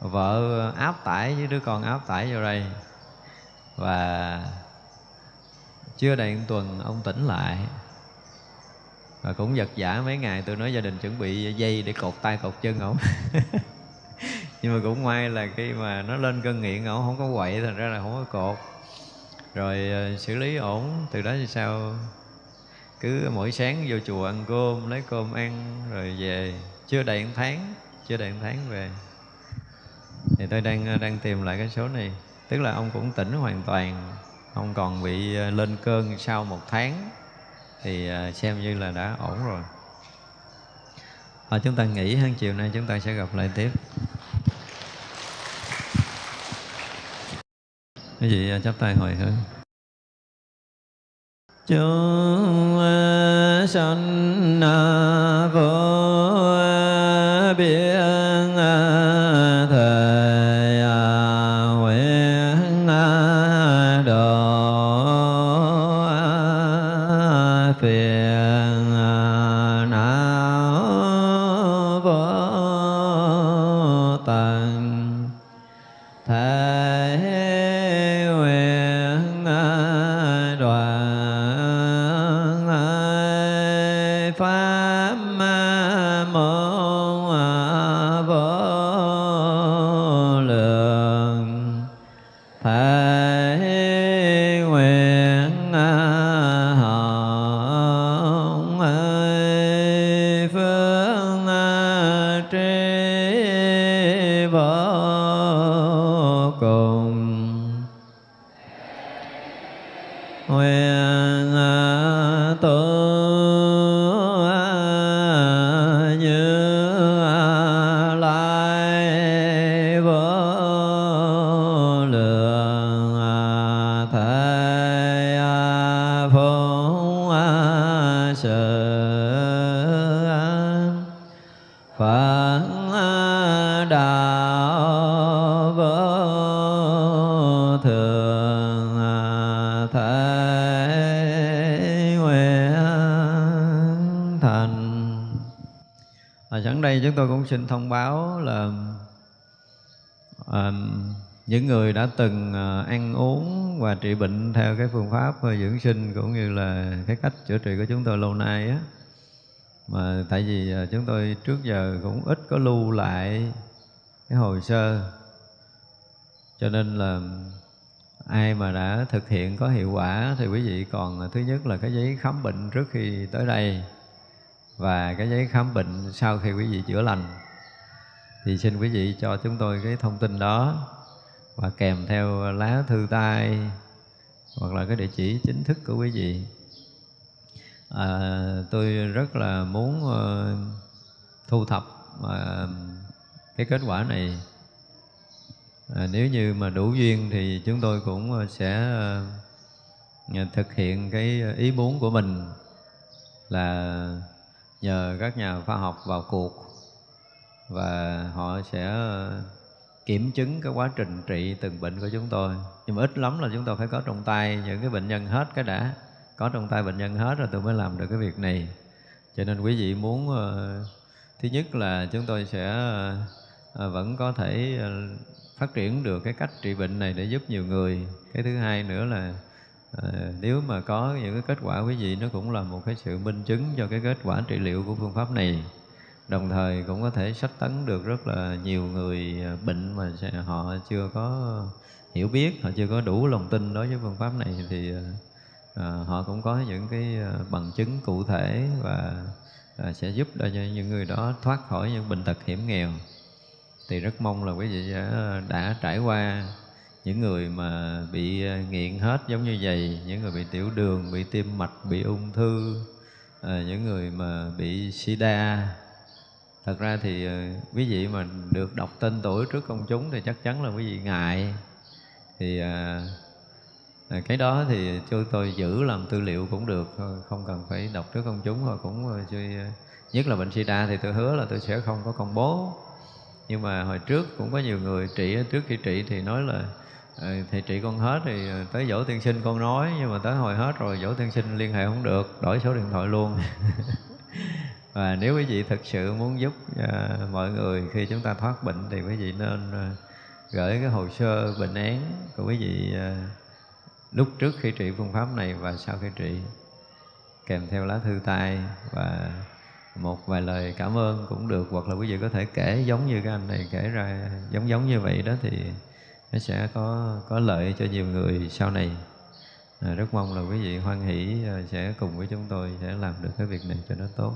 Vợ áp tải với đứa con áp tải vô đây. Và chưa đầy một tuần ông tỉnh lại. Và cũng vật giả mấy ngày tôi nói gia đình chuẩn bị dây để cột tay cột chân ổng nhưng mà cũng may là khi mà nó lên cơn nghiện ổng không có quậy thành ra là không có cột rồi ờ, xử lý ổn. Từ đó thì sao? Cứ mỗi sáng vô chùa ăn cơm lấy cơm ăn rồi về. Chưa đầy một tháng chưa đầy một tháng về. Thì tôi đang ờ, đang tìm lại cái số này. Tức là ông cũng tỉnh hoàn toàn. Ông còn bị ờ, lên cơn sau một tháng. Thì xem như là đã ổn rồi. À, chúng ta nghỉ hơn chiều nay chúng ta sẽ gặp lại tiếp. Quý vị chắp tay hồi hướng. Chúng sanh vô huệ chúng tôi cũng xin thông báo là à, những người đã từng ờ, ăn uống và trị bệnh theo cái phương pháp ờ, dưỡng sinh cũng như là cái cách chữa trị của chúng tôi lâu nay á. Mà tại vì ờ, chúng tôi trước giờ cũng ít có lưu lại cái hồ sơ. Cho nên là ai mà đã thực hiện có hiệu quả thì quý vị còn thứ nhất là cái giấy khám bệnh trước khi tới đây và cái giấy khám bệnh sau khi quý vị chữa lành thì xin quý vị cho chúng tôi cái thông tin đó và kèm theo lá thư tay hoặc là cái địa chỉ chính thức của quý vị. À, tôi rất là muốn uh, thu thập uh, cái kết quả này. À, nếu như mà đủ duyên thì chúng tôi cũng ờ, sẽ uh, thực hiện cái ý muốn của mình là nhờ các nhà khoa học vào cuộc và họ sẽ ờ, kiểm chứng cái quá trình trị từng bệnh của chúng tôi. Nhưng mà ít lắm là chúng tôi phải có trong tay những cái bệnh nhân hết cái đã. Có trong tay bệnh nhân hết rồi tôi mới làm được cái việc này. Cho nên quý vị muốn ờ, thứ nhất là chúng tôi sẽ ờ, vẫn có thể phát triển được cái cách trị bệnh này để giúp nhiều người. Cái thứ hai nữa là à, nếu mà có những cái kết quả quý vị nó cũng là một cái sự minh chứng cho cái kết quả trị liệu của phương pháp này. Đồng thời cũng có thể sách tấn được rất là nhiều người ờ, bệnh mà họ chưa có hiểu biết họ chưa có đủ lòng tin đối với phương pháp này thì à, họ cũng có những cái bằng chứng cụ thể và à, sẽ giúp cho những người đó thoát khỏi những bệnh tật hiểm nghèo. Thì rất mong là quý vị đã, đã trải qua những người mà bị ờ, nghiện hết giống như vậy những người bị tiểu đường bị tim mạch bị ung thư à, những người mà bị sida thật ra thì ờ, quý vị mà được đọc tên tuổi trước công chúng thì chắc chắn là quý vị ngại. Thì à, à cái đó thì cho tôi giữ làm tư liệu cũng được không cần phải đọc trước công chúng rồi cũng nhất là bệnh sida thì tôi hứa là tôi sẽ không có công bố. Nhưng mà hồi trước cũng có nhiều người trị trước khi trị thì nói là Ờ, thì trị con hết thì ờ, tới dỗ tiên sinh con nói nhưng mà tới hồi hết rồi dỗ tiên sinh liên hệ không được đổi số điện thoại luôn. Và nếu quý vị thực sự muốn giúp uh, mọi người khi chúng ta thoát bệnh thì quý vị nên uh, gửi cái hồ sơ bệnh án của quý vị uh, lúc trước khi trị phương pháp này và sau khi trị kèm theo lá thư tay và một vài lời cảm ơn cũng được hoặc là quý vị có thể kể giống như cái anh này kể ra giống giống như vậy đó thì nó sẽ có có lợi cho nhiều người sau này. À, rất mong là quý vị hoan hỷ ờ, sẽ cùng với chúng tôi sẽ làm được cái việc này cho nó tốt.